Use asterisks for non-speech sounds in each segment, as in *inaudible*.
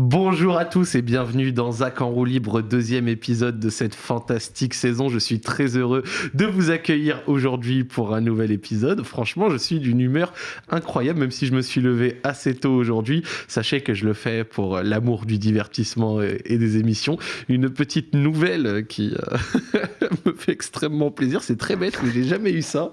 Bonjour à tous et bienvenue dans Zach en roue libre, deuxième épisode de cette fantastique saison. Je suis très heureux de vous accueillir aujourd'hui pour un nouvel épisode. Franchement, je suis d'une humeur incroyable, même si je me suis levé assez tôt aujourd'hui. Sachez que je le fais pour l'amour du divertissement et des émissions. Une petite nouvelle qui euh, *laughs* me fait extrêmement plaisir. C'est très bête, mais j'ai jamais eu ça.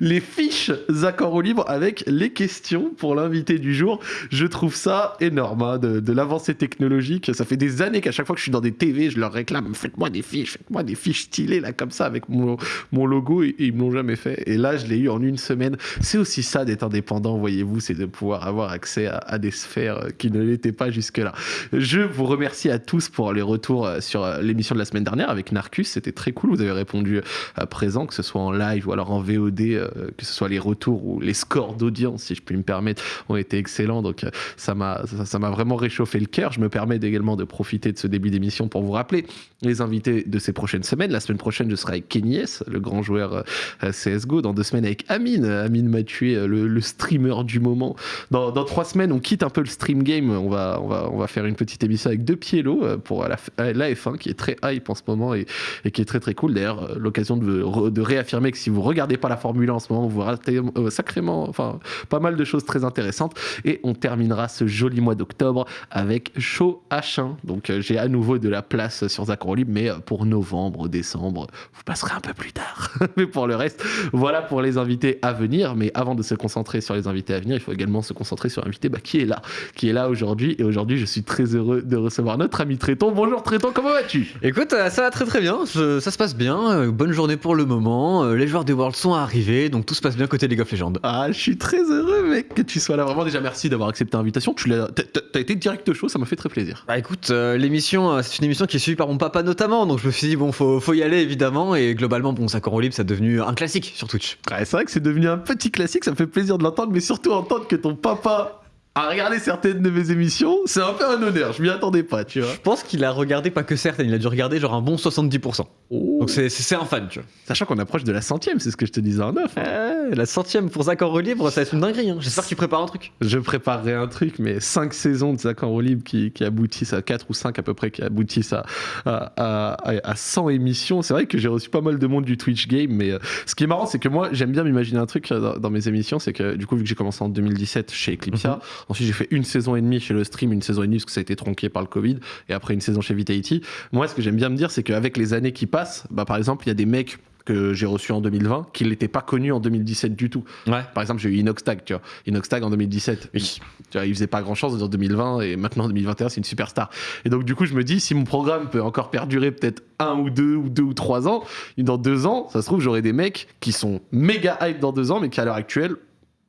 Les fiches Zach en roue libre avec les questions pour l'invité du jour. Je trouve ça énorme hein, de, de technologique. Ça fait des années qu'à chaque fois que je suis dans des TV, je leur réclame faites-moi des fiches, faites-moi des fiches stylées là comme ça avec mon, mon logo et, ils me l'ont jamais fait. Et là, je l'ai eu en une semaine. C'est aussi ça d'être indépendant, voyez-vous, c'est de pouvoir avoir accès à, des sphères qui ne l'étaient pas jusque-là. Je vous remercie à tous pour les retours sur l'émission de la semaine dernière avec Narcus. C'était très cool. Vous avez répondu à présent, que ce soit en live ou alors en VOD, euh, que ce soit les retours ou les scores d'audience, si je puis me permettre, ont été excellents. Donc ça m'a ça m'a vraiment réchauffé le je me permets également de profiter de ce début d'émission pour vous rappeler les invités de ces prochaines semaines. La semaine prochaine, je serai avec Kenny le grand joueur euh, CSGO. Dans deux semaines, avec Amine. Amine m'a tué, euh, le, streamer du moment. Dans, trois semaines, on quitte un peu le stream game. On va, on va, on va faire une petite émission avec deux pieds euh, pour la, F1 qui est très hype en ce moment et, qui est très très cool. D'ailleurs, l'occasion de, de, réaffirmer que si vous regardez pas la Formule 1 en ce moment, vous ratez sacrément, enfin, pas mal de choses très intéressantes. Et on terminera ce joli mois d'octobre avec Show H1. Donc euh, j'ai à nouveau de la place sur Zach Libre, mais euh, pour novembre, décembre, vous passerez un peu plus tard. *laughs* mais pour le reste, voilà pour les invités à venir. Mais avant de se concentrer sur les invités à venir, il faut également se concentrer sur l'invité bah, qui est là, qui est là aujourd'hui. Et aujourd'hui, je suis très heureux de recevoir notre ami Tréton. Bonjour Tréton, comment vas-tu? Écoute, euh, ça va très très bien. ça se passe bien. Bonne journée pour le moment. Les joueurs des Worlds sont arrivés, donc tout se passe bien côté League of Legends. Ah, je suis très heureux, mec, que tu sois là. Vraiment, déjà merci d'avoir accepté l'invitation. Tu as, as été direct chaud, ça m'a fait très plaisir. Bah écoute, euh, l'émission, euh, c'est une émission qui est suivie par mon papa notamment, donc je me suis dit, bon, faut, faut y aller évidemment, et globalement, bon, ça en libre, ça devenu un classique sur Twitch. Ouais, c'est vrai que c'est devenu un petit classique, ça me fait plaisir de l'entendre, mais surtout entendre que ton papa à regarder certaines de mes émissions, c'est un peu un honneur, je m'y attendais pas, tu vois. Je pense qu'il a regardé pas que certaines, il a dû regarder genre un bon 70%. Donc c'est un fan, tu vois. Sachant qu'on approche de la centième, c'est ce que je te disais en neuf. la centième pour Zach en libre, ça va être une dinguerie. Hein. J'espère que tu prépares un truc. Je préparerai un truc, mais 5 saisons de Zach en libre qui, qui, aboutissent à 4 ou 5 à peu près, qui aboutissent à, à, à, 100 émissions. C'est vrai que j'ai reçu pas mal de monde du Twitch Game, mais euh, ce qui est marrant, c'est que moi, j'aime bien m'imaginer un truc euh, dans, mes émissions, c'est que du coup, vu que j'ai commencé en 2017 chez Eclipsia, mhm. Ensuite j'ai fait une saison et demie chez le stream, une saison et demie parce que ça a été tronqué par le Covid, et après une saison chez Vitality. Moi, ce que j'aime bien me dire, c'est qu'avec les années qui passent, bah, par exemple, il y a des mecs que j'ai reçus en 2020 qui n'étaient pas connus en 2017 du tout. Ouais. Par exemple, j'ai eu Inoxtag, tu vois. Inoxtag en 2017. Oui. Tu vois, il faisait pas grand chose en 2020 et maintenant en 2021, c'est une superstar. Et donc, du coup, je me dis, si mon programme peut encore perdurer peut-être un ou deux ou deux ou trois ans, dans deux ans, ça se trouve, j'aurai des mecs qui sont méga hype dans deux ans, mais qui à l'heure actuelle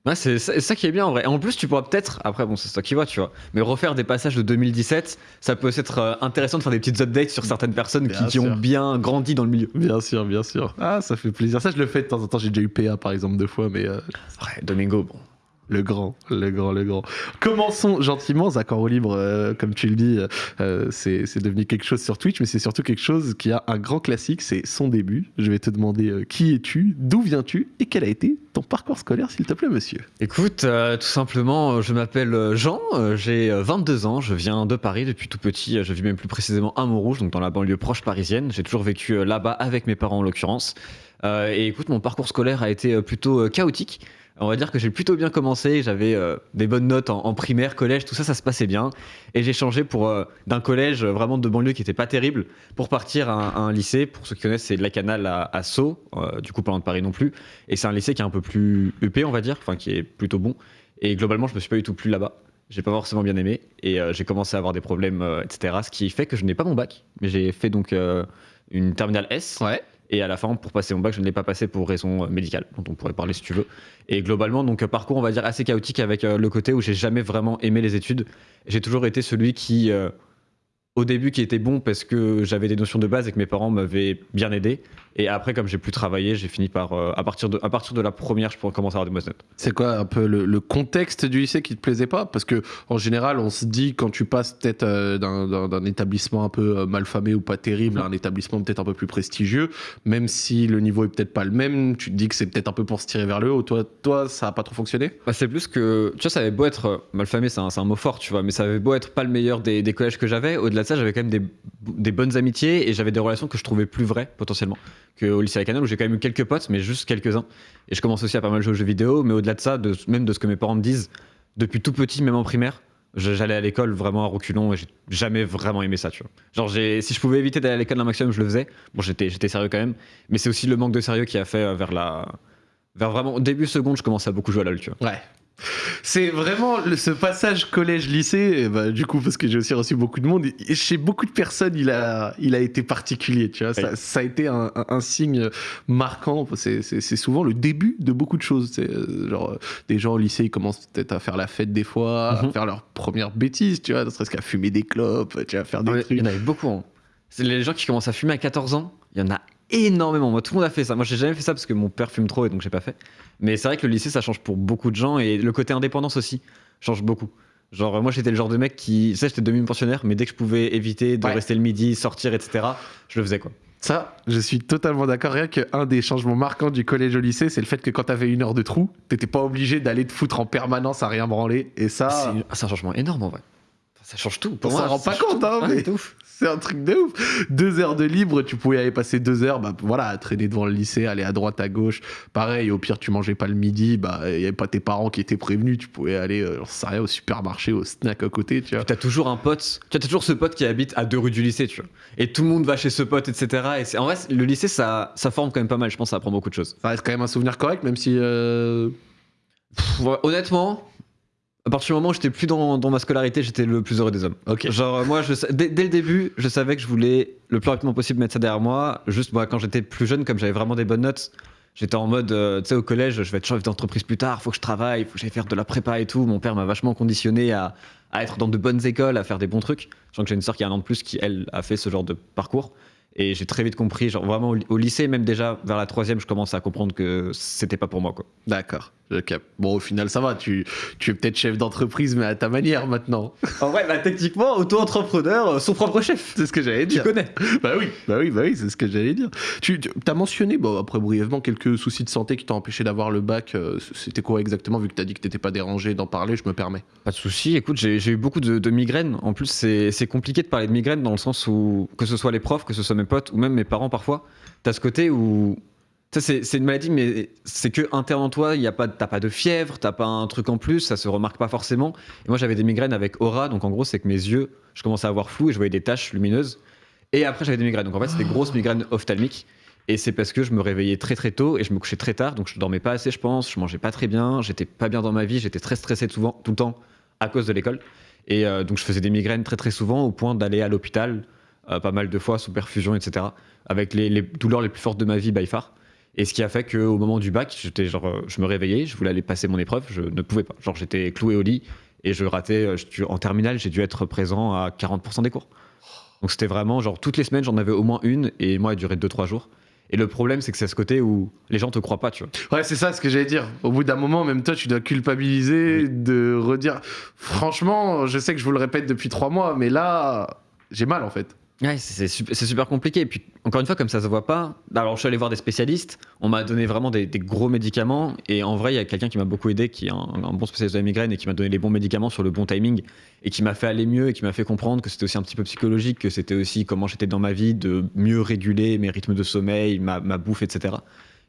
Ouais, c'est ça, qui est bien en vrai. Et en plus, tu pourras peut-être, après, bon, c'est toi qui vois, tu vois, mais refaire des passages de 2017, ça peut être euh, intéressant de faire des petites updates sur certaines personnes qui, ont bien grandi dans le milieu. Bien sûr, bien sûr. Ah, ça fait plaisir. Ça, je le fais de temps en temps. J'ai déjà eu PA par exemple deux fois, mais. Euh, ouais, Domingo, bon. Le grand, le grand, le grand. Commençons gentiment, Zach libre, euh, comme tu le dis, euh, c'est devenu quelque chose sur Twitch, mais c'est surtout quelque chose qui a un grand classique, c'est son début. Je vais te demander euh, qui es-tu, d'où viens-tu et quel a été ton parcours scolaire, s'il te plaît, monsieur? Écoute, tout simplement, je m'appelle Jean, j'ai 22 ans, je viens de Paris depuis tout petit, je vis même plus précisément à Montrouge, donc dans la banlieue proche parisienne. J'ai toujours vécu là-bas avec mes parents en l'occurrence. et écoute, mon parcours scolaire a été plutôt chaotique. On va dire que j'ai plutôt bien commencé. J'avais euh, des bonnes notes en, primaire, collège, tout ça, ça se passait bien. Et j'ai changé pour euh, d'un collège vraiment de banlieue qui était pas terrible pour partir à, un lycée. Pour ceux qui connaissent, c'est de la Canale à, Sceaux, euh, du coup pas loin de Paris non plus. Et c'est un lycée qui est un peu plus EP, on va dire, enfin qui est plutôt bon. Et globalement, je me suis pas du tout plu là-bas. J'ai pas forcément bien aimé et j'ai commencé à avoir des problèmes, etc. Ce qui fait que je n'ai pas mon bac, mais j'ai fait donc une terminale S. Ouais. Et à la fin, pour passer mon bac, je ne l'ai pas passé pour raison médicale, dont on pourrait parler si tu veux. Et globalement, donc parcours, on va dire assez chaotique avec euh, le côté où j'ai jamais vraiment aimé les études. J'ai toujours été celui qui euh, au début qui était bon parce que j'avais des notions de base et que mes parents m'avaient bien aidé. Et après, comme j'ai plus travaillé, j'ai fini par, euh, à, partir de, à partir de la première, je pourrais commencer à avoir des mauvaises notes. C'est quoi un peu le, le contexte du lycée qui te plaisait pas? Parce que en général, on se dit quand tu passes peut-être euh, d'un- établissement un peu euh, malfamé ou pas terrible à un établissement peut-être un peu plus prestigieux, même si le niveau est peut-être pas le même, tu te dis que c'est peut-être un peu pour se tirer vers le haut. Toi, toi ça a pas trop fonctionné? Bah, c'est plus que, tu vois, ça avait beau être euh, malfamé, c'est un, c'est un mot fort, tu vois, mais ça avait beau être pas le meilleur des, des collèges que j'avais. Au-delà de ça, j'avais quand même des, des bonnes amitiés et j'avais des relations que je trouvais plus vraies potentiellement qu'au lycée à Canal où j'ai quand même eu quelques potes, mais juste quelques-uns. Et je commence aussi à pas mal jouer aux jeux vidéo, mais au-delà de ça, de, même de ce que mes parents me disent, depuis tout petit, même en primaire, j'allais à l'école vraiment à reculons et j'ai jamais vraiment aimé ça, tu vois. Genre, si je pouvais éviter d'aller à l'école un maximum, je le faisais. Bon, j'étais j'étais sérieux quand même, mais c'est aussi le manque de sérieux qui a fait euh, vers la. Vers vraiment début seconde, je commençais à beaucoup jouer à LoL, tu vois. Ouais. C'est vraiment le- ce passage collège-lycée, bah, du coup, parce que j'ai aussi reçu beaucoup de monde, et chez beaucoup de personnes, il a, il a été particulier, tu vois. Ça, Oui. ça a été un, un- un signe marquant. C'est- souvent le début de beaucoup de choses. C'est euh, genre, euh, des gens au lycée, ils commencent peut-être à faire la fête des fois, à Mhm. faire leurs premières bêtises, tu vois, ne serait-ce qu'à fumer des clopes, tu vois, faire des ouais, trucs. Il y en avait beaucoup. hein. C'est les gens qui commencent à fumer à 14 ans, il y en a énormément. Moi, tout le monde a fait ça. Moi, j'ai jamais fait ça parce que mon père fume trop et donc j'ai pas fait. Mais c'est vrai que le lycée, ça change pour beaucoup de gens et le côté indépendance aussi change beaucoup. Genre, moi, j'étais le genre de mec qui. Tu sais, j'étais demi-pensionnaire, mais dès que je pouvais éviter de Ouais. rester le midi, sortir, etc., je le faisais quoi. Ça, je suis totalement d'accord. Rien qu'un des changements marquants du collège au lycée, c'est le fait que quand t'avais une heure de trou, t'étais pas obligé d'aller te foutre en permanence à rien branler. Et ça, C'est un changement énorme en vrai. Ça change tout. Pour On moi, s'en rend ça pas compte, hein, Ouais, mais- ouf. *laughs* c'est un truc de ouf. Deux heures de libre, tu pouvais aller passer deux heures, bah voilà, à traîner devant le lycée, aller à droite, à gauche. Pareil, au pire, tu mangeais pas le midi, bah il y avait pas tes parents qui étaient prévenus, tu pouvais aller, euh, j'en sais rien, au supermarché, au snack à côté, tu vois. T'as toujours un pote, tu as toujours ce pote qui habite à deux rues du lycée, tu vois. Et tout le monde va chez ce pote, etc. Et en vrai, le lycée, ça, ça forme quand même pas mal. Je pense ça apprend beaucoup de choses. Ça reste quand même un souvenir correct, même si. euh, Pff, honnêtement, à partir du moment où j'étais plus dans, dans ma scolarité, j'étais le plus heureux des hommes. Ok. Genre, euh, moi, je, dès, dès le début, je savais que je voulais le plus rapidement possible mettre ça derrière moi. Juste, moi, quand j'étais plus jeune, comme j'avais vraiment des bonnes notes, j'étais en mode, euh, tu sais, au collège, je vais être chef d'entreprise plus tard, faut que je travaille, faut que j'aille faire de la prépa et tout. Mon père m'a vachement conditionné à, à être dans de bonnes écoles, à faire des bons trucs. Je sens que j'ai une sœur qui a un an de plus qui, elle, a fait ce genre de parcours. Et j'ai très vite compris, genre vraiment au, au lycée, même déjà vers la troisième, je commence à comprendre que c'était pas pour moi, quoi. D'accord. Bon, au final, ça va, tu, tu es peut-être chef d'entreprise, mais à ta manière maintenant. En vrai, bah, techniquement, auto-entrepreneur, euh, son propre chef. C'est ce que j'allais Tu dire. connais. Bah oui, bah oui, bah oui, c'est ce que j'allais dire. Tu, as mentionné, bon, après brièvement, quelques soucis de santé qui t'ont empêché d'avoir le bac. euh, C'était quoi exactement, vu que t'as dit que t'étais pas dérangé d'en parler, je me permets. Pas de souci. Écoute, j'ai eu beaucoup de, de migraines. En plus, c'est c'est compliqué de parler de migraines dans le sens où, que ce soit les profs, que ce soit mes potes ou même mes parents parfois, t'as ce côté où. C'est une maladie, mais c'est que interne en toi. Il a pas, t'as pas de fièvre, t'as pas un truc en plus, ça se remarque pas forcément. Et moi, j'avais des migraines avec aura, donc en gros, c'est que mes yeux, je commençais à avoir flou et je voyais des taches lumineuses. Et après, j'avais des migraines. Donc en fait, c'était des grosses migraines ophtalmiques. Et c'est parce que je me réveillais très très tôt et je me couchais très tard, donc je dormais pas assez, je pense. Je mangeais pas très bien, j'étais pas bien dans ma vie, j'étais très stressé souvent, tout le temps à cause de l'école. Et euh, donc je faisais des migraines très très souvent au point d'aller à l'hôpital euh, pas mal de fois sous perfusion, etc. Avec les, les douleurs les plus fortes de ma vie by far. Et ce qui a fait qu'au moment du bac, j'étais genre, euh, je me réveillais, je voulais aller passer mon épreuve, je ne pouvais pas. Genre j'étais cloué au lit et je ratais. euh, je- en terminale, j'ai dû être présent à 40% des cours. Donc c'était vraiment genre toutes les semaines, j'en avais au moins une et moi, elle durait 2-3 jours. Et le problème, c'est que c'est ce côté où les gens te croient pas, tu vois. Ouais, c'est ça ce que j'allais dire. Au bout d'un moment, même toi, tu dois culpabiliser, de redire. Franchement, je sais que je vous le répète depuis trois mois, mais là, j'ai mal en fait. C'est super, compliqué. Et puis, encore une fois, comme ça se voit pas, alors je suis allé voir des spécialistes, on m'a donné vraiment des, gros médicaments. Et en vrai, il y a quelqu'un qui m'a beaucoup aidé, qui est un, bon spécialiste de la migraine et qui m'a donné les bons médicaments sur le bon timing et qui m'a fait aller mieux et qui m'a fait comprendre que c'était aussi un petit peu psychologique, que c'était aussi comment j'étais dans ma vie, de mieux réguler mes rythmes de sommeil, ma, bouffe, etc.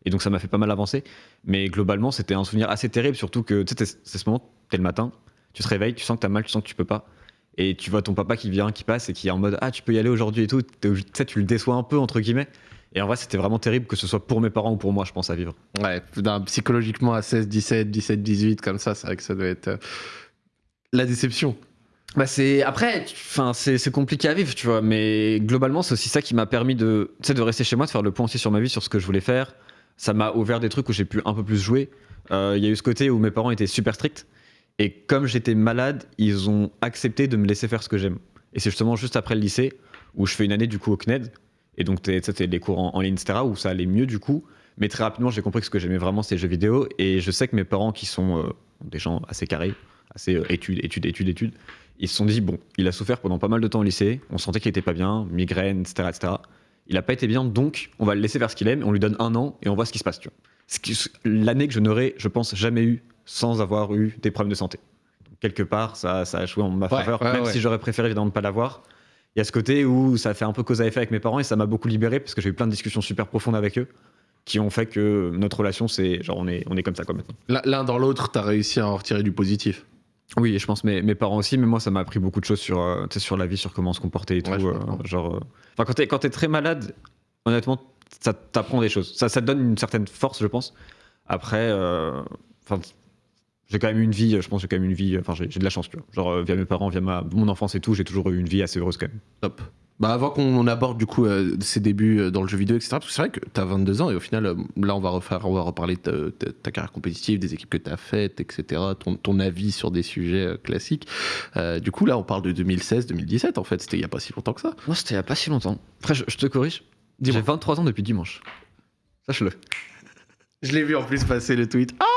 Et donc, ça m'a fait pas mal avancer. Mais globalement, c'était un souvenir assez terrible, surtout que c'est ce moment, t'es le matin, tu te réveilles, tu sens que t'as mal, tu sens que tu peux pas. Et tu vois ton papa qui vient, qui passe et qui est en mode Ah, tu peux y aller aujourd'hui et tout. Tu sais, tu le déçois un peu, entre guillemets. Et en vrai, c'était vraiment terrible que ce soit pour mes parents ou pour moi, je pense, à vivre. Ouais, psychologiquement à 16, 17, 17, 18, comme ça, c'est vrai que ça doit être. euh, La déception. Bah, c'est. Après, enfin, c'est compliqué à vivre, tu vois. Mais globalement, c'est aussi ça qui m'a permis de, de rester chez moi, de faire le point aussi sur ma vie, sur ce que je voulais faire. Ça m'a ouvert des trucs où j'ai pu un peu plus jouer. Euh, Il y a eu ce côté où mes parents étaient super stricts. Et comme j'étais malade, ils ont accepté de me laisser faire ce que j'aime. Et c'est justement juste après le lycée où je fais une année du coup au CNED. Et donc, c'était des cours en, ligne, etc., où ça allait mieux du coup. Mais très rapidement, j'ai compris que ce que j'aimais vraiment, c'est les jeux vidéo. Et je sais que mes parents, qui sont euh, des gens assez carrés, assez euh, études, études, études, études, ils se sont dit, bon, il a souffert pendant pas mal de temps au lycée, on sentait qu'il était pas bien, migraine, etc., etc. Il a pas été bien, donc on va le laisser faire ce qu'il aime, on lui donne un an et on voit ce qui se passe. L'année que je n'aurais, je pense, jamais eu sans avoir eu des problèmes de santé. quelque part, ça, ça a joué en ma faveur, même si j'aurais préféré évidemment ne pas l'avoir. Il y a ce côté où ça fait un peu cause à effet avec mes parents et ça m'a beaucoup libéré parce que j'ai eu plein de discussions super profondes avec eux qui ont fait que notre relation, c'est genre on est, on est comme ça quoi maintenant. L'un dans l'autre, tu as réussi à en retirer du positif. Oui, et je pense mes, mes parents aussi, mais moi ça m'a appris beaucoup de choses sur, euh, sur la vie, sur comment se comporter et tout. Euh, genre, euh, enfin, quand t'es quand es très malade, honnêtement, ça t'apprend des choses. Ça, ça te donne une certaine force, je pense. Après, enfin, j'ai quand même une vie, je pense, j'ai quand même une vie, enfin, j'ai de la chance, tu vois. Genre, via mes parents, via ma, mon enfance et tout, j'ai toujours eu une vie assez heureuse quand même. Top. Bah avant qu'on aborde du coup euh, ses débuts euh, dans le jeu vidéo, etc. Parce que c'est vrai que tu as 22 ans et au final, euh, là on va, refaire, on va reparler de ta, carrière compétitive, des équipes que tu as faites, etc. Ton, ton, avis sur des sujets classiques. du coup là on parle de 2016-2017 en fait, c'était il n'y a pas si longtemps que ça. Moi c'était il n'y a pas si longtemps. Après je, te corrige, j'ai 23 ans depuis dimanche. Sache-le. Je l'ai vu en plus passer le tweet. Ah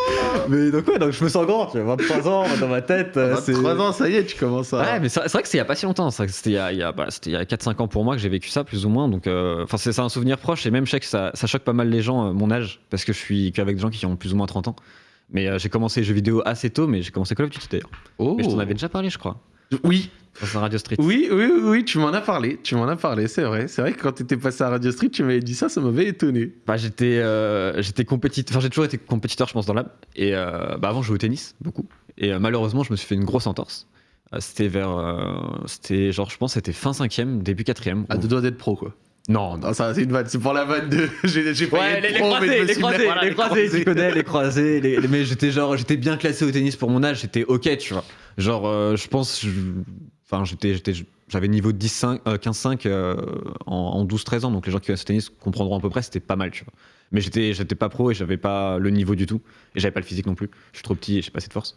*laughs* mais donc ouais, donc je me sens grand, tu vois, 23 ans dans ma tête. 23 euh, ans, ça y est, tu commences à. Ouais, mais c'est vrai que c'était il y a pas si longtemps, c'était il y a, il y a, bah, y a 4-5 ans pour moi que j'ai vécu ça, plus ou moins. Donc, euh, enfin, c'est un souvenir proche et même je sais que ça, ça choque pas mal les gens, euh, mon âge, parce que je suis qu'avec des gens qui ont plus ou moins 30 ans. Mais j'ai commencé les jeux vidéo assez tôt, mais j'ai commencé Call of Duty d'ailleurs. Oh. Mais je t'en avais déjà parlé, je crois. Oui. Dans Radio Street. Oui, oui, oui, tu m'en as parlé. Tu m'en as parlé, c'est vrai. C'est vrai que quand tu étais passé à Radio Street, tu m'avais dit ça, ça m'avait étonné. Bah, j'étais, euh, j'étais compétiteur. Enfin, j'ai toujours été compétiteur, je pense, dans l'âme. Et euh, bah, avant, je jouais au tennis, beaucoup. Et euh, malheureusement, je me suis fait une grosse entorse. c'était vers. c'était genre, je pense, c'était fin 5ème, début 4ème. À deux doigts d'être pro, quoi. Non, non. ça c'est une vanne, c'est pour la vanne de. *laughs* J'ai j'ai ouais, les, les, croisés, les, croisés, les, croisés, tu connais, les *laughs* croisés. Les, mais j'étais genre, j'étais bien classé au tennis pour mon âge, j'étais ok, tu vois. Genre, je pense, Enfin, j'étais, j'avais niveau 10, 15-5 euh, en, 12-13 ans, donc les gens qui connaissent le tennis comprendront à peu près, c'était pas mal, tu vois. Mais j'étais, j'étais pas pro et j'avais pas le niveau du tout, et j'avais pas le physique non plus. Je suis trop petit et j'ai pas assez de force.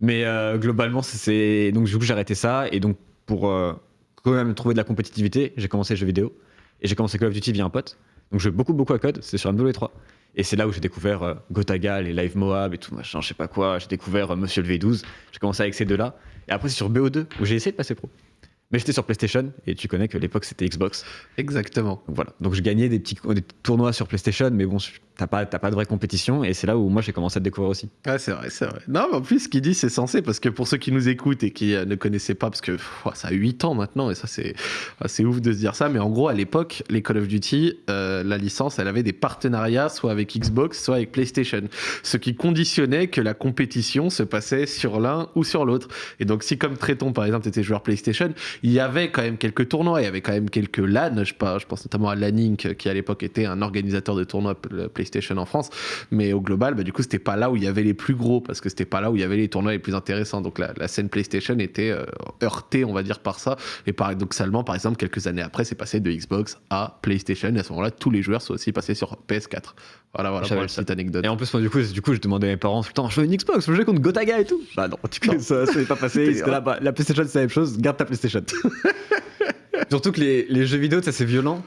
Mais euh, globalement, c'est donc du coup j'ai arrêté ça et donc pour euh, quand même trouver de la compétitivité, j'ai commencé les jeux vidéo et j'ai commencé Call of Duty via un pote. Donc je joue beaucoup beaucoup à code, c'est sur MW3. Et c'est là où j'ai découvert Gotaga, les Live Moab et tout machin, je sais pas quoi. J'ai découvert Monsieur le V12. J'ai commencé avec ces deux-là. Et après, c'est sur BO2 où j'ai essayé de passer pro. Mais j'étais sur PlayStation et tu connais que l'époque c'était Xbox. Exactement. Donc voilà. Donc je gagnais des petits des tournois sur PlayStation, mais bon, t'as pas, pas de vraie compétition et c'est là où moi j'ai commencé à te découvrir aussi. Ouais, c'est vrai, c'est vrai. Non, mais en plus, ce qu'il dit, c'est censé parce que pour ceux qui nous écoutent et qui euh, ne connaissaient pas, parce que ça a 8 ans maintenant et ça c'est c'est ouf de se dire ça, mais en gros, à l'époque, les Call of Duty, euh, la licence, elle avait des partenariats soit avec Xbox, soit avec PlayStation. Ce qui conditionnait que la compétition se passait sur l'un ou sur l'autre. Et donc, si comme Tréton, par exemple, était joueur PlayStation, il y avait quand même quelques tournois, il y avait quand même quelques LAN, je, je pense notamment à Lanink, qui à l'époque était un organisateur de tournois PlayStation en France. Mais au global, bah, du coup, c'était pas là où il y avait les plus gros parce que c'était pas là où il y avait les tournois les plus intéressants. Donc la, scène PlayStation était euh, heurtée, on va dire, par ça. Et paradoxalement, par exemple, quelques années après, c'est passé de Xbox à PlayStation. Et à ce moment-là, tous les joueurs sont aussi passés sur PS4. Voilà, voilà, pour la petite anecdote. Et en plus, moi, du coup, du coup je demandais à mes parents, putain, je veux une Xbox, je veux jouer contre Gotaga et tout. Bah non, du coup, ça, ça n'est pas *laughs* passé. là, bah, la PlayStation, c'est la même chose, garde ta PlayStation. *laughs* Surtout que les, les jeux vidéo, ça c'est violent.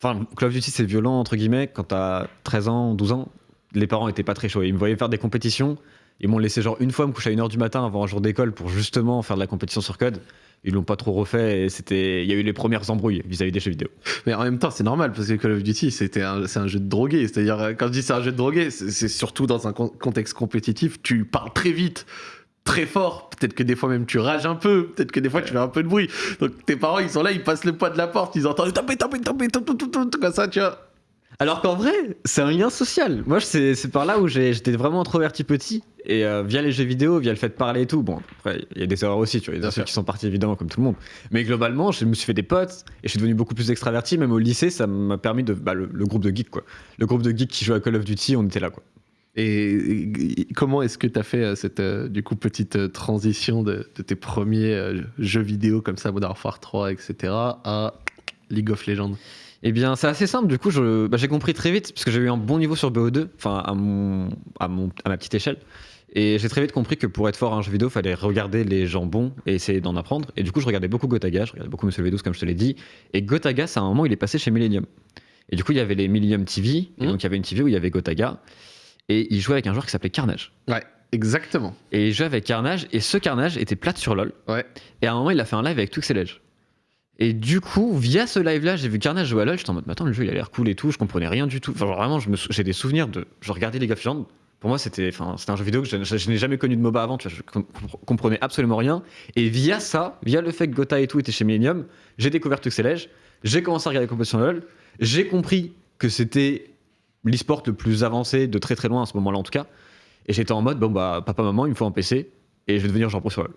Enfin, Call of Duty, c'est violent, entre guillemets, quand t'as 13 ans, 12 ans. Les parents étaient pas très chauds. Ils me voyaient faire des compétitions. Ils m'ont laissé genre une fois me coucher à 1h du matin avant un jour d'école pour justement faire de la compétition sur code. Ils l'ont pas trop refait et c'était, il y a eu les premières embrouilles vis-à-vis des jeux vidéo. Mais en même temps, c'est normal parce que Call of Duty, c'était c'est un jeu de drogué. C'est-à-dire, quand je dis c'est un jeu de drogué, c'est surtout dans un contexte compétitif, tu parles très vite très fort. Peut-être que des fois même tu rages un peu. Peut-être que des fois tu fais un peu de bruit. Donc tes parents ils sont là, ils passent le poids de la porte, ils entendent taper, taper, taper, taper, comme ça, tu vois. Alors qu'en vrai, c'est un lien social. Moi, c'est par là où j'étais vraiment introverti petit. Et euh, via les jeux vidéo, via le fait de parler et tout. Bon, après, il y a des erreurs aussi, tu vois. Il y a des qui sont partis évidemment, comme tout le monde. Mais globalement, je me suis fait des potes et je suis devenu beaucoup plus extraverti. Même au lycée, ça m'a permis de. Bah, le, groupe de geeks, quoi. Le groupe de geeks qui joue à Call of Duty, on était là, quoi. Et, comment est-ce que tu as fait euh, cette euh, du coup petite euh, transition de, tes premiers jeux vidéo comme ça, Modern Warfare 3, etc., à League of Legends? Eh bien, c'est assez simple. Du coup, bah, j'ai compris très vite, parce que j'ai eu un bon niveau sur BO2, enfin, à, mon, à, mon, à ma petite échelle. Et j'ai très vite compris que pour être fort à un jeu vidéo, fallait regarder les gens bons et essayer d'en apprendre. Et du coup, je regardais beaucoup Gotaga, je regardais beaucoup Monsieur V12 comme je te l'ai dit. Et Gotaga, c'est à un moment, il est passé chez Millennium. Et du coup, il y avait les Millennium TV. Et Mhm. donc, il y avait une TV où il y avait Gotaga. Et il jouait avec un joueur qui s'appelait Carnage. Ouais, exactement. Et il jouait avec Carnage. Et ce Carnage était plate sur LoL. Ouais. Et à un moment, il a fait un live avec Twix et Ledge. Et du coup, via ce live-là, j'ai vu Carnage jouer à LoL. J'étais en mode, mais attends, le jeu, il a l'air cool et tout. Je comprenais rien du tout. Enfin, genre, vraiment, j'ai des souvenirs de. Je regardais League of Legends. Pour moi, c'était un jeu vidéo que je, je- je n'ai jamais connu de MOBA avant. Tu vois, je com- comprenais absolument rien. Et via ça, via le fait que Gotha et tout était chez Millennium, j'ai découvert Ledge. J'ai commencé à regarder les compétitions de LoL. J'ai compris que c'était l'e-sport le plus avancé de très très loin à ce moment-là, en tout cas. Et j'étais en mode, bon, bah, papa, maman, il me faut un PC. Et je vais devenir genre pro sur LoL.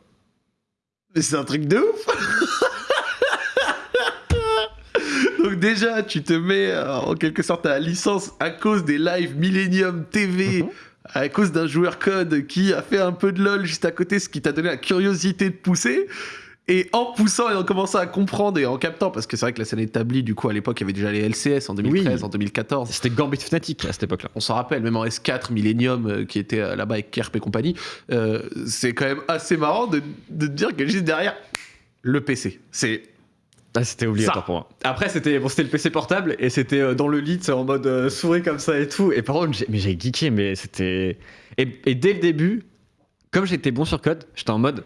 Mais c'est un truc de ouf *laughs* Donc déjà, tu te mets euh, en quelque sorte à la licence à cause des lives Millennium TV, Mhm. à cause d'un joueur code qui a fait un peu de LoL juste à côté, ce qui t'a donné la curiosité de pousser. Et en poussant et en commençant à comprendre et en captant, parce que c'est vrai que la scène établie, du coup, à l'époque, il y avait déjà les LCS en 2013, Oui. en 2014. C'était Gambit Fnatic à cette époque-là. On s'en rappelle, même en S4, Millennium, euh, qui était euh, là-bas avec Kerp et compagnie, euh, c'est quand même assez marrant de, de te dire que juste derrière, le PC. C'est Ah, c'était obligatoire Ça. pour moi. Après, c'était bon, c'était le PC portable et c'était dans le lit, c'est en mode euh, souris comme ça et tout. Et par contre, j'ai- mais j'ai geeké, mais c'était. Et, et dès le début, comme j'étais bon sur code, j'étais en mode.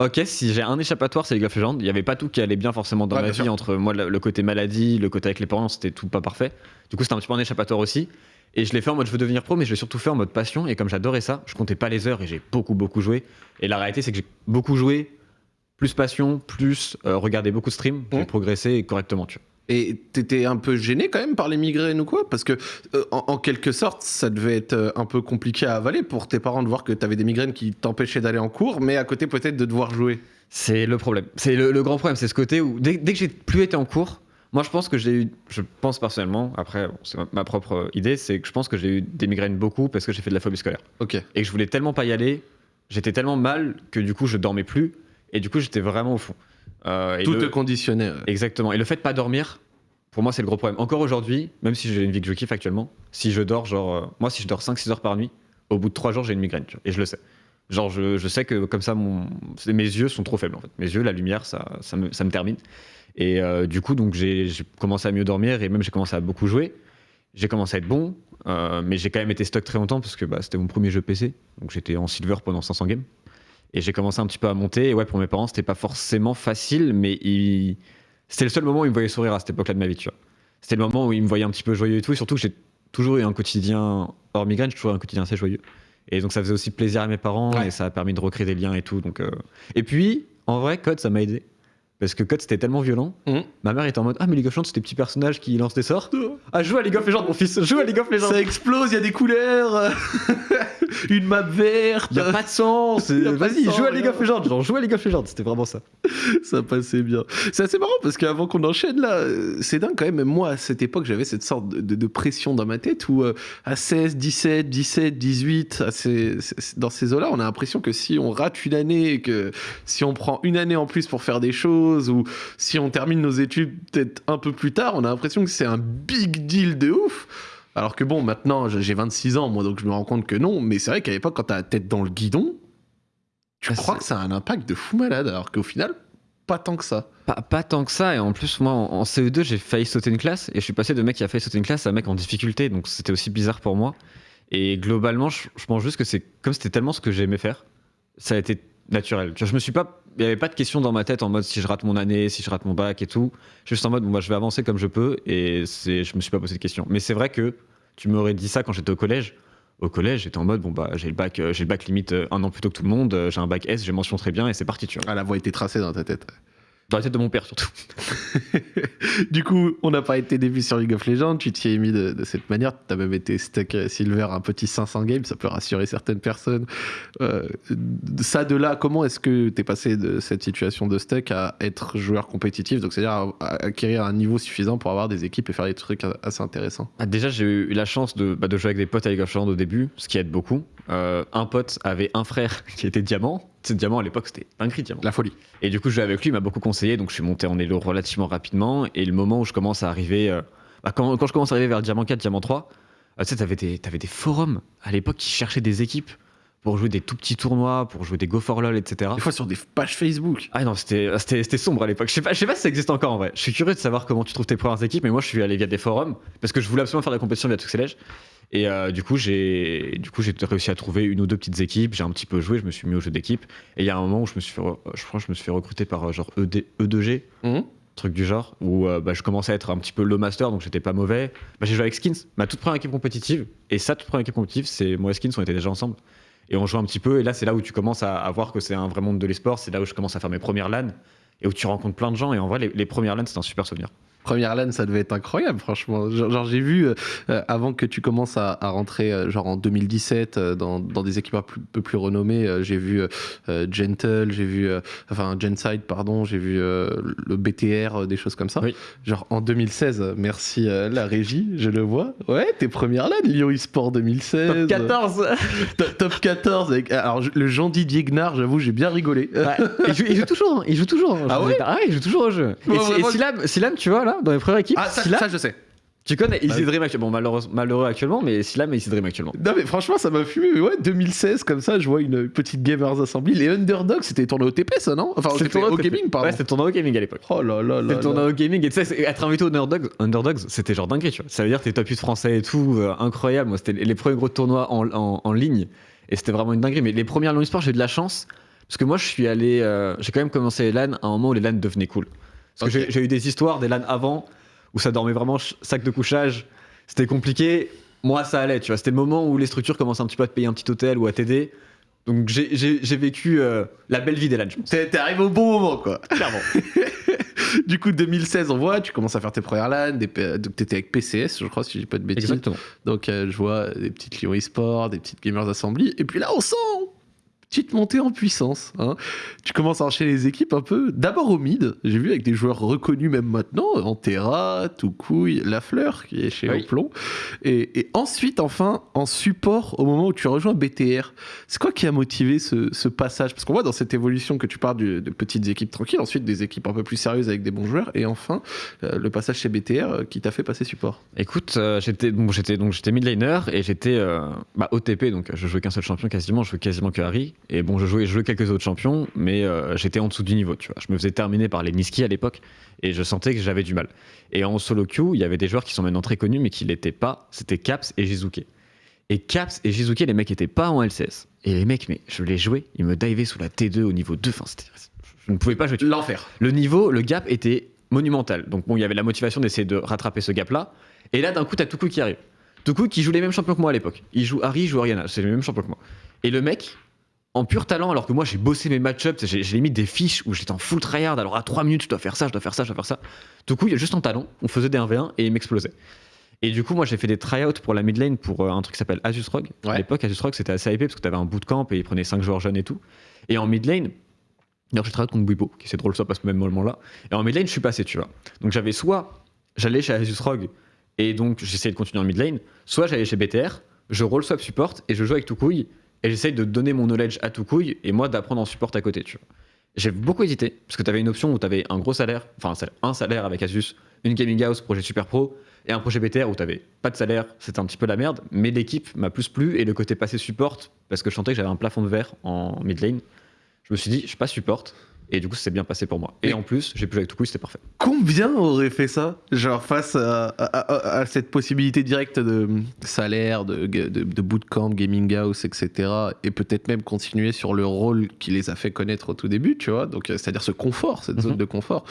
Ok, si j'ai un échappatoire, c'est League of Legends. Il n'y avait pas tout qui allait bien forcément dans Ouais, ma vie sûr. entre moi le, côté maladie, le côté avec les parents, c'était tout pas parfait. Du coup, c'était un petit peu un échappatoire aussi. Et je l'ai fait en mode je veux devenir pro, mais je l'ai surtout fait en mode passion. Et comme j'adorais ça, je comptais pas les heures et j'ai beaucoup beaucoup joué. Et la réalité, c'est que j'ai beaucoup joué, plus passion, plus euh, regarder beaucoup de streams, j'ai Mhm. progressé correctement. Tu vois. Et t'étais un peu gêné quand même par les migraines ou quoi? Parce que, euh, en, en quelque sorte, ça devait être euh, un peu compliqué à avaler pour tes parents de voir que t'avais des migraines qui t'empêchaient d'aller en cours, mais à côté peut-être de devoir jouer. C'est le problème. C'est le, le grand problème, c'est ce côté où dès, dès que j'ai plus été en cours, moi je pense que j'ai eu, je pense personnellement, après bon, c'est ma, ma propre idée, c'est que je pense que j'ai eu des migraines beaucoup parce que j'ai fait de la phobie scolaire Ok. et que je voulais tellement pas y aller, j'étais tellement mal que du coup je dormais plus et du coup j'étais vraiment au fond. Euh, Tout le- te conditionnait. ouais. Exactement. Et le fait de pas dormir, pour moi, c'est le gros problème. Encore aujourd'hui, même si j'ai une vie que je kiffe actuellement, si je dors, genre, euh, moi, si je dors 5-6 heures par nuit, au bout de 3 jours, j'ai une migraine. tu vois. Et je le sais. Genre, je, je sais que comme ça, mon, mes yeux sont trop faibles, en fait. Mes yeux, la lumière, ça, ça, me, ça me termine. Et euh, du coup, donc, j'ai commencé à mieux dormir et même j'ai commencé à beaucoup jouer. J'ai commencé à être bon, mais j'ai quand même été stock très longtemps parce que bah, c'était mon premier jeu PC. Donc, j'étais en silver pendant 500 games. Et j'ai commencé un petit peu à monter. Et ouais, pour mes parents, c'était pas forcément facile, mais ils... c'était le seul moment où ils me voyaient sourire à cette époque-là de ma vie, tu vois. C'était le moment où ils me voyaient un petit peu joyeux et tout. Et surtout que j'ai toujours eu un quotidien, hors migraine, j'ai toujours eu un quotidien assez joyeux. Et donc ça faisait aussi plaisir à mes parents Ouais. et ça a permis de recréer des liens et tout. Donc, euh, Et puis, en vrai, Code, ça m'a aidé. Parce que Code, c'était tellement violent. Mhm. Ma mère était en mode Ah, mais League of Legends, c'est des petits personnages qui lancent des sorts. Ah, joue à League of Legends, mon fils, joue à League of Legends. Ça explose, il y a des couleurs, *laughs* une map verte. Il a pas de sens. *laughs* De Vas-y, joue à League of Legends. Genre, joue à League of Legends. C'était vraiment ça. ça passait bien. C'est assez marrant parce qu'avant qu'on enchaîne là, euh, c'est dingue quand même. Même moi, à cette époque, j'avais cette sorte de, de- de pression dans ma tête où euh, à 16, 17, 17, 18, à ces- ces- dans ces eaux-là, on a l'impression que si on rate une année, que si on prend une année en plus pour faire des choses ou si on termine nos études peut-être un peu plus tard, on a l'impression que c'est un big deal de ouf. Alors que bon, maintenant, j'ai 26 ans, moi, donc je me rends compte que non. Mais c'est vrai qu'à l'époque, quand t'as la tête dans le guidon, tu Ah, crois que ça a un impact de fou malade, alors qu'au final, pas tant que ça. Pas, pas tant que ça. Et en plus, moi, en, en CE2, j'ai failli sauter une classe. Et je suis passé de mec qui a failli sauter une classe à mec en difficulté. Donc c'était aussi bizarre pour moi. Et globalement, je, je pense juste que c'est comme c'était tellement ce que j'aimais faire, ça a été naturel. Je me suis pas. Il n'y avait pas de question dans ma tête en mode si je rate mon année, si je rate mon bac et tout. Juste en mode bon, bah, je vais avancer comme je peux. Et c'est, je me suis pas posé de questions. Mais c'est vrai que tu m'aurais dit ça quand j'étais au collège. Au collège, j'étais en mode bon, bah, j'ai le bac, euh, j'ai le bac limite euh, un an plus tôt que tout le monde. euh, J'ai un bac S, j'ai mention très bien et c'est parti, tu vois. Ah, la voie était tracée dans ta tête. Dans la tête de mon père surtout. *laughs* du coup, on n'a pas été début sur League of Legends, tu t'y es mis de, de cette manière, tu as même été stack euh, silver un petit 500 games, ça peut rassurer certaines personnes. Euh, ça de là, comment est-ce que tu es passé de cette situation de stack à être joueur compétitif, donc c'est-à-dire à, à acquérir un niveau suffisant pour avoir des équipes et faire des trucs assez intéressants Ah, déjà, j'ai eu la chance de, bah, de jouer avec des potes à League of Legends au début, ce qui aide beaucoup. Euh, un pote avait un frère *laughs* qui était diamant. Tu sais, diamant à l'époque, c'était un cri diamant. La folie. Et du coup, je jouais avec lui, il m'a beaucoup conseillé, donc je suis monté en elo relativement rapidement. Et le moment où je commence à arriver, euh, bah, quand, quand je commence à arriver vers diamant 4, diamant 3, euh, tu sais, t'avais des, t'avais des forums à l'époque qui cherchaient des équipes pour jouer des tout petits tournois, pour jouer des Go for LOL, etc. Des fois sur des pages Facebook. Ah non, c'était sombre à l'époque. Je sais pas, je sais pas si ça existe encore en vrai. Je suis curieux de savoir comment tu trouves tes premières équipes, mais moi je suis allé via des forums parce que je voulais absolument faire de la compétition via Tuxelege. Et euh, du coup, j'ai du coup j'ai réussi à trouver une ou deux petites équipes. J'ai un petit peu joué, je me suis mis au jeu d'équipe. Et il y a un moment où je me suis fait, je crois, que je me suis fait recruter par euh, genre ED, E2G, Mhm. truc du genre, où euh, bah, je commençais à être un petit peu low master, donc j'étais pas mauvais. Bah, j'ai joué avec Skins, ma toute première équipe compétitive. Et sa toute première équipe compétitive, c'est moi et Skins, on était déjà ensemble. Et on joue un petit peu, et là c'est là où tu commences à, voir que c'est un vrai monde de l'esport, c'est là où je commence à faire mes premières LAN, et où tu rencontres plein de gens, et en vrai les, les premières LAN c'est un super souvenir. Première LAN, ça devait être incroyable, franchement. Genre, j'ai vu, euh, euh, avant que tu commences à, à rentrer, euh, genre en 2017, euh, dans, dans des équipes un peu, plus renommées, j'ai vu Gentle, j'ai vu, enfin Genside, pardon, j'ai vu le BTR, des choses comme ça. Oui. Genre en 2016, euh, merci la régie, je le vois. Ouais, tes premières LAN, Lyon eSport 2016. Top 14 *laughs* Top, top 14. Avec, alors, le Jean Didier Gnard, j'avoue, j'ai bien rigolé. Ouais. il, joue, il joue toujours, il joue toujours. Ah ouais ai pas- il joue toujours au jeu. Ouais, et, vraiment. et Silam, Silam, tu vois là, dans les premières équipes, Ah, ça, ça, je sais. tu connais Bah Easy Dream actuellement. Bon, malheureux, malheureux actuellement, mais Silam et Easy Dream actuellement. Non mais franchement ça m'a fumé, ouais 2016 comme ça je vois une petite Gamers Assembly, les Underdogs c'était tourné au TP ça non? Enfin C'était TP, tournoi au gaming pardon. Ouais, c'était le tournoi au gaming à l'époque. oh là là C'était là tournoi là. au gaming et tu sais, être invité aux Underdogs, Underdogs c'était genre dinguerie, tu vois. Ça veut dire que t'es top 8 français et tout, euh, incroyable. Moi, c'était les premiers gros tournois en, en- en ligne et c'était vraiment une dinguerie. Mais les premières long sport, j'ai eu de la chance parce que moi, je suis allé, euh, j'ai quand même commencé les LAN à un moment où les LAN devenaient cool. Parce que j'ai- eu des histoires des LAN avant où ça dormait vraiment sac de couchage, c'était compliqué. Moi, ça allait, tu vois. C'était le moment où les structures commençaient un petit peu à te payer un petit hôtel ou à t'aider. Donc j'ai- vécu euh, la belle vie des LAN, je pense. T'es arrivé au bon moment quoi. Clairement. *laughs* du coup 2016 on voit, tu commences à faire tes premières LAN, des donc t'étais avec PCS je crois si je dis pas de bêtises. Exactement. Donc euh, je vois des petites Lyon eSport, des petites Gamers Assembly, et puis là on sent petite montée en puissance. hein. Tu commences à enchaîner les équipes un peu. D'abord au mid, j'ai vu avec des joueurs reconnus même maintenant, Antera, Toukouille, Lafleur qui est chez Oui. Oplon. Et, et ensuite, enfin, en support au moment où tu rejoins BTR. C'est quoi qui a motivé ce, ce passage? Parce qu'on voit dans cette évolution que tu pars du- de petites équipes tranquilles, ensuite des équipes un peu plus sérieuses avec des bons joueurs, et enfin euh, le passage chez BTR euh, qui t'a fait passer support. Écoute, euh, j'étais bon, donc j'étais et j'étais bah, OTP donc je jouais qu'un seul champion quasiment, je jouais quasiment que Harry et bon je jouais je jouais quelques autres champions mais euh, j'étais en dessous du niveau, tu vois. Je me faisais terminer par les Niski à l'époque et je sentais que j'avais du mal. Et en solo queue, il y avait des joueurs qui sont maintenant très connus mais qui l'étaient pas, c'était Caps et Jizuke. Et Caps et Jizuke, les mecs étaient pas en LCS. Et les mecs, mais je les jouais, ils me divaient sous la T2 au niveau 2, enfin c'était je ne pouvais pas jouer. L'enfer. Le niveau, le gap était monumental. Donc bon, il y avait la motivation d'essayer de rattraper ce gap-là. Et là, d'un coup, t'as Tuku qui arrive. Tuku qui joue les mêmes champions que moi à l'époque. Il joue Harry, il joue Ariana. C'est les mêmes champions que moi. Et le mec, en pur talent, alors que moi j'ai bossé mes match-ups, j'ai mis des fiches où j'étais en full tryhard. Alors à 3 minutes, je dois faire ça, je dois faire ça, je dois faire ça. Tuku, il est juste en talent. On faisait des 1v1 et il m'explosait. Et du coup, moi j'ai fait des tryouts pour la mid lane pour euh, un truc qui s'appelle Asus Rogue. À l'époque, Asus Rogue c'était assez hypé parce que t'avais un bootcamp et ils prenaient 5 joueurs jeunes et tout. Et en mid lane, D'ailleurs, j'ai travaillé contre Bwipo, qui c'est drôle ça passe au même moment-là. Et en mid lane, je suis passé, tu vois. Donc j'avais soit j'allais chez Asus Rogue et donc j'essayais de continuer en mid lane, soit j'allais chez BTR, je roll swap support et je joue avec Toukouille et j'essaye de donner mon knowledge à Toukouille et moi d'apprendre en support à côté, tu. J'ai beaucoup hésité parce que tu avais une option où tu avais un gros salaire, enfin un salaire, un salaire avec Asus, une gaming house, projet super pro et un projet BTR où tu avais pas de salaire, c'était un petit peu la merde, mais l'équipe m'a plus plu et le côté passé support parce que je sentais que j'avais un plafond de verre en mid lane. Je me suis dit, je passe support. Et du coup, ça s'est bien passé pour moi. Et en plus, j'ai pu jouer avec Toukouille, c'était parfait. Combien aurait fait ça Genre face à, à- à- à cette possibilité directe de salaire, de, de, de bootcamp, gaming house, etc. Et peut-être même continuer sur le rôle qui les a fait connaître au tout début, tu vois? Donc, euh, c'est-à-dire ce confort, cette zone Mhm. de confort.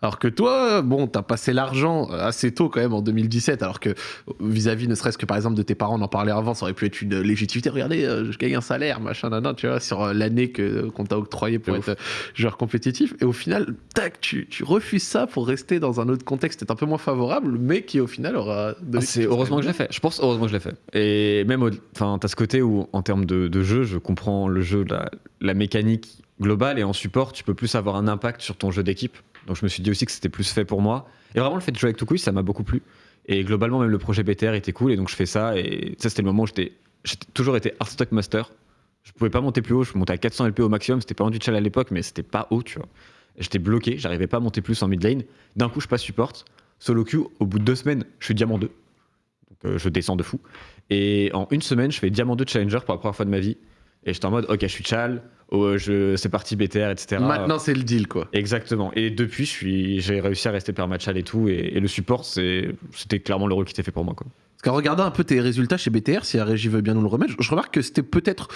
Alors que toi, bon, t'as passé l'argent assez tôt quand même en 2017, alors que vis-à-vis ne serait-ce que par exemple de tes parents, on en parlait avant, ça aurait pu être une légitimité. Regardez, euh, je gagne un salaire, machin, nan, nan, tu vois, sur euh, l'année que qu'on t'a octroyé pour être euh, joueur compétitif. Et au final, tac, tu, tu refuses ça pour rester dans un autre contexte peut-être un peu moins favorable, mais qui au final aura Ah, c'est heureusement que je l'ai fait. Je pense heureusement que je l'ai fait. Et même, enfin, t'as ce côté où, en termes de, de jeu, je comprends le jeu, la, la mécanique globale, et en support, tu peux plus avoir un impact sur ton jeu d'équipe. Donc je me suis dit aussi que c'était plus fait pour moi. Et vraiment, le fait de jouer avec Toukouille, ça m'a beaucoup plu. Et globalement, même le projet BTR était cool, et donc je fais ça. Et ça, c'était le moment où j'étais, toujours été Hearthstock Master. Je pouvais pas monter plus haut, je montais à 400 LP au maximum. C'était pas en du challenge à l'époque, mais c'était pas haut, tu vois. J'étais bloqué, j'arrivais pas à monter plus en mid lane. D'un coup, je passe support. Solo queue, au bout de deux semaines, je suis diamant 2. Donc euh, je descends de fou. Et en une semaine, je fais diamant 2 challenger pour la première fois de ma vie. Et j'étais en mode, ok, je suis Chal, oh, je, c'est parti BTR, etc. Maintenant, c'est le deal, quoi. Exactement. Et depuis, je suis, j'ai réussi à rester permachal et tout. Et, et le support, c'est, c'était clairement le rôle qui était fait pour moi. Quoi. Parce qu'en regardant un peu tes résultats chez BTR, si la régie veut bien nous le remettre, je remarque que c'était peut-être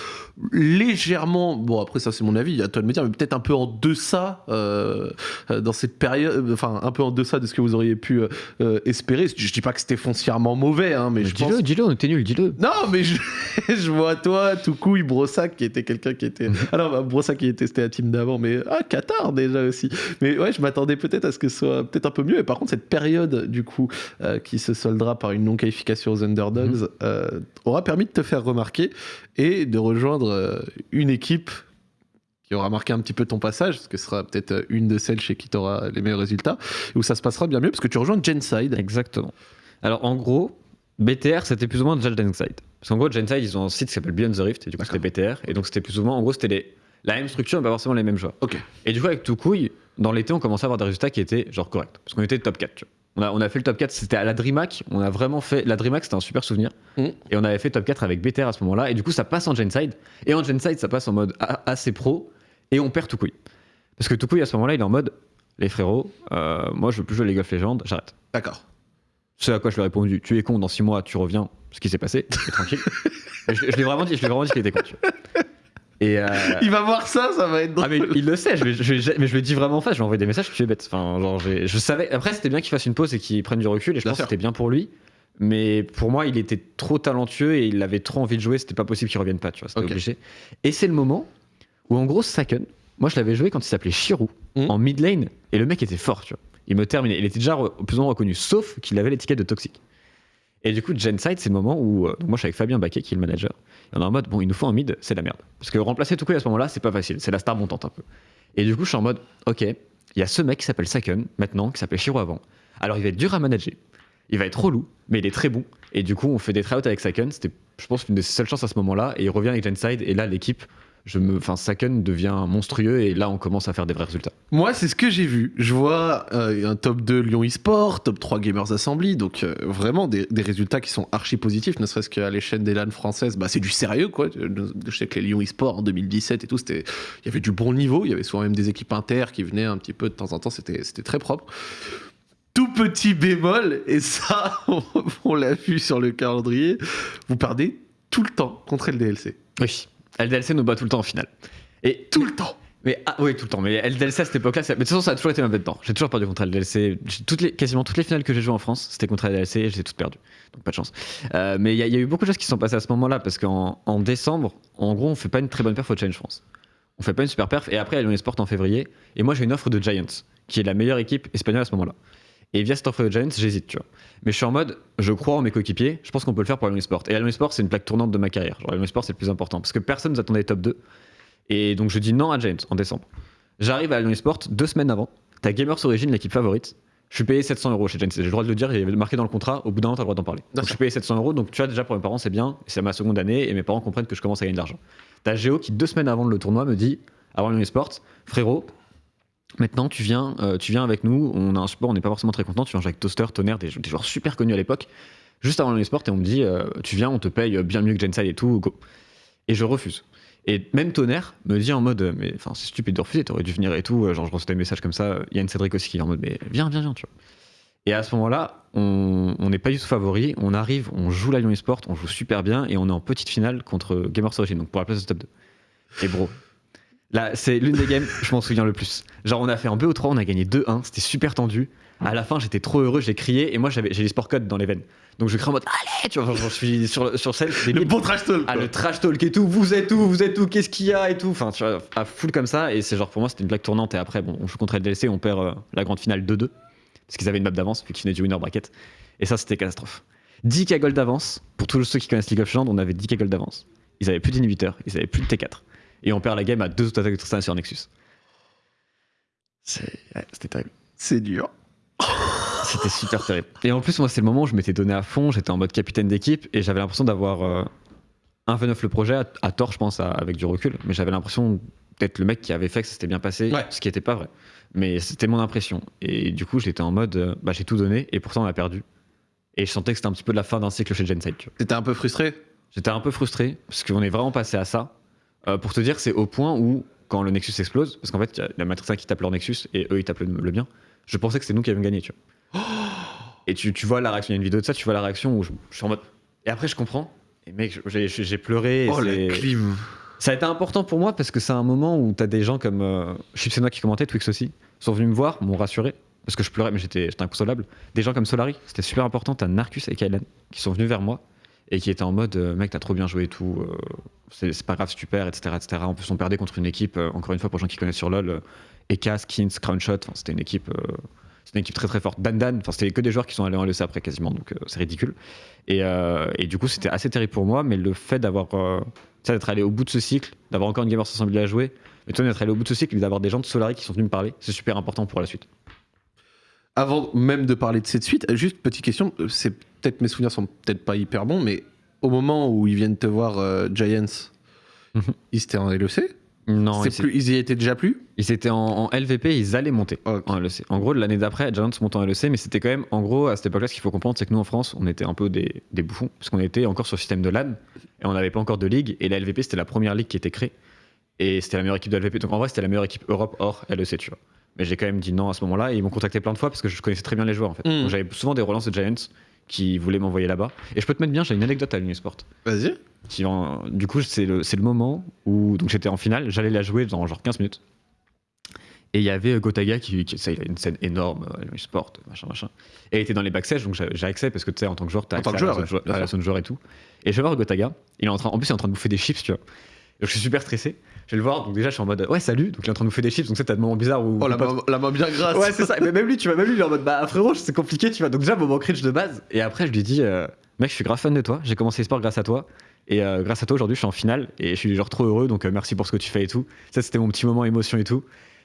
légèrement, bon après ça c'est mon avis, à toi de me dire, mais peut-être un peu en deçà euh, dans cette période, enfin un peu en deçà de ce que vous auriez pu euh, espérer. Je dis pas que c'était foncièrement mauvais, hein, mais je dis-le, pense... dis-le, on était nul, dis-le. Non, mais je, *laughs* je vois toi, tout couille, Brossac qui était quelqu'un qui était. *laughs* Alors bah, Brossac qui était c'était la team d'avant, mais ah Qatar déjà aussi. Mais ouais, je m'attendais peut-être à ce que ce soit peut-être un peu mieux. Et par contre cette période du coup euh, qui se soldera par une non qualification aux Underdogs Mhm. euh, aura permis de te faire remarquer et de rejoindre euh, une équipe qui aura marqué un petit peu ton passage, parce que ce sera peut-être euh, une de celles chez qui tu auras les meilleurs résultats, où ça se passera bien mieux, parce que tu rejoins Genside. Exactement. Alors en gros, BTR c'était plus ou moins déjà le Genside. Parce qu'en gros, Genside ils ont un site qui s'appelle Beyond the Rift, et du coup c'était BTR. Et donc c'était plus ou moins, en gros, c'était les- la même structure, mais pas forcément les mêmes joueurs. Ok. Et du coup, avec tout couille, dans l'été, on commençait à avoir des résultats qui étaient genre corrects. Parce qu'on était top 4. tu vois. On a, on a fait le top 4, c'était à la DreamHack. On a vraiment fait. La DreamHack, c'était un super souvenir. Mhm. Et on avait fait top 4 avec BTR à ce moment-là. Et du coup, ça passe en Genside. Et en Genside, ça passe en mode assez pro. Et on perd tout couille. Parce que tout couille, à ce moment-là, il est en mode les frérots, euh, moi, je veux plus jouer League of Legends, j'arrête. D'accord. Ce à quoi je lui ai répondu tu es con, dans 6 mois, tu reviens. Ce qui s'est passé, tranquille. *laughs* Je je l'ai vraiment dit, je l'ai vraiment dit qu'il était con. tu vois. Et. euh, Il va voir ça, ça va être ah drôle. mais il le sait, je, mais je le dis vraiment en face, je lui ai envoyé des messages, tu es bête. Enfin, genre, je savais. Après, c'était bien qu'il fasse une pause et qu'il prenne du recul, et je Bien pense sûr. que c'était bien pour lui. Mais pour moi, il était trop talentueux et il avait trop envie de jouer, c'était pas possible qu'il revienne pas, tu vois, c'était obligé. Et c'est le moment où, en gros, Saken, moi je l'avais joué quand il s'appelait Shirou, Mhm. en mid lane, et le mec était fort, tu vois. Il me terminait, il était déjà plus ou moins reconnu, sauf qu'il avait l'étiquette de toxique. Et du coup, Genside, c'est le moment où. euh, moi, je suis avec Fabien Baquet, qui est le manager. On est en mode, bon, il nous faut un mid, c'est la merde. Parce que remplacer tout à ce moment-là, c'est pas facile. C'est la star montante un peu. Et du coup, je suis en mode, ok, il y a ce mec qui s'appelle Saken, maintenant, qui s'appelait Shiro avant. Alors, il va être dur à manager. Il va être relou, mais il est très bon. Et du coup, on fait des tryouts avec Saken. C'était, je pense, une de ses seules chances à ce moment-là. Et il revient avec Genside. Et là, l'équipe, je me, enfin, Saken devient monstrueux. Et là, on commence à faire des vrais résultats. Moi, c'est ce que j'ai vu. Je vois euh, un top 2 Lyon eSport, top 3 Gamers Assembly, donc euh, vraiment des, des résultats qui sont archi positifs, ne serait-ce qu'à l'échelle des LAN françaises, bah, c'est du sérieux quoi. Je sais que les Lyon eSport en 2017 et tout, c'était, il y avait du bon niveau, il y avait souvent même des équipes inter qui venaient un petit peu de temps en temps, c'était, c'était très propre. Tout petit bémol, et ça, *laughs* on, on l'a vu sur le calendrier, vous perdez tout le temps contre LDLC. Oui. LDLC nous bat tout le temps en finale. Et Tout le temps. Mais ah, oui, tout le temps. Mais LDLC à cette époque-là, mais de toute façon, ça a toujours été ma bête temps. J'ai toujours perdu contre LDLC. Toutes les, quasiment toutes les finales que j'ai jouées en France, c'était contre LDLC et j'ai toutes perdues. Donc pas de chance. Euh, mais il y, a- il y a eu beaucoup de choses qui se sont passées à ce moment-là parce qu'en en décembre, en gros, on fait pas une très bonne perf au Challenge France. On fait pas une super perf. Et après, il y a Sport en février. Et moi, j'ai une offre de Giants, qui est la meilleure équipe espagnole à ce moment-là. Et via cette offre de Giants, j'hésite, tu vois. Mais je suis en mode, je crois en mes coéquipiers, je pense qu'on peut le faire pour Lyon Sport. Et Lyon Sport, c'est une plaque tournante de ma carrière. Genre, Sport, c'est le plus important. Parce que personne ne attendait top 2. Et donc, je dis non à Giants en décembre. J'arrive à Lyon Sport deux semaines avant. T'as Gamers Origin, l'équipe favorite. Je suis payé 700 euros chez Giants. J'ai le droit de le dire, il avait marqué dans le contrat. Au bout d'un an, t'as le droit d'en parler. Donc, je suis payé 700 euros. Donc, tu vois, déjà pour mes parents, c'est bien. C'est ma seconde année et mes parents comprennent que je commence à gagner de l'argent. T'as Géo qui, deux semaines avant le tournoi, me dit avant Sport, frérot, Maintenant, tu viens, euh, tu avec nous. On a un support, on n'est pas forcément très content. Tu viens avec Toaster, Tonnerre, des, joueurs super connus à l'époque. Juste avant le sport, et on me dit, euh, tu viens, on te paye bien mieux que Genside et tout, go. Et je refuse. Et même Tonnerre me dit en mode, mais c'est stupide de refuser, t'aurais dû venir et tout. Euh, Genre, je reçois des messages comme ça. Il y a une Cédric aussi qui est en mode, mais viens, viens, viens, tu vois. Et à ce moment-là, on on n'est pas du tout favori. On arrive, on joue la Lyon Esport, on joue super bien et on est en petite finale contre Gamers Origin, donc pour la place de top 2. Et bro, là, c'est l'une des games, je m'en souviens le plus. Genre, on a fait un BO3, on a gagné 2-1, c'était super tendu. À la fin, j'étais trop heureux, j'ai crié et moi, j'avais, j'ai les sport codes dans les veines. Donc, je crie en mode, allez, tu vois, genre, je suis sur, sur scène, c'est Le bon trash talk. Ah, quoi. le trash talk et tout, vous êtes où, vous êtes où, qu'est-ce qu'il y a et tout. Enfin, tu vois, à full comme ça. Et c'est genre, pour moi, c'était une blague tournante. Et après, bon, on joue contre LDLC, on perd euh, la grande finale 2-2. Parce qu'ils avaient une map d'avance, vu qu'ils venaient du winner bracket. Et ça, c'était catastrophe. 10k gold d'avance. Pour tous ceux qui connaissent League of Legends, on avait 10k gold d'avance. Ils avaient plus d'inhibiteurs, ils avaient plus de T4. Et on perd la game à deux autres attaques de Tristana sur Nexus. Ouais, C'était terrible. C'est dur. *laughs* C'était super terrible. Et en plus, moi, c'est le moment où je m'étais donné à fond, j'étais en mode capitaine d'équipe et j'avais l'impression d'avoir euh, un v 9 le projet, à, à tort, je pense, à- avec du recul, mais j'avais l'impression d'être le mec qui avait fait que ça s'était bien passé, Ouais. ce qui n'était pas vrai. Mais c'était mon impression. Et du coup, j'étais en mode, euh, bah, j'ai tout donné et pourtant on a perdu. Et je sentais que c'était un petit peu la fin d'un cycle chez Genside. T'étais un peu frustré? J'étais un peu frustré parce qu'on est vraiment passé à ça. Euh, pour te dire, c'est au point où, quand le Nexus explose, parce qu'en fait, il y a la Matrix 1 qui tape leur Nexus et eux, ils tapent le, le bien, je pensais que c'était nous qui avions gagné, tu vois. *gasps* et tu, tu vois la réaction, il y a une vidéo de ça, tu vois la réaction où je, je suis en mode. Et après, je comprends. Et mec, j'ai- pleuré. et Oh, la clim. ça a été important pour moi parce que c'est un moment où t'as des gens comme euh, Chipsenois qui commentaient, Twix aussi, sont venus me voir, m'ont rassuré, parce que je pleurais, mais j'étais j'étais inconsolable. Des gens comme Solari, c'était super important. T'as Narcus et Kylan qui sont venus vers moi et qui étaient en mode euh, mec, t'as trop bien joué et tout, euh, c'est pas grave si tu perds, etc., etc. En plus, on perdait contre une équipe, euh, encore une fois, pour les gens qui connaissent sur LoL, euh, Eka, Skins, Crownshot, c'était une équipe. une équipe très très forte. Dan Dan, c'était que des joueurs qui sont allés en LEC après quasiment, donc c'est ridicule. Et, et du coup c'était assez terrible pour moi, mais le fait d'avoir d'être allé au bout de ce cycle, d'avoir encore une Gamers Assembly à jouer, mais d'être allé au bout de ce cycle et d'avoir des gens de Solari qui sont venus me parler, c'est super important pour la suite. Avant même de parler de cette suite, juste petite question, c'est peut-être mes souvenirs sont peut-être pas hyper bons, mais au moment où ils viennent te voir euh, Giants, Mhm. ils étaient en LEC Non, ils, plus, ils y étaient déjà plus? Ils étaient en, en LVP, ils allaient monter Ok. en LEC. En gros, l'année d'après, Giants montent en LEC, mais c'était quand même, en gros, à cette époque-là, ce qu'il faut comprendre, c'est que nous en France, on était un peu des, des bouffons, parce qu'on était encore sur le système de LAN, et on n'avait pas encore de ligue, et la LVP, c'était la première ligue qui était créée, et c'était la meilleure équipe de LVP. Donc en vrai, c'était la meilleure équipe Europe hors LEC, tu vois. Mais j'ai quand même dit non à ce moment-là, et ils m'ont contacté plein de fois parce que je connaissais très bien les joueurs en fait. Mm. Donc j'avais souvent des relances de Giants qui voulaient m'envoyer là-bas. Et je peux te mettre bien, j'ai une anecdote à l'Unisport. Vas-y. Du coup, c'est le, le moment où donc j'étais en finale, j'allais la jouer dans genre 15 minutes. Et il y avait Gotaga qui, qui ça, il a une scène énorme, euh, le sport, machin, machin. Et il était dans les backstage, donc j'ai accès parce que tu sais, en tant que joueur, t'as En tant accès à joueur, la zone ouais, bien à la zone joueur et tout. Et je vais voir Gotaga, il est en train, en plus, il est en train de bouffer des chips, tu vois. Donc je suis super stressé. Je vais le voir, donc déjà, je suis en mode ouais, salut. Donc il est en train de bouffer des chips, donc c'est t'as des moments bizarres où. Oh, la main, la main bien grasse. Ouais, c'est ça. Mais même lui, tu vois, même lui, il est en mode bah frérot, c'est compliqué, tu vois. Donc déjà, moment cringe de base. Et après, je lui dis, euh, mec, je suis grave fan de toi. J'ai commencé sport grâce à toi. Et euh, grâce à toi, aujourd'hui, je suis en finale. Et je suis genre trop heureux. Donc euh, merci pour ce que tu fais et tout. Ça, c'était mon petit moment émotion et tout.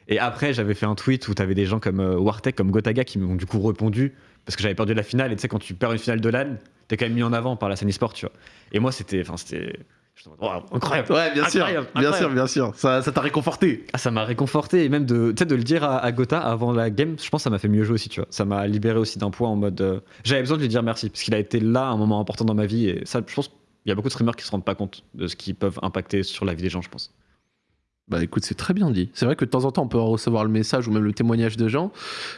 Et après, j'avais fait un tweet où t'avais des gens comme euh, Wartek, comme Gotaga qui m'ont du coup répondu. Parce que j'avais perdu la finale. Et tu sais, quand tu perds une finale de LAN, t'es quand même mis en avant par la scène e-sport, tu vois. Et moi, c'était. Enfin, c'était. Waouh, incroyable. Ouais, bien sûr. Incroyable, Bien sûr, bien sûr. Ça ça t'a réconforté. Ah, ça m'a réconforté et même de, de le dire à, à Gotha avant la game, je pense que ça m'a fait mieux jouer aussi, tu vois. Ça m'a libéré aussi d'un poids en mode. euh, J'avais besoin de lui dire merci parce qu'il a été là à un moment important dans ma vie et ça, je pense qu'il y a beaucoup de streamers qui se rendent pas compte de ce qu'ils peuvent impacter sur la vie des gens, je pense. Bah écoute, c'est très bien dit. C'est vrai que de temps en temps, on peut recevoir le message ou même le témoignage de gens,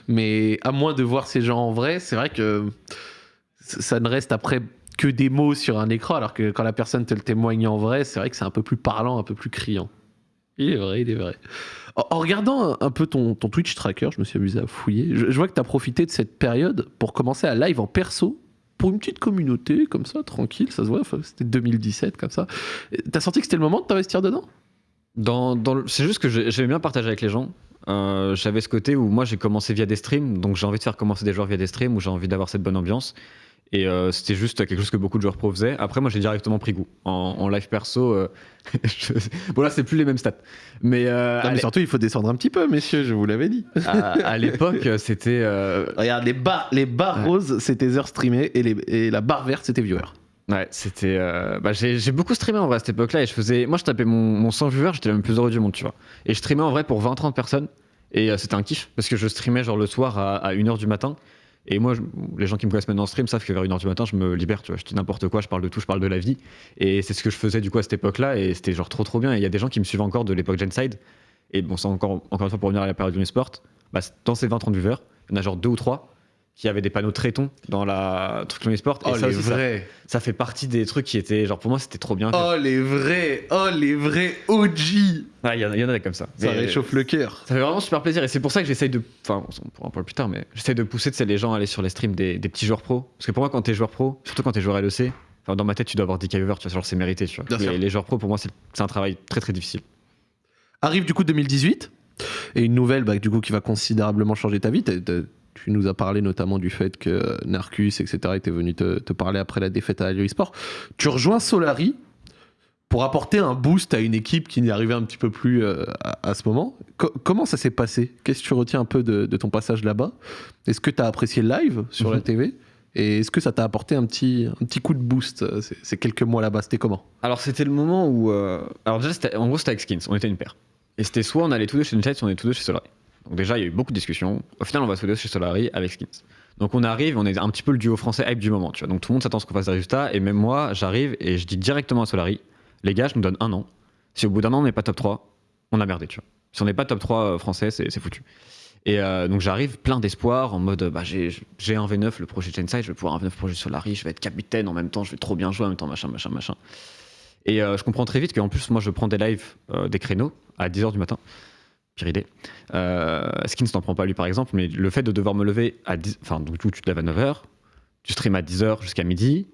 mais à moins de voir ces gens en vrai, c'est vrai que ça ne reste après que des mots sur un écran, alors que quand la personne te le témoigne en vrai, c'est vrai que c'est un peu plus parlant, un peu plus criant. Il est vrai, il est vrai. En, regardant un, peu ton, Twitch tracker, je me suis amusé à fouiller. Je, vois que tu as profité de cette période pour commencer à live en perso pour une petite communauté, comme ça, tranquille, ça se voit. C'était 2017, comme ça. T'as senti que c'était le moment de t'investir dedans? Dans, C'est juste que j'ai- j'aimais bien partager avec les gens. Euh, J'avais ce côté où moi j'ai commencé via des streams, donc j'ai envie de faire commencer des joueurs via des streams où j'ai envie d'avoir cette bonne ambiance. Et euh, c'était juste quelque chose que beaucoup de joueurs pro faisaient. Après, moi j'ai directement pris goût. En, en live perso, euh, *laughs* je- bon là c'est plus les mêmes stats. Mais, euh, Non, mais surtout, il faut descendre un petit peu, messieurs, je vous l'avais dit. à, à l'époque, *laughs* c'était. euh, Regarde, les barres, les barres Ouais. roses, c'était heures streamées et, les, et la barre verte, c'était viewer. Ouais, c'était. euh, bah, j'ai j'ai beaucoup streamé en vrai à cette époque-là et je faisais. Moi, je tapais mon, mon 100 viewers, j'étais le plus heureux du monde, tu vois. Et je streamais en vrai pour 20-30 personnes et euh, c'était un kiff parce que je streamais genre le soir à, à 1h du matin. Et moi, les gens qui me connaissent maintenant en stream savent que vers 1h du matin, je me libère, tu vois. Je dis n'importe quoi, je parle de tout, je parle de la vie. Et c'est ce que je faisais du coup à cette époque-là et c'était genre trop trop bien. Et il y a des gens qui me suivent encore de l'époque Genside. Et bon, c'est encore, encore une fois pour revenir à la période du sport. Bah, dans ces 20-30 viewers, il y en a genre deux ou trois qui avaient des panneaux traitons dans la truc sport. Et Oh, ça les aussi, vrais. ça fait partie des trucs qui étaient genre pour moi c'était trop bien Oh, les vrais. Oh, les vrais OG. Il y, en y en a comme ça Ça Mais réchauffe le cœur. ça fait vraiment super plaisir et c'est pour ça que j'essaye de enfin on pourra en parler plus tard mais j'essaye de pousser les gens à aller sur les streams des, des petits joueurs pro parce que pour moi quand t'es joueur pro surtout quand t'es joueur LEC dans ma tête tu dois avoir 10 viewers tu vois genre c'est mérité tu vois les, les joueurs pro pour moi c'est un travail très très difficile Arrive du coup 2018 et une nouvelle bah, du coup qui va considérablement changer ta vie. Tu nous as parlé notamment du fait que Narcus, etc., était venu te, te parler après la défaite à Alio Sport. Tu rejoins Solari pour apporter un boost à une équipe qui n'y arrivait un petit peu plus euh, à, à ce moment. Co- comment ça s'est passé? Qu'est-ce que tu retiens un peu de, de ton passage là-bas? Est-ce que tu as apprécié le live sur la Mhm. TV Et est-ce que ça t'a apporté un petit, un petit coup de boost? Ces, ces quelques mois là-bas C'était comment? Alors c'était le moment où euh, alors déjà en gros c'était avec Skins on était une paire et c'était soit on allait tous deux chez Inside soit on est tous deux chez Solari donc déjà il y a eu beaucoup de discussions au final on va les deux chez Solari avec Skins donc on arrive on est un petit peu le duo français hype du moment tu donc tout le monde s'attend à ce qu'on fasse des résultats et même moi j'arrive et je dis directement à Solari les gars je nous donne un an Si au bout d'un an on n'est pas top 3, on a merdé. Si on n'est pas top 3 français, c'est foutu. Et euh, donc j'arrive plein d'espoir en mode bah, j'ai un V9 le projet Genside, je vais pouvoir un V9 le projet Solari, je vais être capitaine en même temps, je vais trop bien jouer en même temps, machin, machin, machin. Et euh, je comprends très vite qu'en plus, moi je prends des lives, euh, des créneaux à 10h du matin. Pire idée. Skins t'en prend pas lui par exemple, mais le fait de devoir me lever à 10 enfin donc tu te lèves à 9h, tu stream à 10h jusqu'à midi,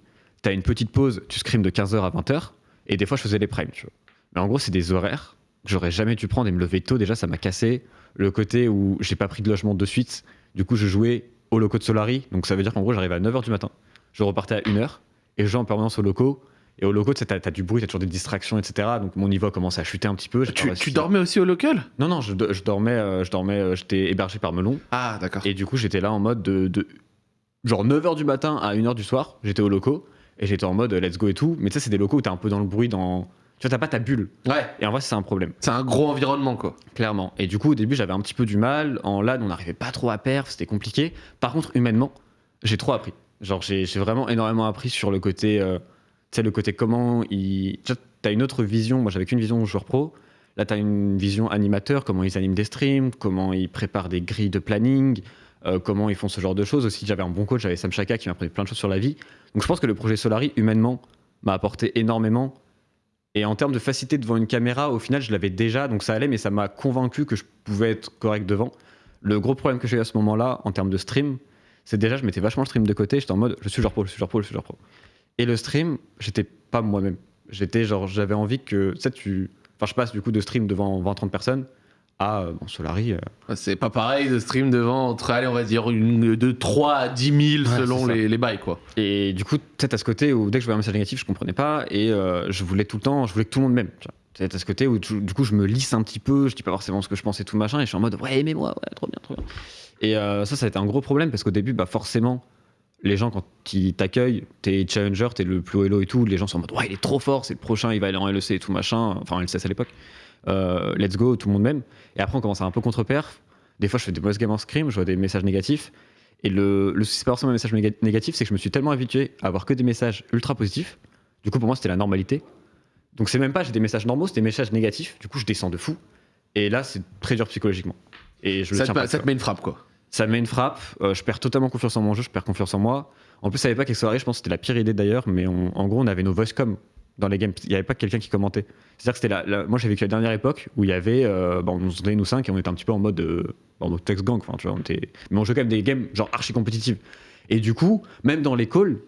tu as une petite pause, tu scream de 15h à 20h, et des fois je faisais les primes. Mais en gros, c'est des horaires que j'aurais jamais dû prendre et me lever tôt. Déjà, ça m'a cassé le côté où j'ai pas pris de logement de suite. Du coup, je jouais au loco de Solari. Donc ça veut dire qu'en gros, j'arrivais à 9h du matin. Je repartais à 1h et je jouais en permanence au loco. Et au loco, tu as, du bruit, tu as toujours des distractions, etc. Donc mon niveau a commencé à chuter un petit peu. Tu, dormais aussi au local? Non, non, je, dormais, euh, je dormais, euh, j'étais hébergé par Melon. Ah, d'accord. Et du coup, j'étais là en mode de, genre 9h du matin à 1h du soir, j'étais au loco et j'étais en mode let's go et tout. Mais tu sais, c'est des locaux où t'es un peu dans le bruit, dans tu vois, t'as pas ta bulle. Ouais. Et en vrai, c'est un problème. C'est un gros environnement, quoi. Clairement. Et du coup, au début, j'avais un petit peu du mal. En LAN, on n'arrivait pas trop à perdre, c'était compliqué. Par contre, humainement, j'ai trop appris. Genre, j'ai vraiment énormément appris sur le côté. Euh, sais, le côté comment ils. Tu as une autre vision. Moi, j'avais qu'une vision joueur pro. Là, tu as une vision animateur, comment ils animent des streams, comment ils préparent des grilles de planning, euh, comment ils font ce genre de choses. Aussi, j'avais un bon coach, j'avais Sam Chaka qui m'a appris plein de choses sur la vie. Donc, je pense que le projet Solari, humainement, m'a apporté énormément et en termes de facilité devant une caméra, au final, je l'avais déjà, donc ça allait, mais ça m'a convaincu que je pouvais être correct devant. Le gros problème que j'ai eu à ce moment-là, en termes de stream, c'est déjà, je mettais vachement le stream de côté, j'étais en mode, je suis genre pro, je suis genre pro, je suis genre pro. Et le stream, j'étais pas moi-même. J'étais genre, j'avais envie que, tu sais, tu. Enfin, je passe du coup de stream devant 20-30 personnes à euh, bon, Solari. Euh. C'est pas pareil de stream devant entre, allez, on va dire, une, de 3 à 10 000 selon les, les, bails, quoi. Et du coup, peut-être à ce côté où dès que je voyais un message négatif, je comprenais pas et euh, je voulais tout le temps, je voulais que tout le monde m'aime. C'est à ce côté où du coup, je me lisse un petit peu, je dis pas forcément ce que je pense et tout machin, et je suis en mode, ouais, aimez-moi, ouais, trop bien, trop bien. Et ça, ça a été un gros problème parce qu'au début, bah, forcément, les gens, quand ils t'accueillent, t'es challenger, t'es le plus haut elo et tout, les gens sont en mode, ouais, il est trop fort, c'est le prochain, il va aller en LEC et tout machin, enfin, en LCS à l'époque. Euh, let's go, tout le monde même. Et après, on commence à un peu contre-perf. Des fois, je fais des mauvaises games en scrim, je vois des messages négatifs. Et le, le c'est pas forcément un message négatif, c'est que je me suis tellement habitué à avoir que des messages ultra positifs. Du coup, pour moi, c'était la normalité. Donc, c'est même pas j'ai des messages normaux, c'est des messages négatifs. Du coup, je descends de fou. Et là, c'est très dur psychologiquement. Et je ça, te, pas, ça te met une frappe, quoi. Ça me met une frappe. Euh, je perds totalement confiance en mon jeu, je perds confiance en moi. En plus, avait pas qu'elle soirée, je pense que c'était la pire idée d'ailleurs, mais en gros, on avait nos voice com dans les games. Il n'y avait pas quelqu'un qui commentait. C'est-à-dire que c'était la, moi j'ai vécu la dernière époque où il y avait, euh, bon, on se nous cinq et on était un petit peu en mode, euh, en mode text gang, tu vois, on était, mais on jouait quand même des games genre archi compétitives. Et du coup, même dans les calls,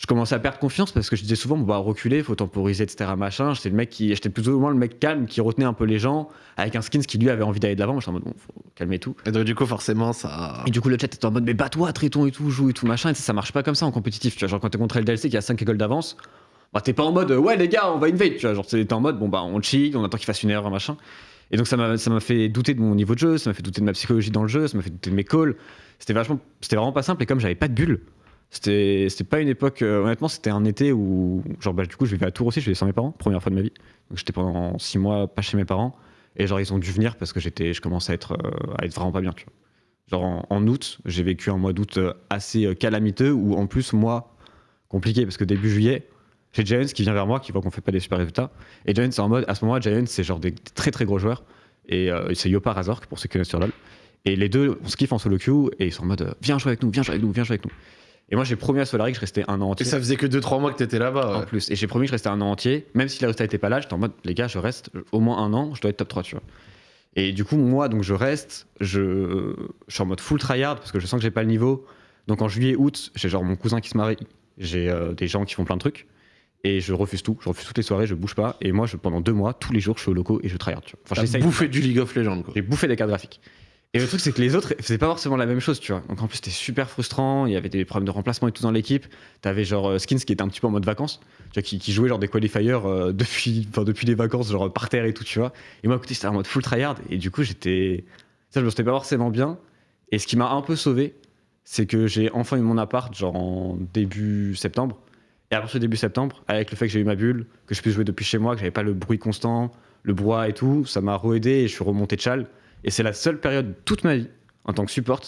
je commençais à perdre confiance parce que je disais souvent, on va reculer, faut temporiser, etc. Machin. J'étais le mec qui, j'étais plus ou moins le mec calme qui retenait un peu les gens avec un skins qui lui avait envie d'aller de l'avant. J'étais en mode, bon, faut calmer tout. Et donc, du coup, forcément, ça. Et du coup, le chat était en mode, mais bats-toi, traitons et tout, joue et tout, machin. Et ça, ça marche pas comme ça en compétitif. Tu vois, genre quand t'es contre LDLC qui a 5 écoles d'avance, bah, t'es pas en mode ouais les gars on va invade tu vois genre t'es en mode bon bah on chill on attend qu'il fasse une erreur machin et donc ça m'a ça m'a fait douter de mon niveau de jeu ça m'a fait douter de ma psychologie dans le jeu ça m'a fait douter de mes calls c'était vachement c'était vraiment pas simple et comme j'avais pas de bulle c'était pas une époque euh, honnêtement c'était un été où genre bah, du coup je vivais à Tours aussi je vivais sans mes parents première fois de ma vie donc j'étais pendant six mois pas chez mes parents et genre ils ont dû venir parce que j'étais je commençais à être euh, à être vraiment pas bien tu vois genre en, août j'ai vécu un mois d'août euh, assez calamiteux où en plus moi compliqué parce que début juillet j'ai Giants qui vient vers moi, qui voit qu'on fait pas des super résultats. Et Giants, c'est en mode, à ce moment-là, Giants, c'est genre des très très gros joueurs. Et c'est Yopa Razork, pour ceux qui connaissent sur LoL. Et les deux, on se kiffe en solo queue et ils sont en mode, viens jouer avec nous, viens jouer avec nous, viens jouer avec nous. Et moi, j'ai promis à Solari que je restais un an entier. Et ça faisait que 2-3 mois que t'étais là-bas. En plus. Et j'ai promis que je restais un an entier. Même si les résultats n'étaient pas là, j'étais en mode, les gars, je reste au moins un an, je dois être top 3, tu vois. Et du coup, moi, donc je reste, je, je suis en mode full tryhard parce que je sens que j'ai pas le niveau. Donc en juillet, août, j'ai genre mon cousin qui se marie, j'ai euh, des gens qui font plein de trucs et je refuse tout. Je refuse toutes les soirées, je bouge pas. Et moi, je, pendant deux mois, tous les jours, je suis au loco et je tryhard. Tu vois. Enfin, j'ai bouffé du League of Legends. J'ai bouffé des cartes graphiques. Et le truc, c'est que les autres faisaient pas forcément la même chose, tu vois. Donc en plus, c'était super frustrant. Il y avait des problèmes de remplacement et tout dans l'équipe. T'avais genre euh, Skins qui était un petit peu en mode vacances, tu vois, qui, jouait genre des qualifiers euh, *laughs* depuis, depuis les vacances, genre par terre et tout, tu vois. Et moi, écoutez, c'était en mode full tryhard. Et du coup, j'étais. Ça, je me sentais pas forcément bien. Et ce qui m'a un peu sauvé, c'est que j'ai enfin eu mon appart, genre en début septembre. Et après ce début septembre, avec le fait que j'ai eu ma bulle, que je puisse jouer depuis chez moi, que j'avais pas le bruit constant, le bois et tout, ça m'a re-aidé et je suis remonté de chal. Et c'est la seule période de toute ma vie, en tant que support,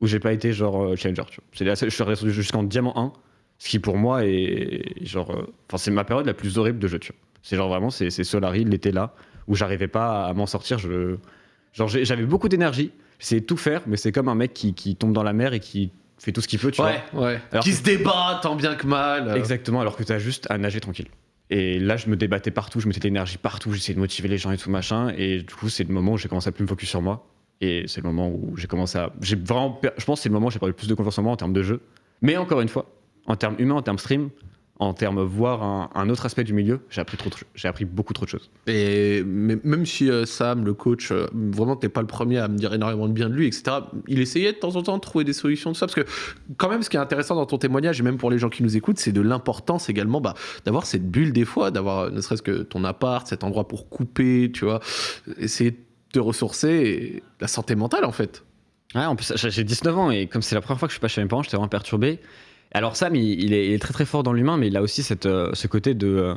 où j'ai pas été genre euh, challenger. C'est la seule, je suis resté jusqu'en diamant 1, ce qui pour moi est genre. Euh, enfin, c'est ma période la plus horrible de jeu, tu vois. C'est genre vraiment, c'est c'est Solari, l'été là, où j'arrivais pas à m'en sortir. Je, genre j'avais beaucoup d'énergie, j'essayais de tout faire, mais c'est comme un mec qui, qui tombe dans la mer et qui fait tout ce qu'il peut, tu Ouais, ouais. Alors qui que- se débat tant bien que mal. vois. Exactement, alors que t'as juste à nager tranquille. Et là, je me débattais partout, je mettais de l'énergie partout, j'essayais de motiver les gens et tout machin. Et du coup, c'est le moment où j'ai commencé à plus me focus sur moi. Et c'est le moment où j'ai commencé à. J'ai vraiment. Je pense que c'est le moment où j'ai perdu le plus de confiance en moi en termes de jeu. Mais encore une fois, en termes humains, en termes stream, en termes voir un, un autre aspect du milieu, j'ai appris, trop de j'ai appris beaucoup trop de choses. Et mais- même si euh, Sam, le coach, euh, vraiment t'es pas le premier à me dire énormément de bien de lui, etc. Il essayait de temps en temps de trouver des solutions, tout ça, parce que quand même, ce qui est intéressant dans ton témoignage et même pour les gens qui nous écoutent, c'est de l'importance également bah, d'avoir cette bulle des fois, d'avoir euh, ne serait-ce que ton appart, cet endroit pour couper, tu vois, essayer de te ressourcer et la santé mentale en fait. Ouais, en plus, j'ai j'ai 19 ans et comme c'est la première fois que je suis pas chez mes parents, j'étais vraiment perturbé. Alors Sam, il, il est, il est très très fort dans l'humain, mais il a aussi cette, euh, ce côté de... euh,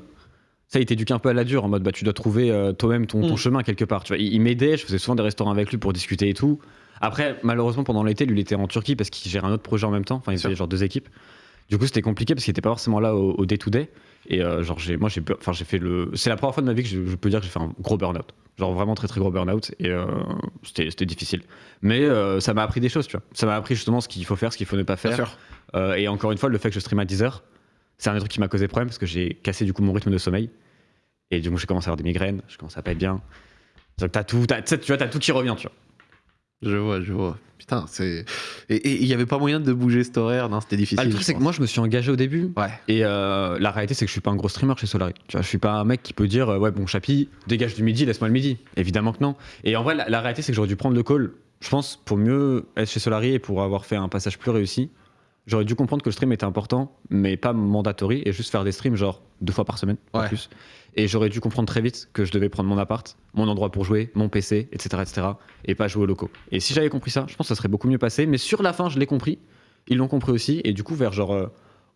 ça, il t'éduque un peu à la dure, en mode bah, tu dois trouver euh, toi-même ton, ton Mm. chemin quelque part. Tu vois, il, il m'aidait, je faisais souvent des restaurants avec lui pour discuter et tout. Après, malheureusement, pendant l'été, lui, il était en Turquie parce qu'il gère un autre projet en même temps. Enfin, il faisait genre deux équipes. Du coup, c'était compliqué parce qu'il était pas forcément là au au day-to-day. Et euh, genre, j'ai, moi, j'ai, enfin, j'ai fait le. C'est la première fois de ma vie que je, je peux dire que j'ai fait un gros burn-out. Genre vraiment très très gros burn-out. Et euh, c'était, c'était difficile. Mais euh, ça m'a appris des choses, tu vois. Ça m'a appris justement ce qu'il faut faire, ce qu'il faut ne pas faire. et encore une fois, le fait que je stream à 10 heures, c'est un des trucs qui m'a causé problème parce que j'ai cassé du coup mon rythme de sommeil. Et du coup, j'ai commencé à avoir des migraines, je commence à pas être bien. Donc, t'as tout, t'as- tu vois, t'as tout qui revient, tu vois. Je vois, je vois. Putain, c'est. Et il y avait pas moyen de bouger cet horaire, non, c'était difficile. Ah, le truc, c'est que moi, je me suis engagé au début. Ouais. Et euh, la réalité, c'est que je suis pas un gros streamer chez Solari. Tu vois, je suis pas un mec qui peut dire, euh, ouais, bon, Chapi, dégage du midi, laisse-moi le midi. Évidemment que non. Et en vrai, la, la réalité, c'est que j'aurais dû prendre le call, je pense, pour mieux être chez Solari et pour avoir fait un passage plus réussi. J'aurais dû comprendre que le stream était important, mais pas mandatory, et juste faire des streams genre deux fois par semaine, Ouais. plus. Et j'aurais dû comprendre très vite que je devais prendre mon appart, mon endroit pour jouer, mon PC, etc., etc., et pas jouer au locaux. Et si j'avais compris ça, je pense que ça serait beaucoup mieux passé. Mais sur la fin, je l'ai compris. Ils l'ont compris aussi. Et du coup, vers genre euh,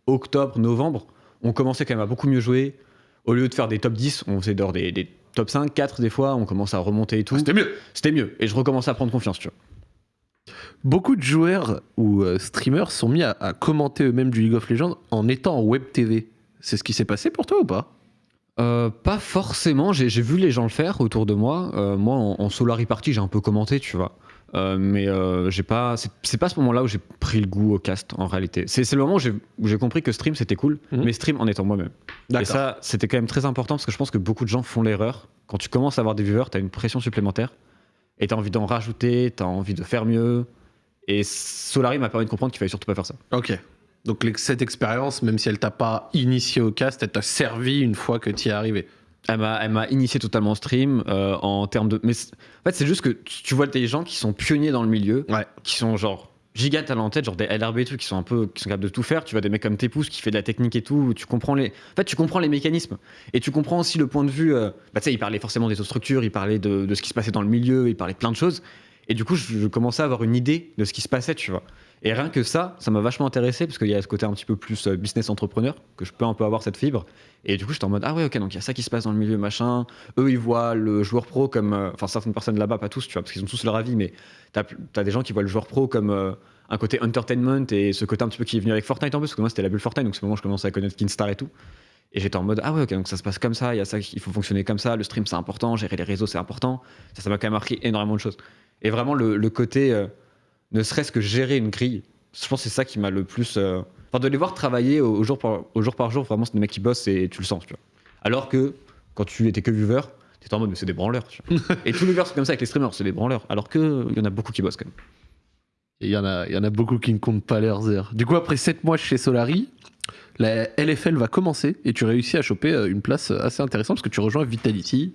octobre, novembre, on commençait quand même à beaucoup mieux jouer. Au lieu de faire des top 10, on faisait des, des top 5, 4 des fois, on commence à remonter et tout. Ah, C'était mieux. C'était mieux. Et je recommençais à prendre confiance, tu vois. Beaucoup de joueurs ou euh, streamers sont mis à, à commenter eux-mêmes du League of Legends en étant en web TV. C'est ce qui s'est passé pour toi ou pas? Euh, pas forcément, j'ai vu les gens le faire autour de moi. Euh, moi, en, en Solari Party, j'ai un peu commenté, tu vois. Euh, mais j'ai pas, c'est pas ce moment-là où j'ai pris le goût au cast en réalité. C'est le moment où j'ai où j'ai compris que stream c'était cool, Mhm. mais stream en étant moi-même. Et ça, c'était quand même très important parce que je pense que beaucoup de gens font l'erreur. Quand tu commences à avoir des viewers, t'as une pression supplémentaire et t'as envie d'en rajouter, t'as envie de faire mieux. Et Solari m'a permis de comprendre qu'il fallait surtout pas faire ça. Ok. Donc cette expérience, même si elle t'a pas initié au cast, elle t'a servi une fois que tu y es arrivé. Elle m'a, elle m'a initié totalement au stream euh, en termes de. Mais en fait, c'est juste que tu tu vois des gens qui sont pionniers dans le milieu, Ouais. qui sont genre giga talentés, genre des LRB et tout, qui sont un peu, qui sont capables de tout faire. Tu vois des mecs comme Tepous qui fait de la technique et tout. Tu comprends les. En fait, tu comprends les mécanismes et tu comprends aussi le point de vue. euh, Bah, tu sais, il parlait forcément des structures, il parlait de, de ce qui se passait dans le milieu, il parlait de plein de choses. Et du coup, je, je commençais à avoir une idée de ce qui se passait, tu vois. Et rien que ça, ça m'a vachement intéressé parce qu'il y a ce côté un petit peu plus euh, business entrepreneur que je peux un peu avoir cette fibre. Et du coup, j'étais en mode ah ouais ok donc il y a ça qui se passe dans le milieu machin. Eux ils voient le joueur pro comme euh, enfin certaines personnes là-bas pas tous tu vois parce qu'ils ont tous leur avis mais t'as as des gens qui voient le joueur pro comme euh, un côté entertainment et ce côté un petit peu qui est venu avec Fortnite en plus parce que moi c'était la bulle Fortnite donc c'est le moment où je commençais à connaître Kinstar et tout. Et j'étais en mode ah ouais ok donc ça se passe comme ça il faut fonctionner comme ça le stream c'est important gérer les réseaux c'est important ça ça m'a quand même marqué énormément de choses. Et vraiment le, côté ne serait-ce que gérer une grille je pense que c'est ça qui m'a le plus. euh, Enfin, de les voir travailler au, jour par, au jour par jour, vraiment, c'est des mecs qui bossent et tu le sens, tu vois. Alors que quand tu étais que viewer, t'étais en mode, mais c'est des branleurs, tu vois. *laughs* et tous les viewers, c'est comme ça avec les streamers, c'est des branleurs. Alors que il y en a beaucoup qui bossent quand même. Et Il y, en a, y en a beaucoup qui ne comptent pas leurs heures. Du coup, après 7 mois chez Solari, la LFL va commencer et tu réussis à choper euh, une place assez intéressante parce que tu rejoins Vitality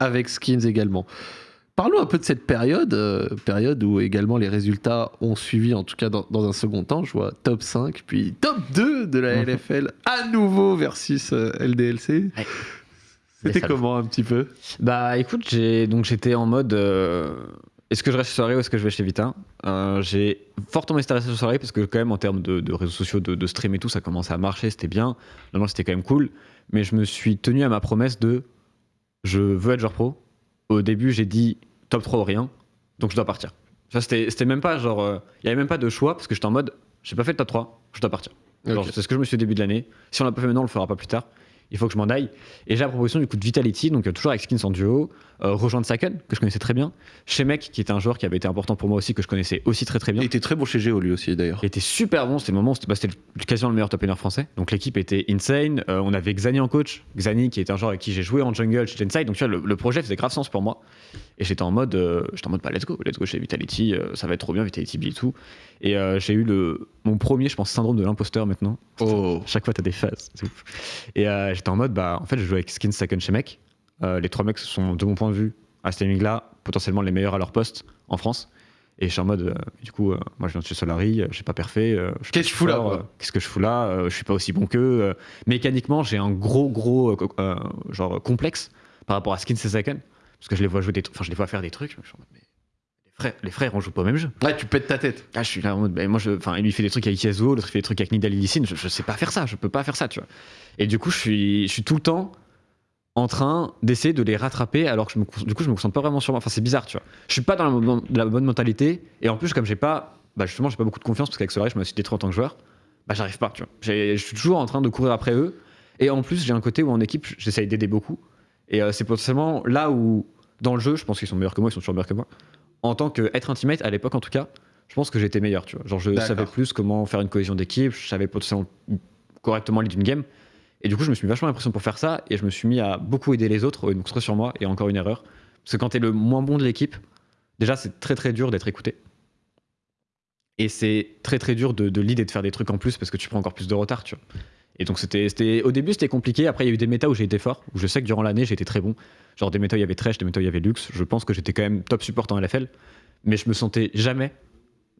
avec Skins également. Parlons un peu de cette période, euh, période où également les résultats ont suivi, en tout cas dans, dans un second temps. Je vois top 5, puis top 2 de la Mhm. LFL à nouveau versus euh, LDLC. Ouais. C'était comment un petit peu? Bah écoute, j'ai donc j'étais en mode euh, est-ce que je reste chez Soirée ou est-ce que je vais chez Vita J'ai fortement resté sur Soirée parce que quand même en termes de, de réseaux sociaux, de, de stream et tout, ça commençait à marcher, c'était bien. Normalement c'était quand même cool, mais je me suis tenu à ma promesse de je veux être joueur pro. Au début j'ai dit top 3 ou rien, donc je dois partir. Ça c'était même pas genre, euh, il y avait même pas de choix parce que j'étais en mode j'ai pas fait le top 3, je dois partir. C'est ce que je me suis dit au début de l'année. Si on l'a pas fait maintenant, on le fera pas plus tard. Il faut que je m'en aille. Et j'ai la proposition du coup de Vitality, donc euh, toujours avec Skins en duo, euh, rejoindre Saken, que je connaissais très bien, chez Mec, qui était un joueur qui avait été important pour moi aussi, que je connaissais aussi très très bien. Il était très bon chez Géo lui aussi d'ailleurs. Il était super bon, c'était le moment, où c'était bah, quasiment le meilleur top laner français. Donc l'équipe était insane. Euh, on avait Xani en coach, Xani qui est un joueur avec qui j'ai joué en jungle chez Genside. Donc tu vois, le, le projet faisait grave sens pour moi. Et j'étais en mode, euh, j'étais en mode, bah, let's go, let's go chez Vitality, ça va être trop bien, Vitality Build et tout. Et j'ai eu le, mon premier, je pense, syndrome de l'imposteur maintenant. Oh. Chaque fois, t'as des phases. c'est ouf. Et j'étais en mode, bah, en fait, je joue avec Skin Second chez Mec. Euh, les trois mecs sont, de mon point de vue, à ce timing-là, potentiellement les meilleurs à leur poste en France. Et je suis en mode, euh, du coup, euh, moi je viens de chez Solari, euh, j'ai pas parfait. je suis Qu'est-ce que je fous là, Qu'est-ce que je fous là Je suis pas aussi bon qu'eux. mécaniquement, j'ai un gros, gros, genre, complexe par rapport à Skin Second. Parce que je les vois jouer des trucs, enfin, je les vois faire des trucs. Je suis en mode, mais les frères, les frères, on joue pas au même jeu. Ouais, tu pètes ta tête. Ah, je suis là en mode, bah, moi, je, enfin, lui fait des trucs avec Yasuo, l'autre il fait des trucs avec Nidal et Lee Sin, je, je sais pas faire ça, je peux pas faire ça, tu vois. Et du coup, je suis, je suis tout le temps en train d'essayer de les rattraper, alors que je me, du coup, je me concentre pas vraiment sur moi. Enfin, c'est bizarre, tu vois. Je suis pas dans la, bonne mentalité, et en plus, comme j'ai pas, bah, justement, j'ai pas beaucoup de confiance, parce qu'avec Solari, je me suis détruit en tant que joueur, bah, j'arrive pas, tu vois. Je suis toujours en train de courir après eux, et en plus, j'ai un côté où en équipe, j'essaye d'aider beaucoup, et euh, c'est potentiellement là où, dans le jeu, je pense qu'ils sont meilleurs que moi, ils sont toujours meilleurs que moi. En tant qu'être un teammate, à l'époque en tout cas, je pense que j'étais meilleur, tu vois. Genre, je savais plus comment faire une cohésion d'équipe, je savais potentiellement correctement lead une game. Et du coup, je me suis mis vachement l'impression pour faire ça, et je me suis mis à beaucoup aider les autres, et me concentrer sur moi, et encore une erreur. Parce que quand t'es le moins bon de l'équipe, déjà, c'est très très dur d'être écouté. Et c'est très très dur de, de lead et de faire des trucs en plus, parce que tu prends encore plus de retard, tu vois. Et donc, c'était, au début, c'était compliqué. Après, il y a eu des méta où j'ai été fort, où je sais que durant l'année, j'ai été très bon. Genre, des méta où il y avait Thresh, des méta où il y avait Lux. Je pense que j'étais quand même top support en LFL, mais je me sentais jamais,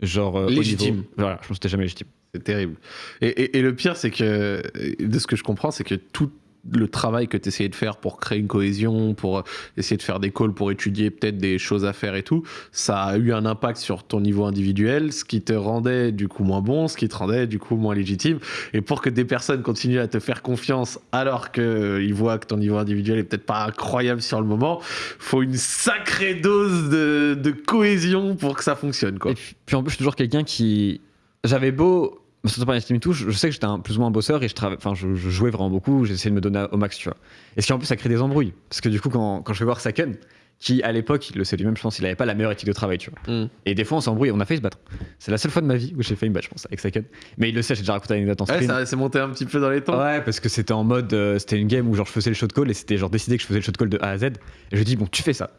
genre, euh, Légitime. niveau- Voilà, je me sentais jamais légitime. C'est terrible. Et, et- et le pire, c'est que, de ce que je comprends, c'est que tout le travail que tu essayais de faire pour créer une cohésion, pour essayer de faire des calls, pour étudier peut-être des choses à faire et tout, ça a eu un impact sur ton niveau individuel, ce qui te rendait du coup moins bon, ce qui te rendait du coup moins légitime. Et pour que des personnes continuent à te faire confiance alors qu'ils voient que ton niveau individuel est peut-être pas incroyable sur le moment, faut une sacrée dose de, de cohésion pour que ça fonctionne. Quoi. Puis en plus, je suis toujours quelqu'un qui. J'avais beau me sentir par estime et tout, je, je sais que j'étais un, plus ou moins un bosseur et je, enfin, je, je jouais vraiment beaucoup, j'essayais de me donner au max, tu vois. Et ce qui en plus, ça crée des embrouilles. Parce que du coup, quand, quand je vais voir Saken, qui à l'époque, il le sait lui-même, je pense, il avait pas la meilleure éthique de travail, tu vois. Mm. Et des fois, on s'embrouille, on a failli se battre. C'est la seule fois de ma vie où j'ai fait une battre, je pense, avec Saken. Mais il le sait, j'ai déjà raconté l'anecdote en Ouais, stream. ça s'est monté un petit peu dans les temps. Ouais, parce que c'était en mode, euh, c'était une game où genre je faisais le shot call et c'était genre décidé que je faisais le shot call de A à Z. Et je dis bon, tu fais ça.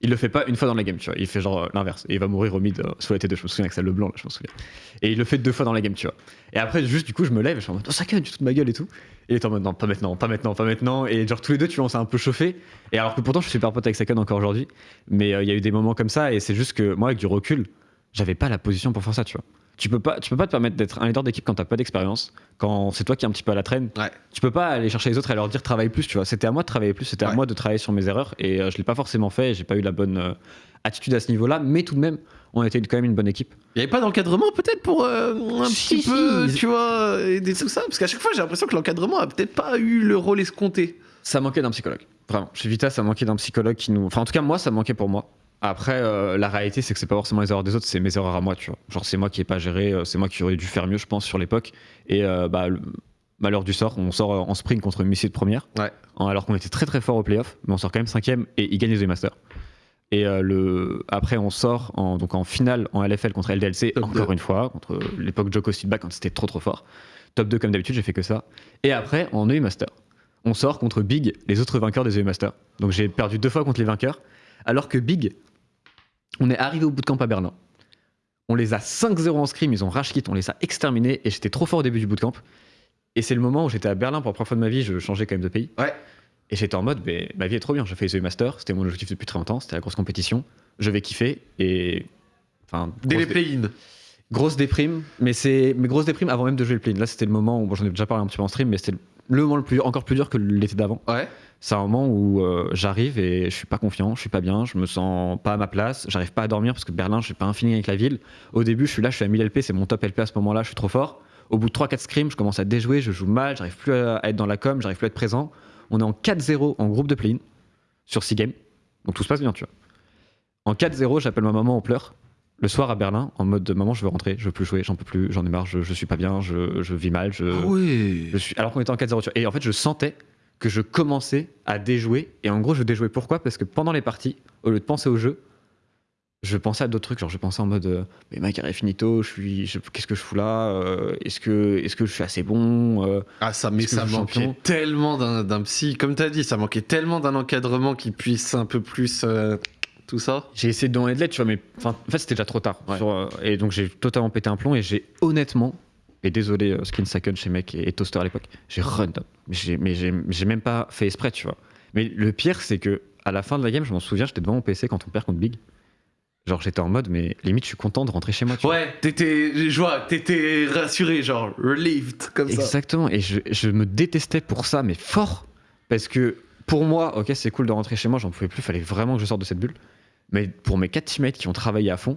Il le fait pas une fois dans la game, tu vois. Il fait genre euh, l'inverse. Il va mourir au mid euh, sous la T2, je me souviens avec ça le blanc, là, je me souviens. Et il le fait deux fois dans la game, tu vois. Et après, juste du coup, je me lève et je suis en mode, oh, ça tu te de ma gueule et tout. Et il est en mode, non, pas maintenant, pas maintenant, pas maintenant. Et genre tous les deux, tu vois, on s'est un peu chauffé. Et alors que pourtant, je suis super pote avec Sakan encore aujourd'hui. Mais euh, il y a eu des moments comme ça et c'est juste que moi, avec du recul, j'avais pas la position pour faire ça, tu vois. Tu peux pas, tu peux pas te permettre d'être un leader d'équipe quand t'as pas d'expérience, quand c'est toi qui es un petit peu à la traîne. Ouais. Tu peux pas aller chercher les autres et leur dire travaille plus, tu vois. C'était à moi de travailler plus, c'était à moi de travailler sur mes erreurs et euh, je l'ai pas forcément fait. J'ai pas eu la bonne euh, attitude à ce niveau-là, mais tout de même, on était quand même une bonne équipe. Il n'y avait pas d'encadrement peut-être pour euh, un Si, petit si, peu, tu vois, aider tout ça? Parce qu'à chaque fois, j'ai l'impression que l'encadrement a peut-être pas eu le rôle escompté. Ça manquait d'un psychologue, vraiment. Chez Vita, ça manquait d'un psychologue qui nous. Enfin, en tout cas, moi, ça manquait pour moi. Après, euh, la réalité, c'est que c'est pas forcément les erreurs des autres, c'est mes erreurs à moi, tu vois. Genre, c'est moi qui ai pas géré, euh, c'est moi qui aurais dû faire mieux, je pense, sur l'époque. Et euh, bah, le malheur du sort, on sort en sprint contre une de première, Ouais. en- alors qu'on était très très fort au playoff, mais on sort quand même cinquième et ils gagnent les Masters. Et euh, le... après, on sort en, donc en finale en LFL contre LDLC, Top encore deux. une fois, contre l'époque Joko Silva quand c'était trop trop fort. Top 2 comme d'habitude, j'ai fait que ça. Et après, en EU Master, on sort contre Big, les autres vainqueurs des EU Master. Donc j'ai perdu deux fois contre les vainqueurs, alors que Big, on est arrivé au bootcamp à Berlin. On les a 5-0 en scrim, ils ont rage on les a exterminés et j'étais trop fort au début du bootcamp. Et c'est le moment où j'étais à Berlin pour la première fois de ma vie, je changeais quand même de pays. Ouais. Et j'étais en mode, mais ma vie est trop bien, j'ai fait les Master, c'était mon objectif depuis très longtemps, c'était la grosse compétition, je vais kiffer et. Enfin, Dès les play-in. grosse déprime, mais c'est. Mais grosse déprime avant même de jouer le play Là, c'était le moment où, bon, j'en ai déjà parlé un petit peu en stream, mais c'était le moment le plus, encore plus dur que l'été d'avant. Ouais. C'est un moment où euh, j'arrive et je suis pas confiant, je suis pas bien, je me sens pas à ma place, j'arrive pas à dormir parce que Berlin, j'ai pas un feeling avec la ville. Au début, je suis là, je suis à 1000 LP, c'est mon top LP à ce moment-là, je suis trop fort. Au bout de 3-4 scrims, je commence à déjouer, je joue mal, j'arrive plus à être dans la com, j'arrive plus à être présent. On est en 4-0 en groupe de play-in sur 6 games, donc tout se passe bien, tu vois. En 4-0, j'appelle ma maman en pleurs. Le soir à Berlin, en mode maman, je veux rentrer, je veux plus jouer, j'en peux plus, j'en ai marre, je, je suis pas bien, je, je vis mal, je, Ah ouais. je suis, alors qu'on était en 4-0, tu vois. Et en fait, je sentais que je commençais à déjouer. Et en gros, je déjouais pourquoi? Parce que pendant les parties, au lieu de penser au jeu, je pensais à d'autres trucs. Genre, je pensais en mode, euh, mais ma carrière est finito, je suis, je- qu'est-ce que je fous là? Euh, Est-ce que, est-ce que je suis assez bon? Euh, Ah, ça, mais ça manquait tellement d'un psy. Comme tu as dit, ça manquait tellement d'un encadrement qui puisse un peu plus tout ça. J'ai essayé de demander de l'aide, tu vois, mais en fait, c'était déjà trop tard. Ouais. Sur, et donc, j'ai totalement pété un plomb et j'ai honnêtement, et désolé, euh, Skin Second chez Mec et, et Toaster à l'époque, j'ai run down. Mais j'ai- même pas fait exprès, tu vois. Mais le pire, c'est que à la fin de la game, je m'en souviens, j'étais devant mon PC quand on perd contre Big. Genre, j'étais en mode, mais limite, je suis content de rentrer chez moi. Tu. Ouais, t'étais, je vois, t'étais rassuré, genre relieved, comme ça. Exactement. Et je, je me détestais pour ça, mais fort. Parce que pour moi, ok, c'est cool de rentrer chez moi, j'en pouvais plus, fallait vraiment que je sorte de cette bulle. Mais pour mes quatre teammates qui ont travaillé à fond,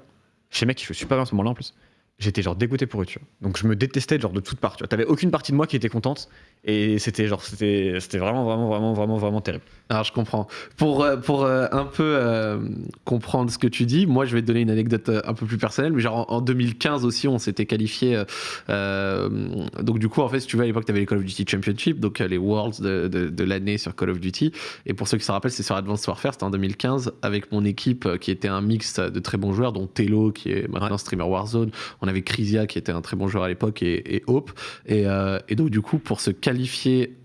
chez mec, je suis pas bien à ce moment-là en plus, j'étais genre dégoûté pour eux, tu vois. Donc je me détestais genre de toutes parts, tu vois. T'avais aucune partie de moi qui était contente. Et c'était genre, c'était c'était vraiment, vraiment, vraiment, vraiment, vraiment terrible. Alors je comprends. Pour, euh, pour euh, un peu euh, comprendre ce que tu dis, moi je vais te donner une anecdote un peu plus personnelle, mais genre en, en 2015 aussi on s'était qualifié. euh, donc du coup en fait si tu veux à l'époque tu avais les Call of Duty Championship, donc les Worlds de, de- de l'année sur Call of Duty. Et pour ceux qui se rappellent c'est sur Advanced Warfare, c'était en 2015 avec mon équipe qui était un mix de très bons joueurs, dont Telo qui est maintenant streamer Warzone, on avait Crisia qui était un très bon joueur à l'époque et, et Hope. Et, euh, et donc du coup pour se qualifier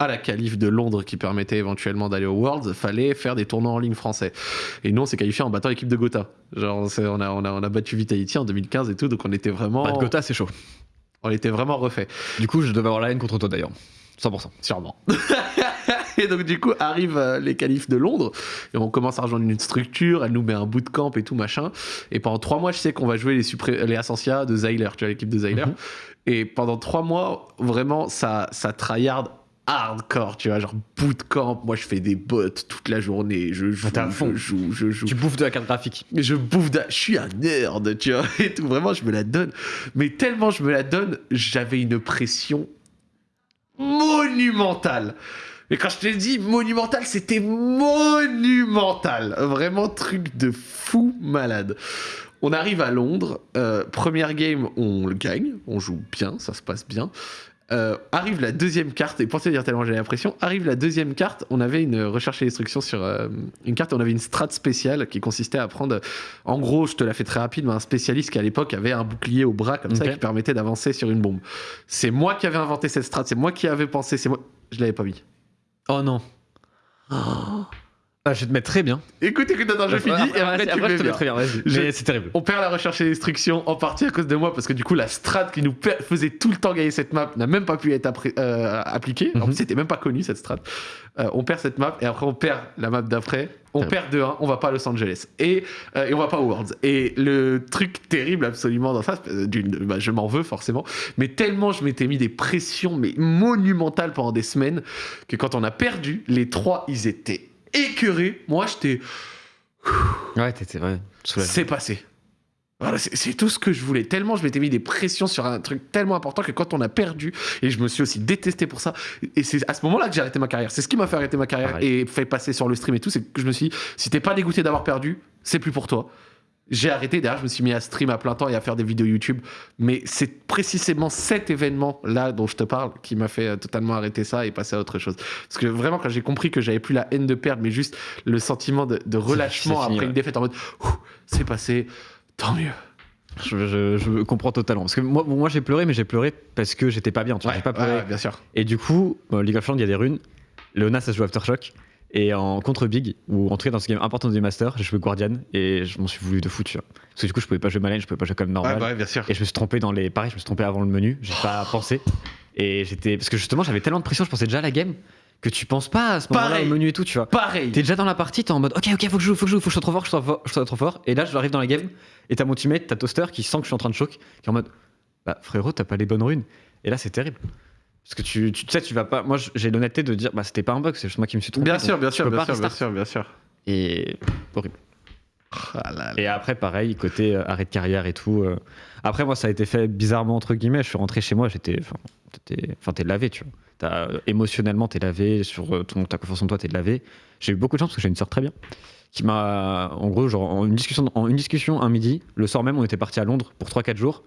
à la qualif de Londres qui permettait éventuellement d'aller au Worlds, fallait faire des tournois en ligne français. Et nous, on s'est qualifié en battant l'équipe de Gotha. Genre, on a, on, a, on a battu Vitality en 2015 et tout, donc on était vraiment, Pas de Gotha, c'est chaud. on était vraiment refait. Du coup, je devais avoir la haine contre toi d'ailleurs. 100%. Sûrement. *laughs* et donc, du coup, arrivent euh, les qualifs de Londres et on commence à rejoindre une structure. Elle nous met un bootcamp et tout machin. Et pendant trois mois, je sais qu'on va jouer les, les Ascensia de Zyler, tu vois, l'équipe de Zyler. Mhm. Et pendant trois mois, vraiment, ça, ça tryhard hardcore, tu vois, genre bootcamp. Moi, je fais des bots toute la journée. Je joue, fond. je joue, je joue. Tu bouffes de la carte graphique. Mais je bouffe d'un- je suis un nerd, tu vois, *laughs* et tout, vraiment, je me la donne. Mais tellement je me la donne, j'avais une pression monumentale. Mais quand je te dis monumental, c'était monumental. Vraiment truc de fou malade. On arrive à Londres, euh, première game, on le gagne, on joue bien, ça se passe bien. Euh, arrive la deuxième carte, et pour te dire tellement j'avais l'impression, arrive la deuxième carte, on avait une recherche et instruction sur euh, une carte, on avait une strat spéciale qui consistait à prendre, en gros, je te la fais très rapide, mais un spécialiste qui à l'époque avait un bouclier au bras comme ça qui permettait d'avancer sur une bombe. C'est moi qui avais inventé cette strat, c'est moi qui avais pensé, c'est moi. Je l'avais pas mis. Oh non. Ah, je vais te mettre très bien. Écoute, écoute, attends, je finis et après, tu me je mets te bien. mets très bien, vas-y. Je- Mais c'est terrible. On perd la recherche et l'instruction en partie à cause de moi parce que du coup la strat qui nous per- faisait tout le temps gagner cette map n'a même pas pu être appré- euh, appliquée. En Mhm. plus c'était même pas connu cette strat. Euh, on perd cette map et après on perd la map d'après. On perd 2-1, on va pas à Los Angeles et, euh, et on va pas aux Worlds. Et le truc terrible absolument dans ça, d'une, bah, je m'en veux forcément, mais tellement je m'étais mis des pressions mais monumentales pendant des semaines que quand on a perdu, les trois ils étaient écœurés. Moi j'étais Ouais, t'étais ouais, c'est passé. Voilà, c'est c'est tout ce que je voulais. Tellement je m'étais mis des pressions sur un truc tellement important que quand on a perdu, et je me suis aussi détesté pour ça, et c'est à ce moment-là que j'ai arrêté ma carrière. C'est ce qui m'a fait arrêter ma carrière Pareil. et fait passer sur le stream et tout, c'est que je me suis dit, si t'es pas dégoûté d'avoir perdu, c'est plus pour toi. J'ai arrêté, derrière je me suis mis à stream à plein temps et à faire des vidéos YouTube, mais c'est précisément cet événement-là dont je te parle qui m'a fait euh, totalement arrêter ça et passer à autre chose. Parce que vraiment quand j'ai compris que j'avais plus la haine de perdre, mais juste le sentiment de, de relâchement fini, après ouais. une défaite en mode, c'est passé, tant mieux. Je, je- je comprends totalement. Parce que moi, moi j'ai pleuré, mais j'ai pleuré parce que j'étais pas bien. Tu vois, j'ai pas pleuré. ouais, bien sûr. Et du coup, bon, League of Legends, il y a des runes. Léona, ça se joue Aftershock. Et en contre Big, ou en tout cas dans ce game important du Master, j'ai joué Guardian et je m'en suis voulu de fou, tu vois. Parce que du coup, je pouvais pas jouer ma lane, je pouvais pas jouer comme normal. Bah ouais, bien sûr. Et je me suis trompé dans les. Pareil, je me suis trompé avant le menu, j'ai pas pensé. Et j'étais. Parce que justement, j'avais tellement de pression, je pensais déjà à la game, que tu penses pas à ce moment-là au menu et tout, tu vois. Pareil. T'es déjà dans la partie, t'es en mode ok, ok, faut que je joue, faut que je joue, faut que je sois trop fort, je sois, fort, je sois trop fort. Et là, je arrive dans la game, et t'as mon teammate, t'as Toaster qui sent que je suis en train de choc, qui est en mode bah frérot, t'as pas les bonnes runes. Et là, c'est terrible. Parce que tu, tu tu sais, tu vas pas. Moi, j'ai l'honnêteté de dire bah c'était pas un bug, c'est juste moi qui me suis trompé. Bien sûr, bien sûr, bien sûr, bien sûr, bien sûr. Et horrible. Ah là là. Et après, pareil, côté euh, arrêt de carrière et tout. euh, Après, moi, ça a été fait bizarrement, entre guillemets. Je suis rentré chez moi, j'étais. Enfin, t'étais- enfin, t'es lavé, tu vois. T'as- euh, émotionnellement, t'es lavé. Sur euh, ton, ta confiance en toi, t'es lavé. J'ai eu beaucoup de chance parce que j'ai une sœur très bien. Qui m'a. En gros, genre, en une, discussion, en une discussion un midi, le soir même, on était parti à Londres pour 3-4 jours.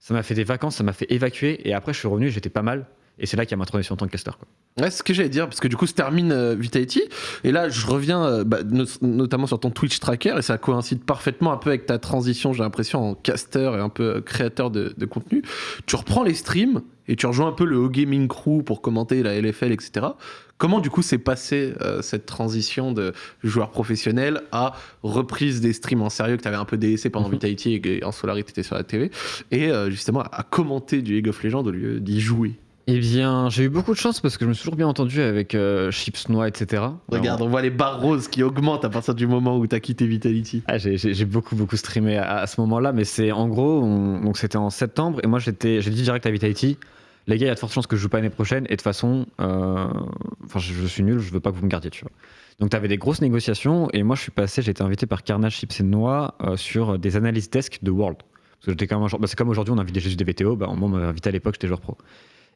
Ça m'a fait des vacances, ça m'a fait évacuer. Et après, je suis revenu, j'étais pas mal. Et c'est là qu'il y a ma transition en tant que caster. Quoi. Ouais, c'est ce que j'allais dire, parce que du coup, se termine euh, Vitality, et là, je reviens euh, bah, no- notamment sur ton Twitch tracker, et ça coïncide parfaitement un peu avec ta transition, j'ai l'impression, en caster et un peu euh, créateur de, de contenu. Tu reprends les streams, et tu rejoins un peu le O-Gaming Crew pour commenter la LFL, etc. Comment, du coup, s'est passée euh, cette transition de joueur professionnel à reprise des streams en sérieux, que tu avais un peu délaissé pendant Mhm. Vitality et en Solar, tu étais sur la TV, et justement à commenter du League of Legends au lieu d'y jouer? Eh bien, j'ai eu beaucoup de chance parce que je me suis toujours bien entendu avec euh, Chips Noix, etc. Regarde, on voit les barres roses qui augmentent à partir du moment où t'as quitté Vitality. Ah, j'ai- beaucoup beaucoup streamé à, à ce moment-là, mais c'est en gros, on- donc c'était en septembre et moi j'étais, j'ai dit direct à Vitality, les gars, il y a de fortes chances que je joue pas l'année prochaine et de toute façon, euh, enfin je, je suis nul, je veux pas que vous me gardiez, tu vois. Donc t'avais des grosses négociations et moi je suis passé, j'ai été invité par Carnage Chips et Noix euh, sur des analyses desk de World. Parce que j'étais quand même un joueur- bah, c'est comme aujourd'hui on invite des juste des VTO, bah, moi on m'avait invité à l'époque, j'étais joueur pro.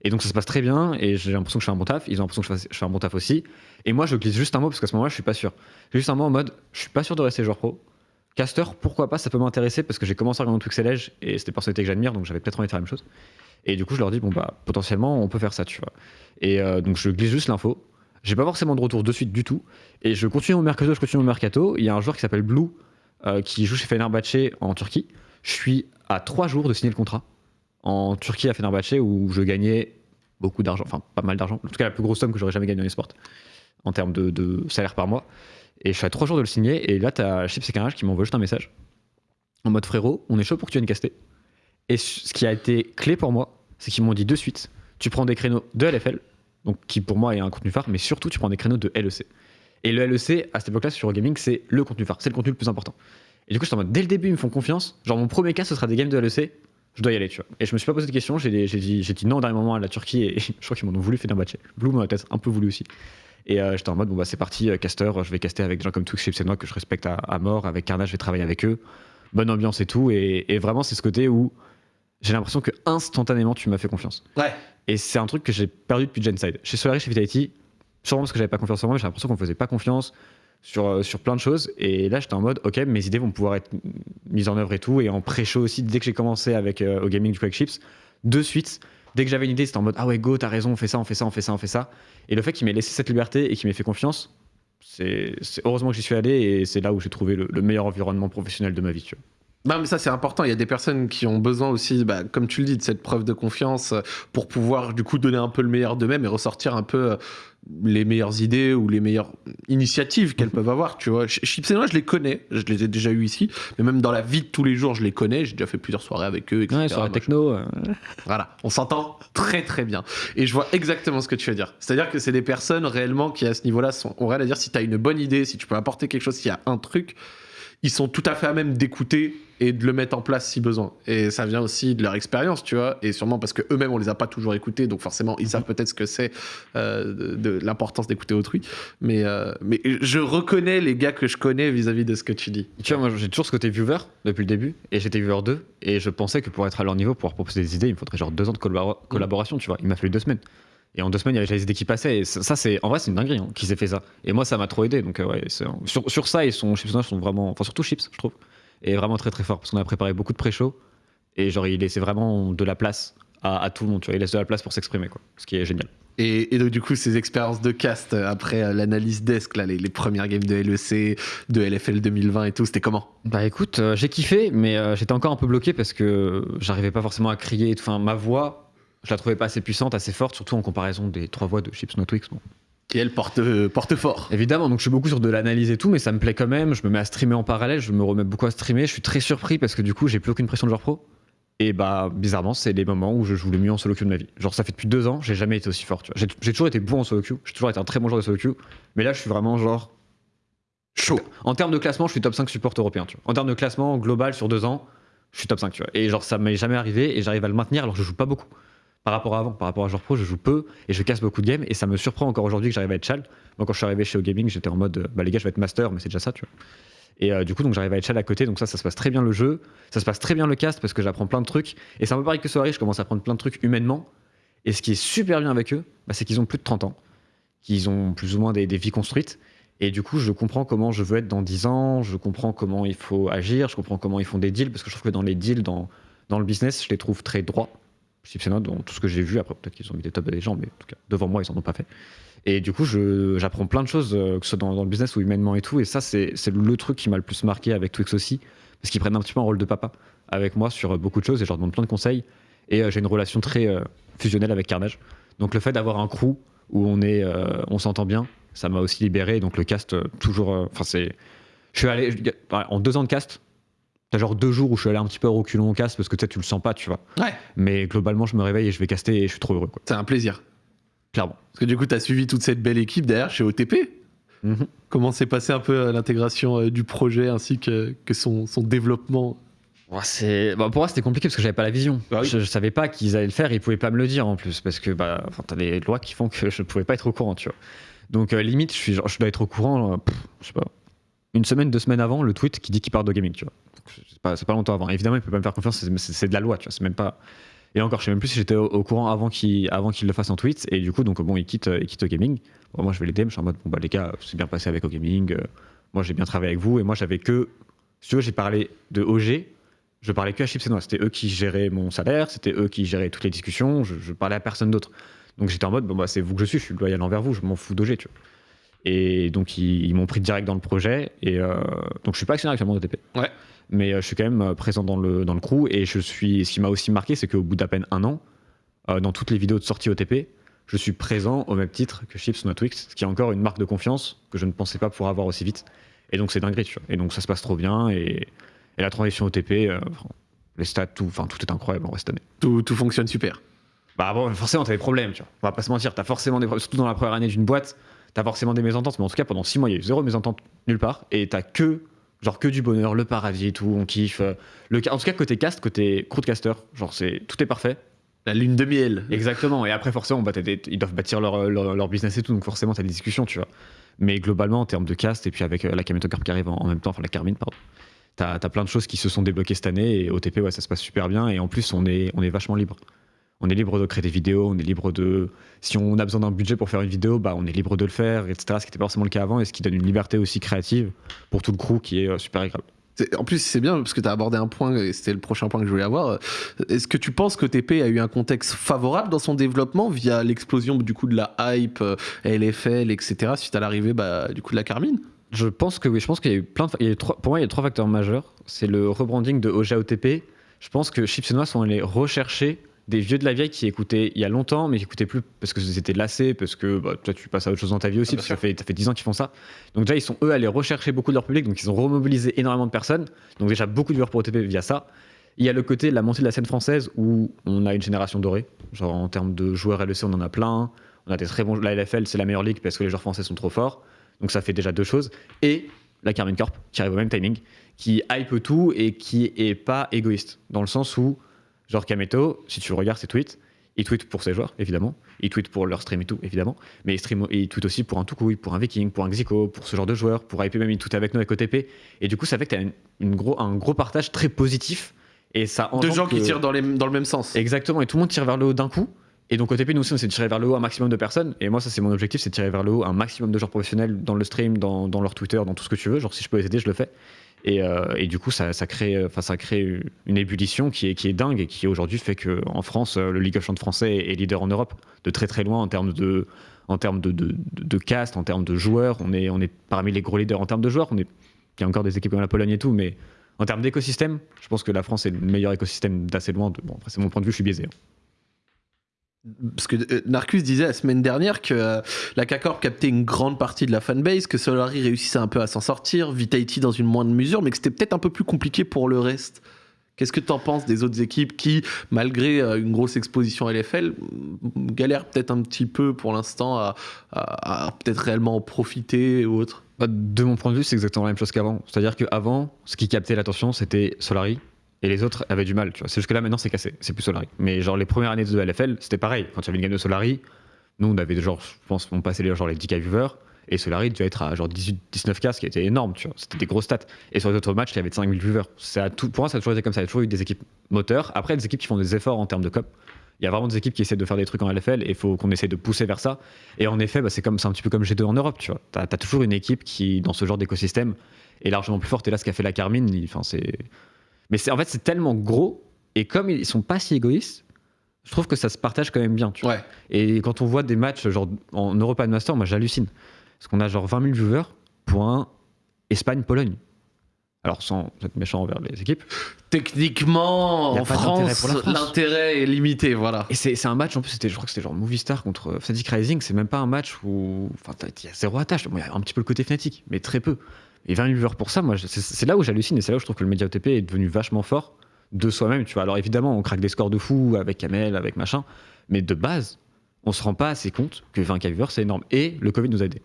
Et donc ça se passe très bien et j'ai l'impression que je fais un bon taf, ils ont l'impression que je fais, un bon taf aussi. Et moi je glisse juste un mot parce qu'à ce moment-là je suis pas sûr. Juste un mot en mode je suis pas sûr de rester joueur pro. Caster, pourquoi pas, ça peut m'intéresser parce que j'ai commencé à regarder Twix Edge et c'était des personnalités que j'admire donc j'avais peut-être envie de faire la même chose. Et du coup je leur dis bon bah potentiellement on peut faire ça tu vois. Et euh, donc je glisse juste l'info. J'ai pas forcément de retour de suite du tout. Et je continue mon mercato, je continue mon mercato. Il y a un joueur qui s'appelle Blue euh, qui joue chez Fenerbahçe en Turquie. Je suis à trois jours de signer le contrat en Turquie à Fenerbahçe où je gagnais beaucoup d'argent, enfin pas mal d'argent, en tout cas la plus grosse somme que j'aurais jamais gagnée dans les sports en termes de, salaire par mois. Et je suis à trois jours de le signer et là t'as Chips et Carnage qui m'envoie juste un message en mode frérot, on est chaud pour que tu viennes caster. Et ce qui a été clé pour moi, c'est qu'ils m'ont dit de suite, tu prends des créneaux de LFL, donc qui pour moi est un contenu phare, mais surtout tu prends des créneaux de LEC. Et le LEC, à cette époque-là, sur Eurogaming, c'est le contenu phare, c'est le contenu le plus important. Et du coup, je suis en mode, dès le début, ils me font confiance. Genre, mon premier cas, ce sera des games de LEC, je dois y aller, tu vois. Et je me suis pas posé de questions, j'ai dit, non au dernier moment à la Turquie, et *laughs* je crois qu'ils m'en ont voulu faire un batch. Blue m'en a peut-être un peu voulu aussi. Et euh, j'étais en mode, bon bah c'est parti, euh, caster, je vais caster avec des gens comme Twix, Chips et Noix que je respecte à, à mort, avec Carnage, je vais travailler avec eux. Bonne ambiance et tout, et, et vraiment, c'est ce côté où j'ai l'impression que instantanément, tu m'as fait confiance. Ouais. Et c'est un truc que j'ai perdu depuis Genside. Chez Solaris, chez Vitality, sûrement parce que j'avais pas confiance en moi, mais j'ai l'impression qu'on me faisait pas confiance sur, euh, sur plein de choses. Et là, j'étais en mode, ok, mes idées vont pouvoir être mises en œuvre et tout. Et en pré-show aussi, dès que j'ai commencé avec euh, au gaming du Quake Chips, de suite, dès que j'avais une idée, c'était en mode, ah ouais, go, t'as raison, on fait ça, on fait ça, on fait ça, on fait ça. Et le fait qu'il m'ait laissé cette liberté et qu'il m'ait fait confiance, c'est heureusement que j'y suis allé et c'est là où j'ai trouvé le, le meilleur environnement professionnel de ma vie. Tu vois. Non, mais ça, c'est important. Il y a des personnes qui ont besoin aussi, bah, comme tu le dis, de cette preuve de confiance euh, pour pouvoir, du coup, donner un peu le meilleur d'eux-mêmes et ressortir un peu euh, les meilleures idées ou les meilleures initiatives qu'elles peuvent avoir, tu vois. Ch- Chips et Noix, je les connais. Je les ai déjà eu ici. Mais même dans la vie de tous les jours, je les connais. J'ai déjà fait plusieurs soirées avec eux, etc. Ouais, Moi, techno, euh, Voilà, on s'entend très très bien. Et je vois exactement ce que tu veux dire. C'est-à-dire que c'est des personnes réellement qui, à ce niveau-là, sont, ont rien à dire. Si tu as une bonne idée, si tu peux apporter quelque chose, s'il y a un truc, ils sont tout à fait à même d'écouter et de le mettre en place si besoin. Et ça vient aussi de leur expérience, tu vois. Et sûrement parce que eux-mêmes, on les a pas toujours écoutés. Donc forcément, ils savent peut-être ce que c'est euh, de, de l'importance d'écouter autrui. Mais, euh, mais je reconnais les gars que je connais vis-à-vis de ce que tu dis. Tu vois, moi j'ai toujours ce côté viewer depuis le début, et j'étais viewer 2, et je pensais que pour être à leur niveau, pour pouvoir proposer des idées, il me faudrait genre deux ans de collabora- collaboration, tu vois. Il m'a fallu deux semaines. Et en deux semaines, il y avait déjà les idées qui passaient, et ça, ça, c'est en vrai, c'est une dinguerie hein, qui s'est fait ça. Et moi, ça m'a trop aidé, donc euh, ouais, sur, sur ça, ils sont, Chips sont vraiment, enfin surtout Chips, je trouve, et vraiment très très fort, parce qu'on a préparé beaucoup de pré-show, et genre il laissait vraiment de la place à, à tout le monde, tu vois. Il laisse de la place pour s'exprimer, quoi, ce qui est génial. Et, et donc, du coup, ces expériences de cast euh, après euh, l'analyse desk, là, les, les premières games de LEC, de LFL 2020 et tout, c'était comment? Bah écoute, euh, j'ai kiffé, mais euh, j'étais encore un peu bloqué parce que j'arrivais pas forcément à crier. Enfin, ma voix, je la trouvais pas assez puissante, assez forte, surtout en comparaison des trois voix de Chips No Twix. Bon. Et elle porte, euh, porte fort. Évidemment, donc je suis beaucoup sur de l'analyse et tout, mais ça me plaît quand même. Je me mets à streamer en parallèle, je me remets beaucoup à streamer. Je suis très surpris parce que du coup, j'ai plus aucune pression de joueur pro. Et bah, bizarrement, c'est les moments où je joue le mieux en solo queue de ma vie. Genre, ça fait depuis deux ans, j'ai jamais été aussi fort. J'ai j'ai toujours été bon en solo queue, j'ai toujours été un très bon joueur de solo queue, mais là, je suis vraiment genre. Chaud. En termes de classement, je suis top 5 support européen. Tu vois. En termes de classement global sur deux ans, je suis top 5. Tu vois. Et genre, ça m'est jamais arrivé et j'arrive à le maintenir alors que je joue pas beaucoup. Par rapport à avant, par rapport à joueur pro, je joue peu et je casse beaucoup de games et ça me surprend encore aujourd'hui que j'arrive à être chal. Moi, quand je suis arrivé chez O Gaming, j'étais en mode, euh, bah les gars, je vais être master, mais c'est déjà ça, tu vois. Et euh, du coup, donc j'arrive à être chal à côté, donc ça, ça se passe très bien le jeu, ça se passe très bien le cast parce que j'apprends plein de trucs. Et c'est un peu pareil que Soirée, je commence à apprendre plein de trucs humainement. Et ce qui est super bien avec eux, bah, c'est qu'ils ont plus de 30 ans, qu'ils ont plus ou moins des, vies construites. Et du coup, je comprends comment je veux être dans 10 ans, je comprends comment il faut agir, je comprends comment ils font des deals, parce que je trouve que dans les deals, dans, dans le business, je les trouve très droits. Et Noix, dans tout ce que j'ai vu. Après, peut-être qu'ils ont mis des top des gens, mais en tout cas, devant moi, ils en ont pas fait. Et du coup, j'apprends plein de choses, euh, que ce soit dans, le business ou humainement et tout. Et ça, c'est le truc qui m'a le plus marqué avec Twix aussi, parce qu'ils prennent un petit peu un rôle de papa avec moi sur euh, beaucoup de choses et je leur demande plein de conseils. Et euh, j'ai une relation très fusionnelle avec Carnage. Donc le fait d'avoir un crew où on est, on s'entend bien, ça m'a aussi libéré. Donc le cast, toujours, enfin c'est, je suis allé en deux ans de cast. T'as genre deux jours où je suis allé un petit peu au reculon au cast parce que tu sais, tu le sens pas, tu vois. Ouais. Mais globalement, je me réveille et je vais caster et je suis trop heureux, quoi. C'est un plaisir. Clairement. Parce que du coup, tu as suivi toute cette belle équipe derrière chez OTP. Mhm. Comment s'est passé un peu euh, l'intégration euh, du projet ainsi que, que son, son développement? Bah, pour moi, c'était compliqué parce que j'avais pas la vision. Bah oui. je, je savais pas qu'ils allaient le faire, ils pouvaient pas me le dire en plus parce que bah, t'as les lois qui font que je pouvais pas être au courant, tu vois. Donc euh, limite, je, suis, genre, je dois être au courant, euh, pff, je sais pas, une semaine, deux semaines avant le tweet qui dit qu'il part de gaming, tu vois. C'est pas, longtemps avant. Évidemment, il peut pas me faire confiance, c'est- de la loi, tu vois. C'est même pas. Et encore, je sais même plus si j'étais au, courant avant qu'il avant le fasse en tweet. Et du coup, donc bon, il quitte, il quitte gaming. Moi, je vais l'aider, je suis en mode bon bah les gars, c'est bien passé avec au gaming. euh, moi, j'ai bien travaillé avec vous et moi, j'avais que, si tu veux, j'ai parlé de OG. Je parlais que à Chips et Noix. C'était eux qui géraient mon salaire, c'était eux qui géraient toutes les discussions. Je, je parlais à personne d'autre. Donc j'étais en mode bon bah c'est vous que je suis, je suis loyal envers vous, je m'en fous d'OG, tu vois. Et donc ils, m'ont pris direct dans le projet. Et euh, donc je suis pas actionnaire actuellement de TP. Ouais. Mais euh, je suis quand même euh, présent dans le, dans le crew. Et je suis, ce qui m'a aussi marqué, c'est qu'au bout d'à peine un an, euh, dans toutes les vidéos de sortie OTP, je suis présent au même titre que Chips Not Twix, ce qui est encore une marque de confiance que je ne pensais pas pouvoir avoir aussi vite. Et donc c'est dinguerie, tu vois. Et donc ça se passe trop bien. Et, et la transition OTP, euh, les stats, tout, enfin, tout est incroyable en vrai cette année. tout, tout fonctionne super. Bah bon, forcément, t'as des problèmes, tu vois. On va pas se mentir, t'as forcément des problèmes, surtout dans la première année d'une boîte, t'as forcément des mésententes, mais en tout cas, pendant six mois, il y a eu zéro mésentente nulle part, et t'as que, genre, que du bonheur, le paradis et tout, on kiffe. euh, Le, en tout cas, côté cast, côté crowdcaster, genre, c'est, tout est parfait. La lune de miel. Exactement, et après, forcément, bah, ils doivent bâtir leur, leur, leur business et tout, donc forcément, t'as des discussions, tu vois. Mais globalement, en termes de cast, et puis avec euh, la Kameto Carp qui arrive en, en même temps, enfin, la Carmine, pardon. T'as, t'as plein de choses qui se sont débloquées cette année et OTP, ouais, ça se passe super bien. Et en plus, on est, on est vachement libre. On est libre de créer des vidéos, on est libre de. Si on a besoin d'un budget pour faire une vidéo, bah, on est libre de le faire, etc. Ce qui n'était pas forcément le cas avant et ce qui donne une liberté aussi créative pour tout le crew qui est euh, super agréable. En plus, c'est bien parce que tu as abordé un point, et c'était le prochain point que je voulais avoir. Est-ce que tu penses que TP a eu un contexte favorable dans son développement via l'explosion du coup de la hype, euh, LFL, etc. suite à l'arrivée bah, du coup de la Carmine? Je pense que oui, je pense qu'il y a eu plein de. il y a eu trois- pour moi, il y a trois facteurs majeurs. C'est le rebranding de OG à OTP. Je pense que Chips et Noix sont allés rechercher des vieux de la vieille qui écoutaient il y a longtemps, mais qui écoutaient plus parce que c'était lassé, parce que bah, toi tu passes à autre chose dans ta vie aussi, Ah, parce que ça fait, ça fait 10 ans qu'ils font ça. Donc déjà, ils sont eux allés rechercher beaucoup de leur public, donc ils ont remobilisé énormément de personnes. Donc déjà, beaucoup de viewers pour OTP via ça. Il y a le côté de la montée de la scène française où on a une génération dorée. Genre en termes de joueurs LEC, on en a plein. On a des très bons. La LFL, c'est la meilleure ligue parce que les joueurs français sont trop forts. Donc ça fait déjà deux choses. Et la Carmine Corp, qui arrive au même timing, qui hype tout et qui est pas égoïste. Dans le sens où, genre Kameto, si tu regardes ses tweets, il tweet pour ses joueurs, évidemment. Il tweet pour leur stream et tout, évidemment. Mais il, stream, il tweet aussi pour un Tukui, pour un Viking, pour un Xico, pour ce genre de joueurs, pour hyper même il tweet avec nous avec OTP. Et du coup, ça fait que tu as une, une gros, un gros partage très positif. Et ça De engendre gens qui tirent dans, les, dans le même sens. Exactement, et tout le monde tire vers le haut d'un coup. Et donc OTP, nous aussi, on s'est tiré vers le haut un maximum de personnes. Et moi, ça, c'est mon objectif, c'est de tirer vers le haut un maximum de joueurs professionnels dans le stream, dans, dans leur Twitter, dans tout ce que tu veux. Genre, si je peux les aider, je le fais. Et, euh, et du coup, ça, ça crée, une ébullition qui est, qui est dingue et qui aujourd'hui fait que en France, euh, le League of Legends français est leader en Europe de très très loin en termes de, en cast, en termes de joueurs. On est, on est parmi les gros leaders en termes de joueurs. On est, il y a encore des équipes comme la Pologne et tout, mais en termes d'écosystème, je pense que la France est le meilleur écosystème d'assez loin. De, bon, c'est mon point de vue, je suis biaisé. hein. Parce que euh, Narcus disait la semaine dernière que euh, la K-Corp captait une grande partie de la fanbase, que Solari réussissait un peu à s'en sortir, Vitality dans une moindre mesure, mais que c'était peut-être un peu plus compliqué pour le reste. Qu'est-ce que tu en penses des autres équipes qui, malgré euh, une grosse exposition à LFL, galèrent peut-être un petit peu pour l'instant à, à- à peut-être réellement en profiter ou autre? Bah, De mon point de vue, c'est exactement la même chose qu'avant. C'est-à-dire qu'avant, ce qui captait l'attention, c'était Solari. Et les autres avaient du mal. tu vois. C'est juste que là, maintenant, c'est cassé. C'est plus Solari. Mais genre, les premières années de LFL, c'était pareil. Quand il y une game de Solari, nous, on avait genre, je pense, on passait les, genre, les 10K viewers. Et Solari devait être à genre 18-19K, ce qui était énorme, tu vois. C'était des grosses stats. Et sur les autres matchs, il y avait 5000 viewers. Ça a tout, pour moi, ça a toujours été comme ça. Il y a toujours eu des équipes moteurs. Après, des équipes qui font des efforts en termes de cop. Il y a vraiment des équipes qui essaient de faire des trucs en LFL et il faut qu'on essaie de pousser vers ça. Et en effet, bah, c'est comme c'est un petit peu comme G2 en Europe, tu vois. T'as as toujours une équipe qui, dans ce genre d'écosystème, est largement plus forte. Et là, ce qu'a fait la Carmine, il- c'est. Mais c'est en fait, c'est tellement gros. Et comme ils sont pas si égoïstes, je trouve que ça se partage quand même bien. Tu vois. Et quand on voit des matchs genre en Europa Master, moi j'hallucine. Parce qu'on a genre 20 000 viewers pour un Espagne-Pologne. Alors sans être méchant envers les équipes. Techniquement, en France, l'intérêt est limité, voilà. Et c'est un match, en plus, je crois que c'était genre Movistar contre Fnatic Rising. C'est même pas un match où. Enfin, il y a zéro attache. Bon, il y a un petit peu le côté Fnatic, mais très peu. Et 20 000 viewers pour ça, moi, c'est là où j'hallucine et c'est là où je trouve que le média OTP est devenu vachement fort de soi-même, tu vois. Alors évidemment, on craque des scores de fou avec Kamel, avec machin, mais de base, on se rend pas assez compte que 20 k viewers, c'est énorme. Et le Covid nous a aidés.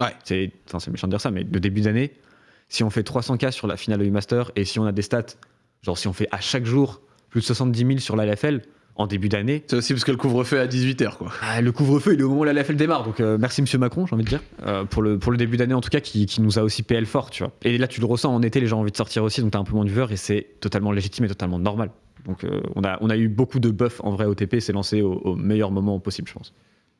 Ouais. C'est méchant de dire ça, mais le début d'année, si on fait 300 k sur la finale de Master et si on a des stats, genre si on fait à chaque jour plus de 70 000 sur la LFL en début d'année, C'est aussi parce que le couvre-feu est à 18h, quoi. ah, le couvre-feu, il est au moment où la LFL démarre. Donc euh, merci Monsieur Macron, j'ai envie de dire, euh, pour, le, pour le début d'année en tout cas, qui, qui nous a aussi PL fort, tu vois. Et là, tu le ressens en été, les gens ont envie de sortir aussi, donc t'as un peu moins de viewers et c'est totalement légitime et totalement normal. Donc euh, on, a, on a eu beaucoup de buffs en vrai OTP, c'est lancé au, au meilleur moment possible, je pense.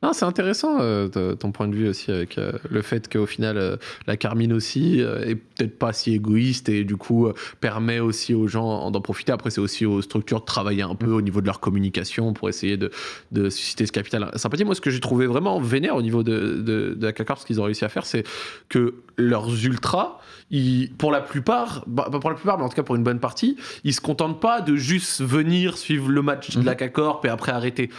Non, c'est intéressant euh, ton point de vue aussi avec euh, le fait qu'au final euh, la Carmine aussi est peut-être pas si égoïste et du coup permet aussi aux gens d'en profiter. Après, c'est aussi aux structures de travailler un peu au niveau de leur communication pour essayer de, de susciter ce capital sympathie. Moi, ce que j'ai trouvé vraiment vénère au niveau de, de, de la CACORP, ce qu'ils ont réussi à faire, c'est que leurs ultras, ils, pour la plupart, bah, pas pour la plupart, mais en tout cas pour une bonne partie, ils se contentent pas de juste venir suivre le match de la Mhm. CACORP et après arrêter.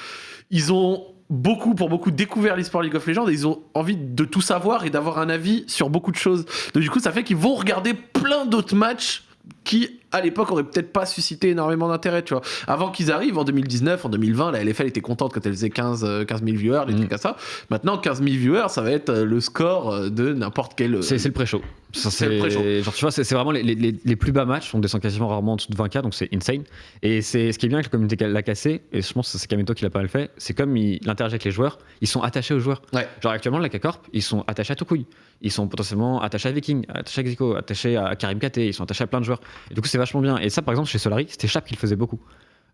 Ils ont beaucoup, pour beaucoup, découvert l'e-sport League of Legends et ils ont envie de tout savoir et d'avoir un avis sur beaucoup de choses. Donc du coup, ça fait qu'ils vont regarder plein d'autres matchs qui, à l'époque, auraient peut-être pas suscité énormément d'intérêt, tu vois. Avant qu'ils arrivent, en 2019, en 2020, la LFL était contente quand elle faisait 15, euh, 15 000 viewers, des Mhm. trucs comme ça. Maintenant, 15 000 viewers, ça va être euh, le score euh, de n'importe quel... euh, C'est le pré-show. C'est le pré-show. Genre, tu vois, c'est vraiment les, les- les plus bas matchs. On descend quasiment rarement en dessous de 20K, donc c'est insane. Et c'est ce qui est bien avec la communauté l'a cassé, et je pense que c'est Kameto qui l'a pas mal fait, c'est comme il, il interagit avec les joueurs, ils sont attachés aux joueurs. Ouais. Genre actuellement, la K-Corp, ils sont attachés à Tokui. Ils sont potentiellement attachés à Viking, attachés à Xico, attachés à Karim KT, ils sont attachés à plein de joueurs. Et du coup, c'est vachement bien. Et ça, par exemple, chez Solari, c'était Chap qui le faisait beaucoup.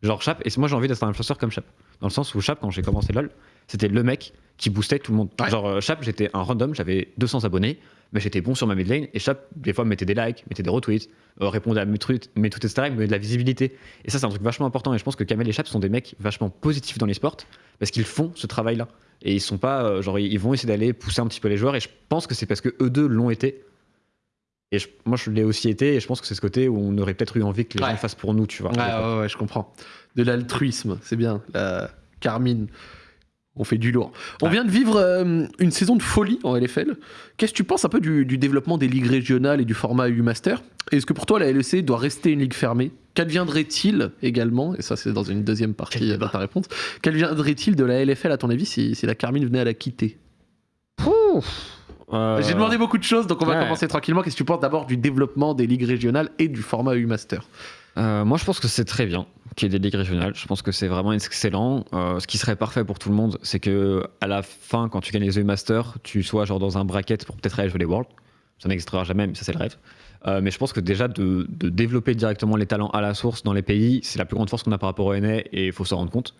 Genre Chap, et moi j'ai envie d'être un influenceur comme Chap. Dans le sens où Chap, quand j'ai commencé LoL, c'était le mec qui boostait tout le monde. Ouais. Genre euh, Chap, j'étais un random, j'avais 200 abonnés, mais j'étais bon sur ma mid lane, et Chap, des fois, me mettait des likes, mettait des retweets, euh, répondait à mes trucs, mes tweets, etc., me de la visibilité. Et ça, c'est un truc vachement important, et je pense que Kamel et Chap sont des mecs vachement positifs dans les sports, parce qu'ils font ce travail-là. Et ils sont pas, euh, genre, ils vont essayer d'aller pousser un petit peu les joueurs, et je pense que c'est parce que eux deux l'ont été. Et je- moi, je l'ai aussi été, et je pense que c'est ce côté où on aurait peut-être eu envie que les Ouais. gens fassent pour nous, tu vois. Ouais, ouais, ouais, je comprends. De l'altruisme, c'est bien. La Carmine, on fait du lourd. On Ouais. vient de vivre euh, une saison de folie en LFL. Qu'est-ce que tu penses un peu du, du développement des ligues régionales et du format U-Master Est-ce que pour toi, la LEC doit rester une ligue fermée? Qu'adviendrait-il également, et ça c'est dans une deuxième partie Quel de ta réponse, qu'adviendrait-il de la LFL à ton avis si, si la Carmine venait à la quitter? Euh, J'ai demandé beaucoup de choses, donc on va ouais. commencer tranquillement. Qu'est-ce que tu penses d'abord du développement des ligues régionales et du format U-Master Euh, moi, je pense que c'est très bien qu'il y ait des ligues régionales. Je pense que c'est vraiment excellent. Euh, ce qui serait parfait pour tout le monde, c'est que à la fin, quand tu gagnes les EU Masters, tu sois genre dans un bracket pour peut-être aller jouer les Worlds. Ça n'existera jamais, mais ça, c'est le rêve. Euh, mais je pense que déjà de, de développer directement les talents à la source dans les pays, c'est la plus grande force qu'on a par rapport au NA et il faut s'en rendre compte.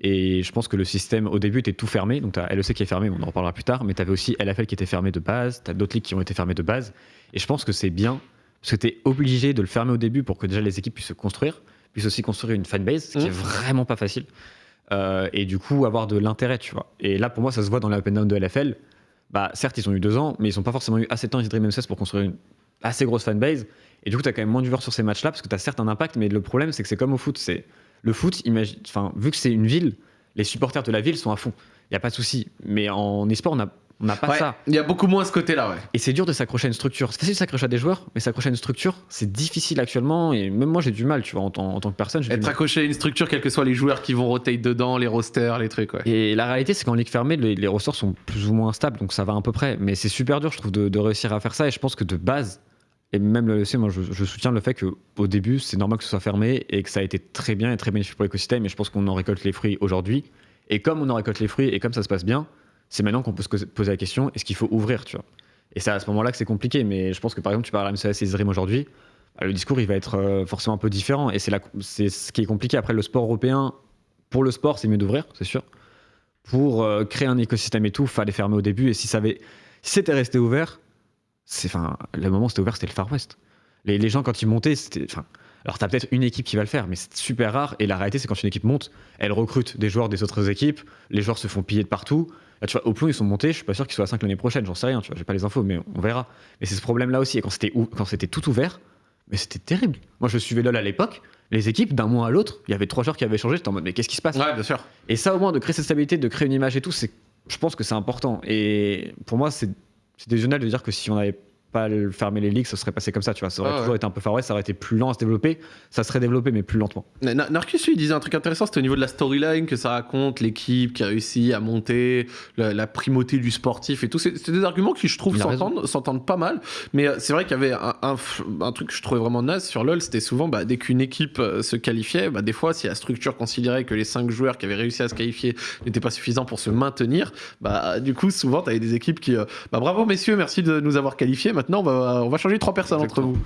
Et je pense que le système, au début, était tout fermé. Donc, tu as LEC qui est fermé, on en reparlera plus tard. Mais tu avais aussi LFL qui était fermé de base. Tu as d'autres ligues qui ont été fermées de base. Et je pense que c'est bien parce que tu es obligé de le fermer au début pour que déjà les équipes puissent se construire, puissent aussi construire une fanbase, ce qui Mhm. est vraiment pas facile. Euh, et du coup, avoir de l'intérêt, tu vois. Et là, pour moi, ça se voit dans l'open down de LFL. Bah, certes, ils ont eu deux ans, mais ils n'ont pas forcément eu assez de temps, Dream M16, pour construire une assez grosse fanbase. Et du coup, tu as quand même moins de sur ces matchs-là, parce que tu as certes un impact, mais le problème, c'est que c'est comme au foot. C'est Le foot, imagine... enfin, vu que c'est une ville, les supporters de la ville sont à fond. Il n'y a pas de souci. Mais en e-sport, on n'a on n'a pas Ouais, ça. Il y a beaucoup moins ce côté-là, ouais. Et c'est dur de s'accrocher à une structure. C'est facile de s'accrocher à des joueurs, mais s'accrocher à une structure, c'est difficile actuellement. Et même moi, j'ai du mal, tu vois, en tant, en tant que personne. Être accroché à une structure, quels que soient les joueurs qui vont rotate dedans, les rosters, les trucs, ouais. Et la réalité, c'est qu'en ligue fermée, les, les rosters sont plus ou moins stables, donc ça va à peu près. Mais c'est super dur, je trouve, de, de réussir à faire ça. Et je pense que de base, et même le LEC, moi, je, je soutiens le fait qu'au début, c'est normal que ce soit fermé et que ça a été très bien et très bénéfique pour l'écosystème. Et je pense qu'on en récolte les fruits aujourd'hui. Et comme on en récolte les fruits et comme ça se passe bien, c'est maintenant qu'on peut se poser la question est-ce qu'il faut ouvrir, tu vois? Et c'est à ce moment-là que c'est compliqué. Mais je pense que par exemple, tu parles à MCS et Zrim aujourd'hui, bah, le discours, il va être euh, forcément un peu différent. Et c'est c'est ce qui est compliqué. Après, le sport européen, pour le sport, c'est mieux d'ouvrir, c'est sûr pour euh, créer un écosystème et tout, fallait fermer au début. Et si ça avait, si c'était resté ouvert, c'est, enfin, le moment où c'était ouvert, c'était le Far West. Les, gens quand ils montaient, enfin, Alors, tu as peut-être une équipe qui va le faire, mais c'est super rare. Et la réalité, c'est quand une équipe monte, elle recrute des joueurs des autres équipes, les joueurs se font piller de partout. Là, tu vois, au plomb, ils sont montés, je suis pas sûr qu'ils soient à 5 l'année prochaine, j'en sais rien, tu vois, j'ai pas les infos, mais on verra. Mais c'est ce problème-là aussi. Et quand c'était, ou- quand c'était tout ouvert, mais c'était terrible. Moi, je suivais LoL à l'époque, les équipes, d'un mois à l'autre, il y avait trois joueurs qui avaient changé, j'étais en mode, mais qu'est-ce qui se passe? Ouais, bien sûr. Et ça, au moins, de créer cette stabilité, de créer une image et tout, c'est, je pense que c'est important. Et pour moi, c'est, c'est délusionnel de dire que si on n'avait pas le- fermé les ligues, ça serait passé comme ça, tu vois. Ça aurait Ah ouais. toujours été un peu Far West, ça aurait été plus lent à se développer, ça serait développé, mais plus lentement. Na- Na- Narcus, lui, il disait un truc intéressant, c'était au niveau de la storyline que ça raconte, l'équipe qui a réussi à monter, la, la primauté du sportif et tout. C'est des arguments qui, je trouve, s'entendent pas mal. Mais euh, c'est vrai qu'il y avait un, un f- un truc que je trouvais vraiment naze sur LoL, c'était souvent, bah, dès qu'une équipe euh, se qualifiait, bah, des fois, si la structure considérait que les cinq joueurs qui avaient réussi à se qualifier n'étaient pas suffisants pour se maintenir, bah, du coup, souvent, tu avais des équipes qui... euh, bah, bravo, messieurs, merci de nous avoir qualifiés. Maintenant, on va, on va changer trois personnes entre vous.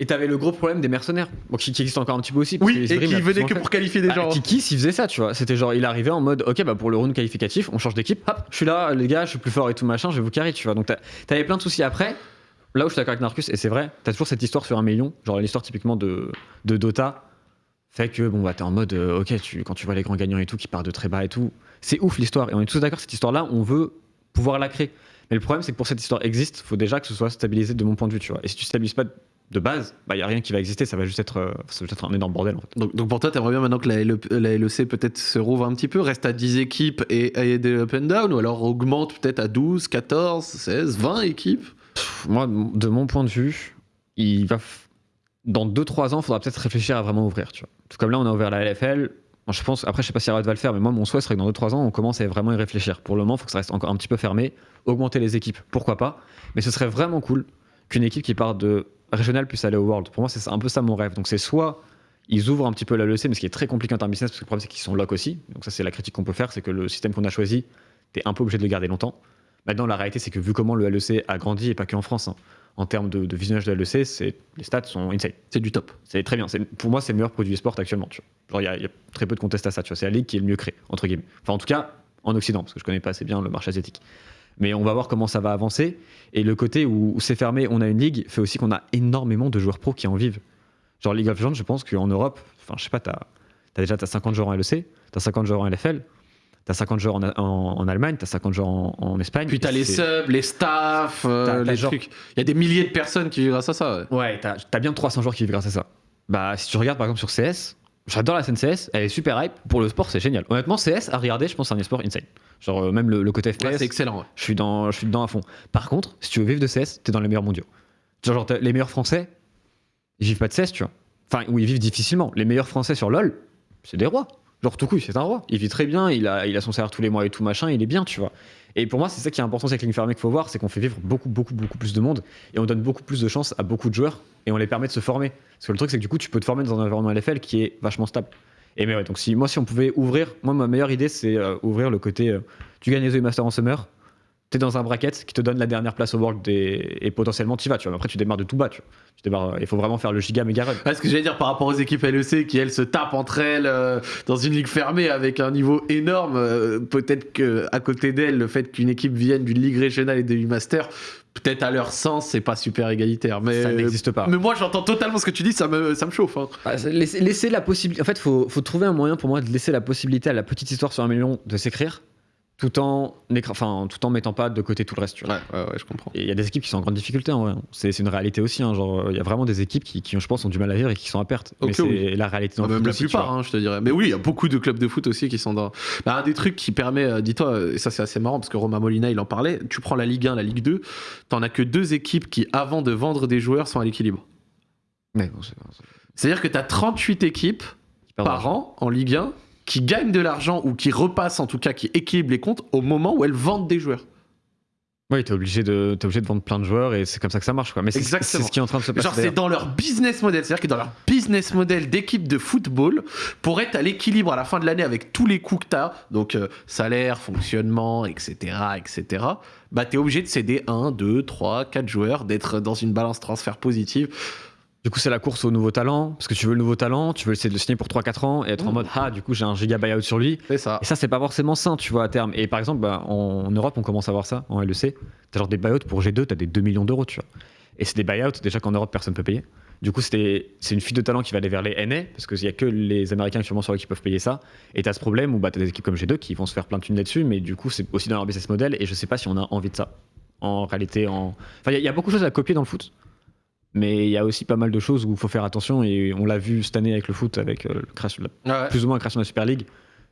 Et t'avais le gros problème des mercenaires, bon, qui, qui existe encore un petit peu aussi. parce Oui, que et qui venaient que pour qualifier des Bah, gens. Kiki, s'il faisait ça, tu vois. C'était genre, il arrivait en mode, ok, bah pour le round qualificatif, on change d'équipe, hop, je suis là, les gars, je suis plus fort et tout machin, je vais vous carrer, tu vois. Donc t'avais plein de soucis après. Là où je suis d'accord avec Narcus, et c'est vrai, t'as toujours cette histoire sur un million, genre l'histoire typiquement de, de Dota, fait que bon, bah t'es en mode, euh, ok, tu, quand tu vois les grands gagnants et tout qui partent de très bas et tout, c'est ouf l'histoire. Et on est tous d'accord, cette histoire-là, on veut pouvoir la créer. Mais le problème, c'est que pour que cette histoire existe, faut déjà que ce soit stabilisé de mon point de vue, tu vois. Et si tu stabilises pas de base, bah y a rien qui va exister, ça va juste être, euh, ça va juste être un énorme bordel en fait. Donc, donc pour toi, t'aimerais bien maintenant que la, LE la LEC peut-être se rouvre un petit peu, reste à 10 équipes et, et des up and down, ou alors augmente peut-être à 12, 14, 16, 20 équipes? Moi, de mon point de vue, il va dans 2-3 ans, il faudra peut-être réfléchir à vraiment ouvrir. Tu vois. Tout comme là, on a ouvert la LFL. Moi, je pense, après, je sais pas si Riot va le faire, mais moi, mon souhait serait que dans 2-3 ans, on commence à vraiment y réfléchir. Pour le moment, il faut que ça reste encore un petit peu fermé. Augmenter les équipes, pourquoi pas. Mais ce serait vraiment cool qu'une équipe qui part de régional puisse aller au World. Pour moi, c'est un peu ça mon rêve. Donc, c'est soit ils ouvrent un petit peu la LEC, mais ce qui est très compliqué en termes business, parce que le problème, c'est qu'ils sont lock aussi. Donc, ça, c'est la critique qu'on peut faire, c'est que le système qu'on a choisi, t'es un peu obligé de le garder longtemps. Maintenant, la réalité, c'est que vu comment le LEC a grandi, et pas que en France, hein, en termes de, de visionnage de LEC, les stats sont insane. C'est du top. C'est très bien. Pour moi, c'est le meilleur produit sport actuellement. il y a- il y, a très peu de contestes à ça. C'est la ligue qui est le mieux créée, entre guillemets. Enfin, en tout cas, en Occident, parce que je connais pas assez bien le marché asiatique. Mais on va voir comment ça va avancer. Et le côté où, où c'est fermé, on a une ligue, fait aussi qu'on a énormément de joueurs pros qui en vivent. Genre League of Legends, je pense qu'en Europe, enfin, je sais pas, t'as, t'as déjà t'as 50 joueurs en LEC, t'as 50 joueurs en LFL, t'as 50 joueurs en, en- en Allemagne, t'as 50 joueurs en, en Espagne. Puis t'as les subs, les staffs, euh, les genre- trucs. Il y a des milliers de personnes qui vivent grâce à ça. ouais. Ouais, t'as as bien 300 joueurs qui vivent grâce à ça. Bah, si tu regardes par exemple sur CS, j'adore la scène CS, elle est super hype. Pour le sport, c'est génial. Honnêtement, CS, à regarder, je pense c'est un sport insane. Genre, euh, même le, le côté FPS, Ouais, c'est excellent. ouais. je, suis dans, je suis dedans à fond. Par contre, si tu veux vivre de CS, t'es dans les meilleurs mondiaux. Genre, genre, les meilleurs français, ils vivent pas de CS, tu vois. Enfin, ou ils vivent difficilement. Les meilleurs français sur LoL, c'est des rois. Genre, tout coup, c'est un roi. Il vit très bien, il a, son salaire tous les mois et tout machin, il est bien, tu vois. Et pour moi, c'est ça qui est important avec Ligue Fermée qu'il faut voir, c'est qu'on fait vivre beaucoup, beaucoup, beaucoup plus de monde et on donne beaucoup plus de chance à beaucoup de joueurs et on les permet de se former. Parce que le truc, c'est que du coup, tu peux te former dans un environnement LFL qui est vachement stable. Et mais ouais, donc si moi, si on pouvait ouvrir, moi, ma meilleure idée, c'est euh, ouvrir le côté euh, tu gagnes les Master en Summer, t'es dans un bracket qui te donne la dernière place au World et, et potentiellement tu vas, tu vois. Après, tu démarres de tout bas, tu vois. Tu démarres, il faut vraiment faire le giga méga run. Ce que j'allais dire par rapport aux équipes LEC qui elles se tapent entre elles euh, dans une ligue fermée avec un niveau énorme, euh, peut-être que à côté d'elles, le fait qu'une équipe vienne d'une ligue régionale et de master, peut-être à leur sens, c'est pas super égalitaire. Mais, Ça n'existe pas. mais moi j'entends totalement ce que tu dis, ça me, ça me chauffe. hein. Bah, laisser la possibilité. En fait, faut, faut trouver un moyen pour moi de laisser la possibilité à la petite histoire sur un million de s'écrire, tout en, enfin, tout en mettant pas de côté tout le reste. tu vois. Ouais, ouais, ouais, je comprends. Il y a des équipes qui sont en grande difficulté en vrai. C'est une réalité aussi. hein, Genre, il y a vraiment des équipes qui, qui, je pense, ont du mal à vivre et qui sont à perte. Mais c'est oui. la réalité dans le Même la aussi, plupart, hein, je te dirais. Mais oui, il y a beaucoup de clubs de foot aussi qui sont dans. Bah, un des trucs qui permet, euh, dis-toi, et ça c'est assez marrant parce que Romain Molina il en parlait. Tu prends la Ligue 1, la Ligue 2, t'en as que deux équipes qui, avant de vendre des joueurs, sont à l'équilibre. Bon, c'est- c'est- C'est-à-dire que t'as 38 équipes par an en Ligue 1 qui gagnent de l'argent ou qui repassent en tout cas, qui équilibrent les comptes au moment où elles vendent des joueurs. Oui, t'es obligé de, obligé de vendre plein de joueurs et c'est comme ça que ça marche. Quoi. Mais c'est ce qui est en train de se passer. Genre c'est d'ailleurs. dans leur business model, c'est-à-dire que dans leur business model d'équipe de football, pour être à l'équilibre à la fin de l'année avec tous les coûts que t'as, donc euh, salaire, fonctionnement, etc., etc., bah t'es obligé de céder 1, 2, 3, 4 joueurs, d'être dans une balance transfert positive. Du coup, c'est la course au nouveau talent. Parce que tu veux le nouveau talent, tu veux essayer de le signer pour 3-4 ans et être en Mm. mode Ah, du coup, j'ai un giga buyout sur lui. C'est ça. Et ça, c'est pas forcément sain, tu vois, à terme. Et par exemple, bah, en Europe, on commence à voir ça, en LEC. T'as genre des buyouts pour G2, t'as des 2 millions d'euros, tu vois. Et c'est des buyouts, déjà qu'en Europe, personne peut payer. Du coup, c'est une fuite de talent qui va aller vers les NA, parce qu'il n'y a que les Américains actuellement sur qui peuvent payer ça. Et tu as ce problème où bah, tu as des équipes comme G2 qui vont se faire plein de thunes là-dessus, mais du coup, c'est aussi dans leur business model, et je sais pas si on a envie de ça. En réalité, en... enfin, il y, a beaucoup de choses à copier dans le foot, mais il y a aussi pas mal de choses où il faut faire attention, et on l'a vu cette année avec le foot, avec euh, le plus ou moins la création de la Super League.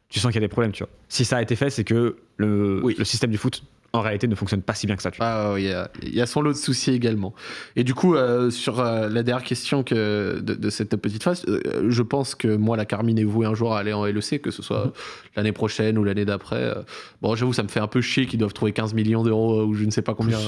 Tu sens qu'il y a des problèmes, tu vois. Si ça a été fait, c'est que le, le système du foot en réalité ne fonctionne pas si bien que ça. Ah, il y, a son lot de soucis également. Et du coup, euh, sur euh, la dernière question que, de, cette petite phase, euh, je pense que moi, la Carmine est vouée un jour à aller en LEC, que ce soit *laughs* l'année prochaine ou l'année d'après. bon, j'avoue, ça me fait un peu chier qu'ils doivent trouver 15 millions d'euros ou je ne sais pas combien.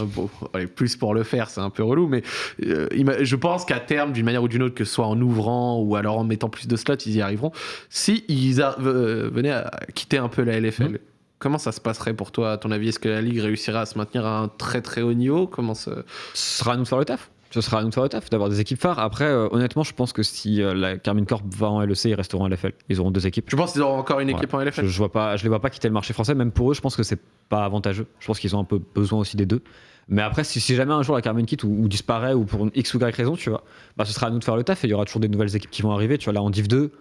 Plus, plus pour le faire, c'est un peu relou, mais je pense qu'à terme, d'une manière ou d'une autre, que ce soit en ouvrant ou alors en mettant plus de slots, ils y arriveront. Si ils venaient à quitter un peu la LFL. Comment ça se passerait pour toi, à ton avis Est-ce que la Ligue réussira à se maintenir à un très très haut niveau? Comment ça... Ce sera à nous de faire le taf. Ce sera à nous de faire le taf, d'avoir des équipes phares. Après, euh, honnêtement, je pense que si euh, la Carmine Corp va en LEC, ils resteront en LFL. Ils auront deux équipes. Tu penses qu'ils auront encore une équipe en LFL je, je, vois pas, je les vois pas quitter le marché français. Même pour eux, je pense que c'est pas avantageux. Je pense qu'ils ont un peu besoin aussi des deux. Mais après, si, jamais un jour la Carmine quitte ou, disparaît ou pour une X ou Y raison, tu vois, bah, ce sera à nous de faire le taf et il y aura toujours des nouvelles équipes qui vont arriver. Tu vois, là en Div 2,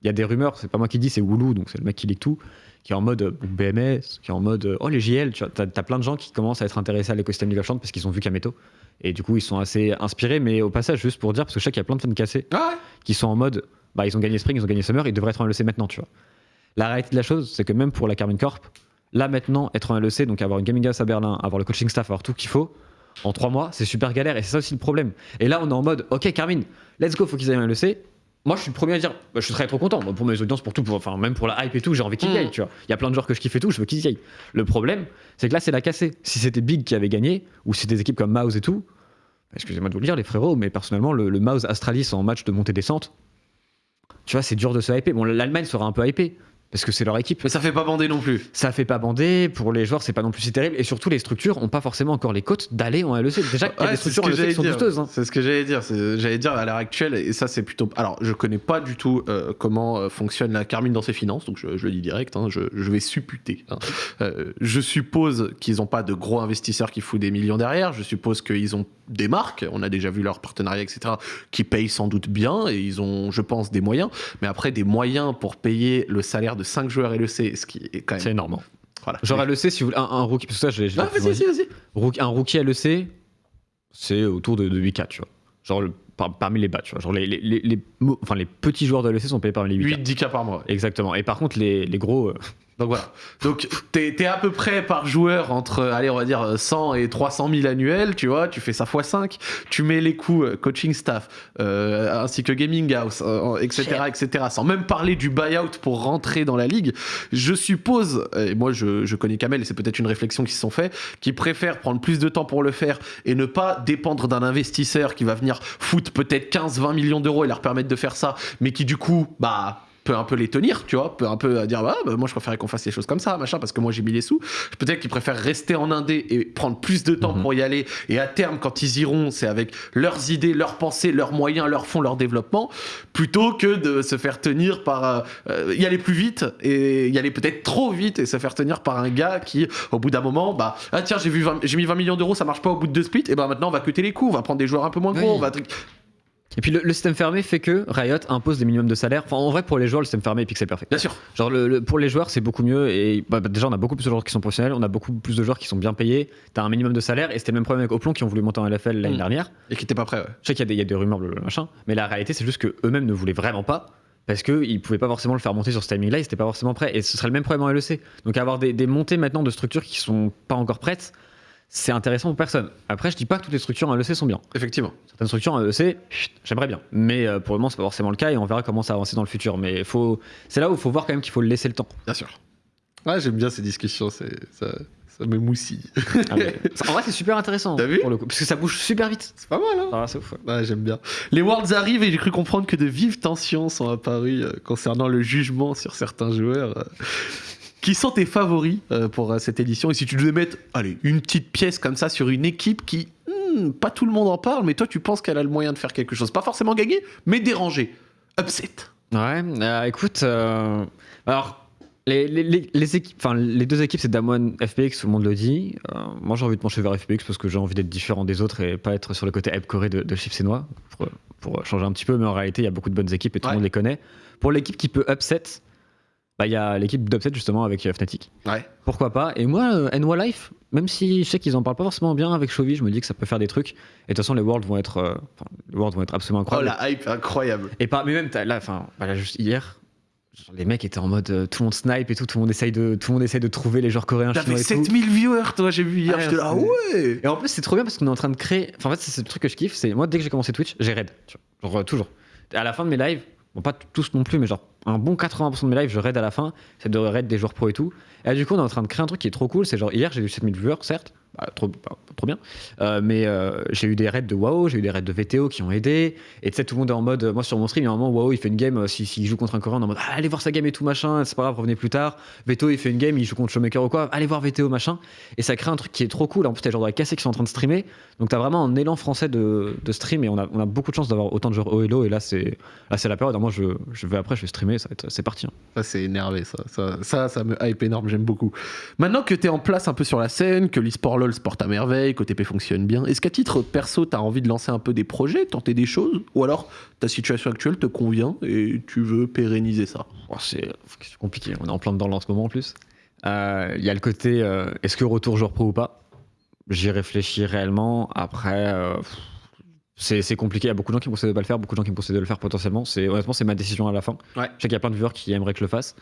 il y a des rumeurs, c'est pas moi qui dis, c'est Woulou, donc c'est le mec qui lit tout qui est en mode BMS, qui est en mode oh les JL, tu vois, as, plein de gens qui commencent à être intéressés à l'écosystème of Legends parce qu'ils ont vu Kameto. Et du coup, ils sont assez inspirés, mais au passage, juste pour dire, parce que je sais qu'il y a plein de fans cassés ah qui sont en mode bah ils ont gagné Spring, ils ont gagné Summer, ils devraient être en LEC maintenant, tu vois. La réalité de la chose, c'est que même pour la Carmine Corp, là maintenant, être en LEC, donc avoir une gaming house à Berlin, avoir le coaching staff, avoir tout qu'il faut, en trois mois, c'est super galère et c'est ça aussi le problème. Et là, on est en mode, ok, Carmine, let's go, faut qu'ils aillent en LEC moi je suis le premier à dire bah, je très trop content. Pour mes audiences pour tout pour, enfin même pour la hype et tout j'ai envie qu'ils mm. gagnent tu vois. Il y a plein de joueurs que je kiffe et tout je veux qu'ils gagnent le problème c'est que là c'est la cassée. Si c'était Big qui avait gagné ou si c'était des équipes comme Mouse et tout excusez-moi de vous le dire les frérots mais personnellement le, le Mouse Astralis en match de montée descente tu vois c'est dur de se hyper. Bon l'Allemagne sera un peu hypée parce que c'est leur équipe. Mais ça fait pas bander non plus. Ça fait pas bander, pour les joueurs c'est pas non plus si terrible, et surtout les structures ont pas forcément encore les côtes d'aller en LEC. Déjà qu'il y a des structures en LEC qui sont douteuses. Hein. C'est ce que j'allais dire, j'allais dire à l'heure actuelle, et ça c'est plutôt... Alors je connais pas du tout euh, comment euh, fonctionne la Carmine dans ses finances, donc je, le dis direct, hein, je, vais supputer. Hein. Euh, je suppose qu'ils ont pas de gros investisseurs qui foutent des millions derrière, je suppose qu'ils ont des marques, on a déjà vu leur partenariat, etc., qui payent sans doute bien, et ils ont, je pense, des moyens, mais après des moyens pour payer le salaire de 5 joueurs LEC, ce qui est quand même. C'est énorme. Voilà. Genre LEC, si vous voulez, un, un rookie, parce que ça, je l'ai. vas-y, vas-y, vas-y. Un rookie LEC, c'est autour de, 8K, tu vois. Genre parmi les bas, tu vois. Genre les, les, les, enfin, les petits joueurs de LEC sont payés parmi les 8K. 8-10K par mois. Exactement. Et par contre, les, les gros. Euh, donc voilà. Donc t'es es à peu près par joueur entre, allez, on va dire 100 et 300 000 annuels, tu vois, tu fais ça x 5, tu mets les coûts euh, coaching staff, euh, ainsi que gaming house, etc., euh, etc., sans même parler du buyout pour rentrer dans la ligue. Je suppose, et moi je, je connais Kamel, et c'est peut-être une réflexion qui se sont fait, qui préfèrent prendre plus de temps pour le faire et ne pas dépendre d'un investisseur qui va venir foutre peut-être 15-20 millions d'euros et leur permettre de faire ça, mais qui du coup, bah peut un peu les tenir, tu vois, peut un peu dire bah, bah moi je préférais qu'on fasse les choses comme ça, machin, parce que moi j'ai mis les sous. Peut-être qu'ils préfèrent rester en indé et prendre plus de temps mhm. pour y aller. Et à terme, quand ils iront, c'est avec leurs idées, leurs pensées, leurs moyens, leurs fonds, leur développement, plutôt que de se faire tenir par euh, euh, y aller plus vite et y aller peut-être trop vite et se faire tenir par un gars qui, au bout d'un moment, bah ah tiens j'ai vu j'ai mis 20 millions d'euros, ça marche pas au bout de deux splits, et ben maintenant on va cuter les coûts, on va prendre des joueurs un peu moins gros, on va et puis le, système fermé fait que Riot impose des minimums de salaire. Enfin, en vrai, pour les joueurs, le système fermé est pixel perfect. Bien sûr. Genre, le, pour les joueurs, c'est beaucoup mieux. Et bah, déjà, on a beaucoup plus de joueurs qui sont professionnels, on a beaucoup plus de joueurs qui sont bien payés. T'as un minimum de salaire, et c'était le même problème avec Oplon qui ont voulu monter en LFL l'année mm. dernière. Et qui n'étaient pas prêts, ouais. Je sais qu'il y, y, a des rumeurs, le machin. Mais la réalité, c'est juste qu'eux-mêmes ne voulaient vraiment pas. Parce qu'ils ne pouvaient pas forcément le faire monter sur ce timing-là, ils n'étaient pas forcément prêts. Et ce serait le même problème en LEC. Donc avoir des, des montées maintenant de structures qui sont pas encore prêtes, c'est intéressant pour personne. Après, je dis pas que toutes les structures en LEC sont bien. Effectivement. Certaines structures en LEC, j'aimerais bien. Mais euh, pour le moment, c'est pas forcément le cas et on verra comment ça avance dans le futur. Mais faut... c'est là où il faut voir quand même qu'il faut laisser le temps. Bien sûr. Ouais, j'aime bien ces discussions. C'est, ça, ça me moussie. Ah, *laughs* en vrai, c'est super intéressant. T'as vu pour le coup, Parce que ça bouge super vite. C'est pas mal, hein ah, c'est ouf. Ouais, j'aime bien. Les Worlds arrivent et j'ai cru comprendre que de vives tensions sont apparues euh, concernant le jugement sur certains joueurs. Qui sont tes favoris euh, pour euh, cette édition? Et si tu devais mettre allez, une petite pièce comme ça sur une équipe qui, hmm, pas tout le monde en parle, mais toi tu penses qu'elle a le moyen de faire quelque chose. Pas forcément gagner, mais déranger. Upset. Ouais, euh, écoute, alors les, les, les, les équipes, enfin, les deux équipes, c'est Damwon, FPX, tout le monde le dit. Euh, moi, j'ai envie de pencher vers FPX parce que j'ai envie d'être différent des autres et pas être sur le côté Corée de, de Chief Sénois pour, pour changer un petit peu. Mais en réalité, il y a beaucoup de bonnes équipes et tout le Ouais. monde les connaît. Pour l'équipe qui peut upset, bah, il y a l'équipe d'upset justement avec euh, Fnatic. Ouais. Pourquoi pas? Et moi, euh, NY Life, même si je sais qu'ils en parlent pas forcément bien avec Chovy, je me dis que ça peut faire des trucs. Et de toute façon, les Worlds vont être, euh, les Worlds vont être absolument Oh incroyables. la hype, incroyable. Et pas, mais même là, enfin, voilà, juste hier, les mecs étaient en mode euh, tout le monde snipe et tout, tout le monde essaye de, tout le monde essaye de trouver les joueurs coréens, T'avais chinois et tout. 7000 viewers, toi, j'ai vu hier. Ah, J'étais là, ah c'est- ouais. Et en plus, c'est trop bien parce qu'on est en train de créer. Enfin, en fait, c'est le truc que je kiffe. C'est moi, dès que j'ai commencé Twitch, j'ai raid. Genre, toujours. À la fin de mes lives, bon, pas tous non plus, mais genre, un bon 80% de mes lives, je raid à la fin. C'est de raid des joueurs pro et tout. Et là, du coup, on est en train de créer un truc qui est trop cool. C'est genre, hier, j'ai eu 7000 viewers, certes. Bah, trop, pas- trop bien. Euh, mais euh, j'ai eu des raids de WoW, j'ai eu des raids de VTO qui ont aidé. Et tu sais, tout le monde est en mode. Moi, sur mon stream, il y a un moment, WoW, il fait une game. euh, S'il si, joue contre un Coréen, on est en mode ah, allez voir sa game et tout, machin. C'est pas grave, revenez plus tard. VTO, il fait une game, il joue contre Showmaker ou quoi. Allez voir VTO, machin. Et ça crée un truc qui est trop cool. En plus, t'as joueurs de la qui sont en train de streamer. Donc, t'as vraiment un élan français de, de stream. Et on a, on a beaucoup de chance d'avoir autant de joueurs OLO. Et là, c'est la période. Moi, je, je vais après, je vais streamer. Ça C'est parti. hein. Ça, c'est énervé, ça. Ça, ça, ça me hype énorme, j'aime beaucoup. Maintenant que t'es en place un peu sur la scène, que l'e-sport LoL se porte à merveille, qu'OTP fonctionne bien, est-ce qu'à titre perso, t'as envie de lancer un peu des projets, tenter des choses Ou alors ta situation actuelle te convient et tu veux pérenniser ça? Oh, c'est compliqué, on est en plein dedans en ce moment en plus. Euh, Il y a le côté euh, est-ce que retour joueur pro ou pas? J'y réfléchis réellement. Après, euh, c'est compliqué. Il y a beaucoup de gens qui me conseillent de pas le faire, beaucoup de gens qui me conseillent de le faire potentiellement. Honnêtement, c'est ma décision à la fin. Ouais. Je sais qu'il y a plein de viewers qui aimeraient que je le fasse.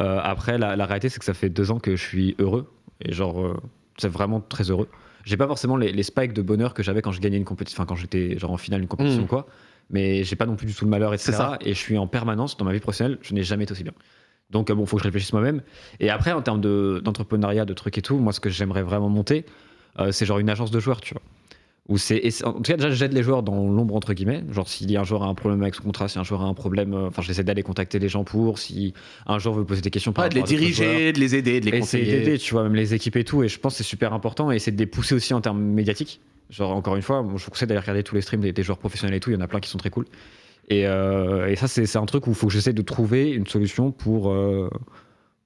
Euh, après, la, la réalité, c'est que ça fait deux ans que je suis heureux. Et genre, euh, c'est vraiment très heureux. J'ai pas forcément les, les spikes de bonheur que j'avais quand je gagnais une compétition, enfin quand j'étais genre en finale d'une compétition Mm. ou quoi. Mais j'ai pas non plus du tout le malheur, etc. C'est ça. Et je suis en permanence dans ma vie professionnelle, je n'ai jamais été aussi bien. Donc euh, bon, faut que je réfléchisse moi-même. Et après, en termes de- d'entrepreneuriat, de, trucs et tout, moi, ce que j'aimerais vraiment monter, euh, c'est genre une agence de joueurs, tu vois. Où c'est, en tout cas, déjà, j'aide les joueurs dans l'ombre, entre guillemets. Genre, s'il y a un joueur a un problème avec son contrat, si un joueur a un problème, euh, enfin, j'essaie d'aller contacter les gens pour. Si un joueur veut poser des questions par Ouais, de les joueurs. diriger, de les aider, de les conseiller. d'aider, tu vois, même les équipes et tout. Et je pense que c'est super important. Et c'est de les pousser aussi en termes médiatiques. Genre, encore une fois, je vous conseille d'aller regarder tous les streams des, des joueurs professionnels et tout. Il y en a plein qui sont très cool. Et, euh, et ça, c'est c'est un truc où il faut que j'essaie de trouver une solution pour, euh,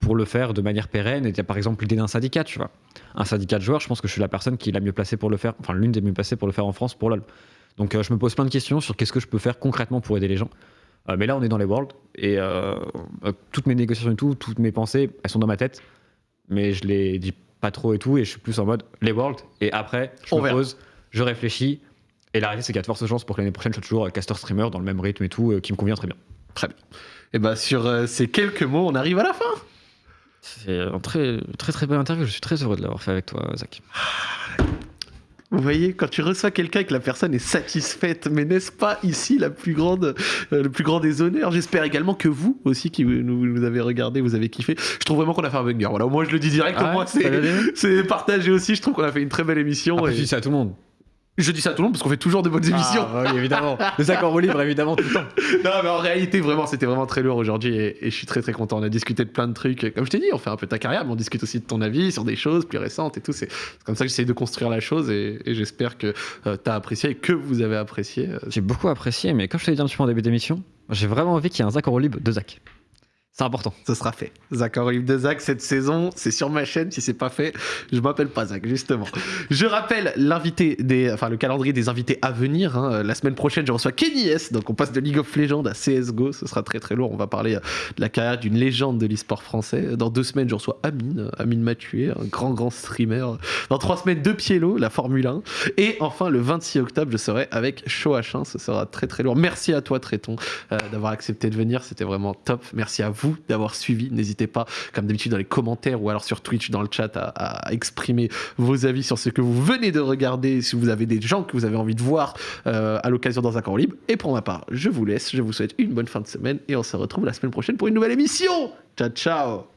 pour le faire de manière pérenne. Et il y a par exemple l'idée d'un syndicat, tu vois. Un syndicat de joueurs, je pense que je suis la personne qui est la mieux placée pour le faire. Enfin, l'une des mieux placées pour le faire en France pour LoL. Donc, euh, je me pose plein de questions sur qu'est-ce que je peux faire concrètement pour aider les gens. Euh, mais là, on est dans les Worlds. Et euh, toutes mes négociations et tout, toutes mes pensées, elles sont dans ma tête mais je les dis pas trop et tout, et je suis plus en mode les Worlds, et après, je On me verra. pose, je réfléchis, et la réalité, c'est qu'il y a de fortes chances pour que l'année prochaine, je sois toujours caster streamer dans le même rythme et tout, qui me convient très bien. Très bien. Et bah, sur euh, ces quelques mots, on arrive à la fin. C'est un très, très très belle interview, je suis très heureux de l'avoir fait avec toi, Zach. Vous voyez, quand tu reçois quelqu'un et que la personne est satisfaite, mais n'est-ce pas ici la plus grande, euh, le plus grand des honneurs? J'espère également que vous aussi, qui nous, nous avez regardé, vous avez kiffé. Je trouve vraiment qu'on a fait un banger. Voilà, moi je le dis direct, Ah au moins ouais, c'est, partagé aussi. Je trouve qu'on a fait une très belle émission. Après, et je dis ça à tout le monde. Je dis ça à tout le monde parce qu'on fait toujours de bonnes émissions. Ah, oui, évidemment. Zach en roue libre, évidemment, tout le temps. Non, mais en réalité, vraiment, c'était vraiment très lourd aujourd'hui et, et je suis très très content. On a discuté de plein de trucs. Comme je t'ai dit, on fait un peu ta carrière, mais on discute aussi de ton avis sur des choses plus récentes et tout. C'est comme ça que j'essaie de construire la chose et, et j'espère que tu t'as apprécié et que vous avez apprécié. euh, J'ai beaucoup apprécié, mais comme je te l'ai dit un petit peu en début d'émission, j'ai vraiment envie qu'il y ait un en roue libre de Zach. C'est important. Ce sera fait. Zach en de Zach cette saison, c'est sur ma chaîne. Si c'est pas fait, je m'appelle pas Zach, justement. Je rappelle l'invité des, enfin le calendrier des invités à venir. hein. La semaine prochaine, je reçois Kenny S. Donc on passe de League of Legends à CS:GO. Ce sera très très lourd. On va parler euh, de la carrière d'une légende de l'e-sport français. Dans deux semaines, je reçois Amine, euh, Amine Mathieu, un grand grand streamer. Dans trois semaines, De Pielo, la Formule 1. Et enfin, le 26 octobre, je serai avec Show H1. Ce sera très très lourd. Merci à toi, Tréton, euh, d'avoir accepté de venir. C'était vraiment top. Merci à d'avoir suivi. N'hésitez pas, comme d'habitude, dans les commentaires ou alors sur Twitch, dans le chat, à, à exprimer vos avis sur ce que vous venez de regarder. Si vous avez des gens que vous avez envie de voir euh, à l'occasion dans un camp libre. Et pour ma part, je vous laisse. Je vous souhaite une bonne fin de semaine et on se retrouve la semaine prochaine pour une nouvelle émission. Ciao, ciao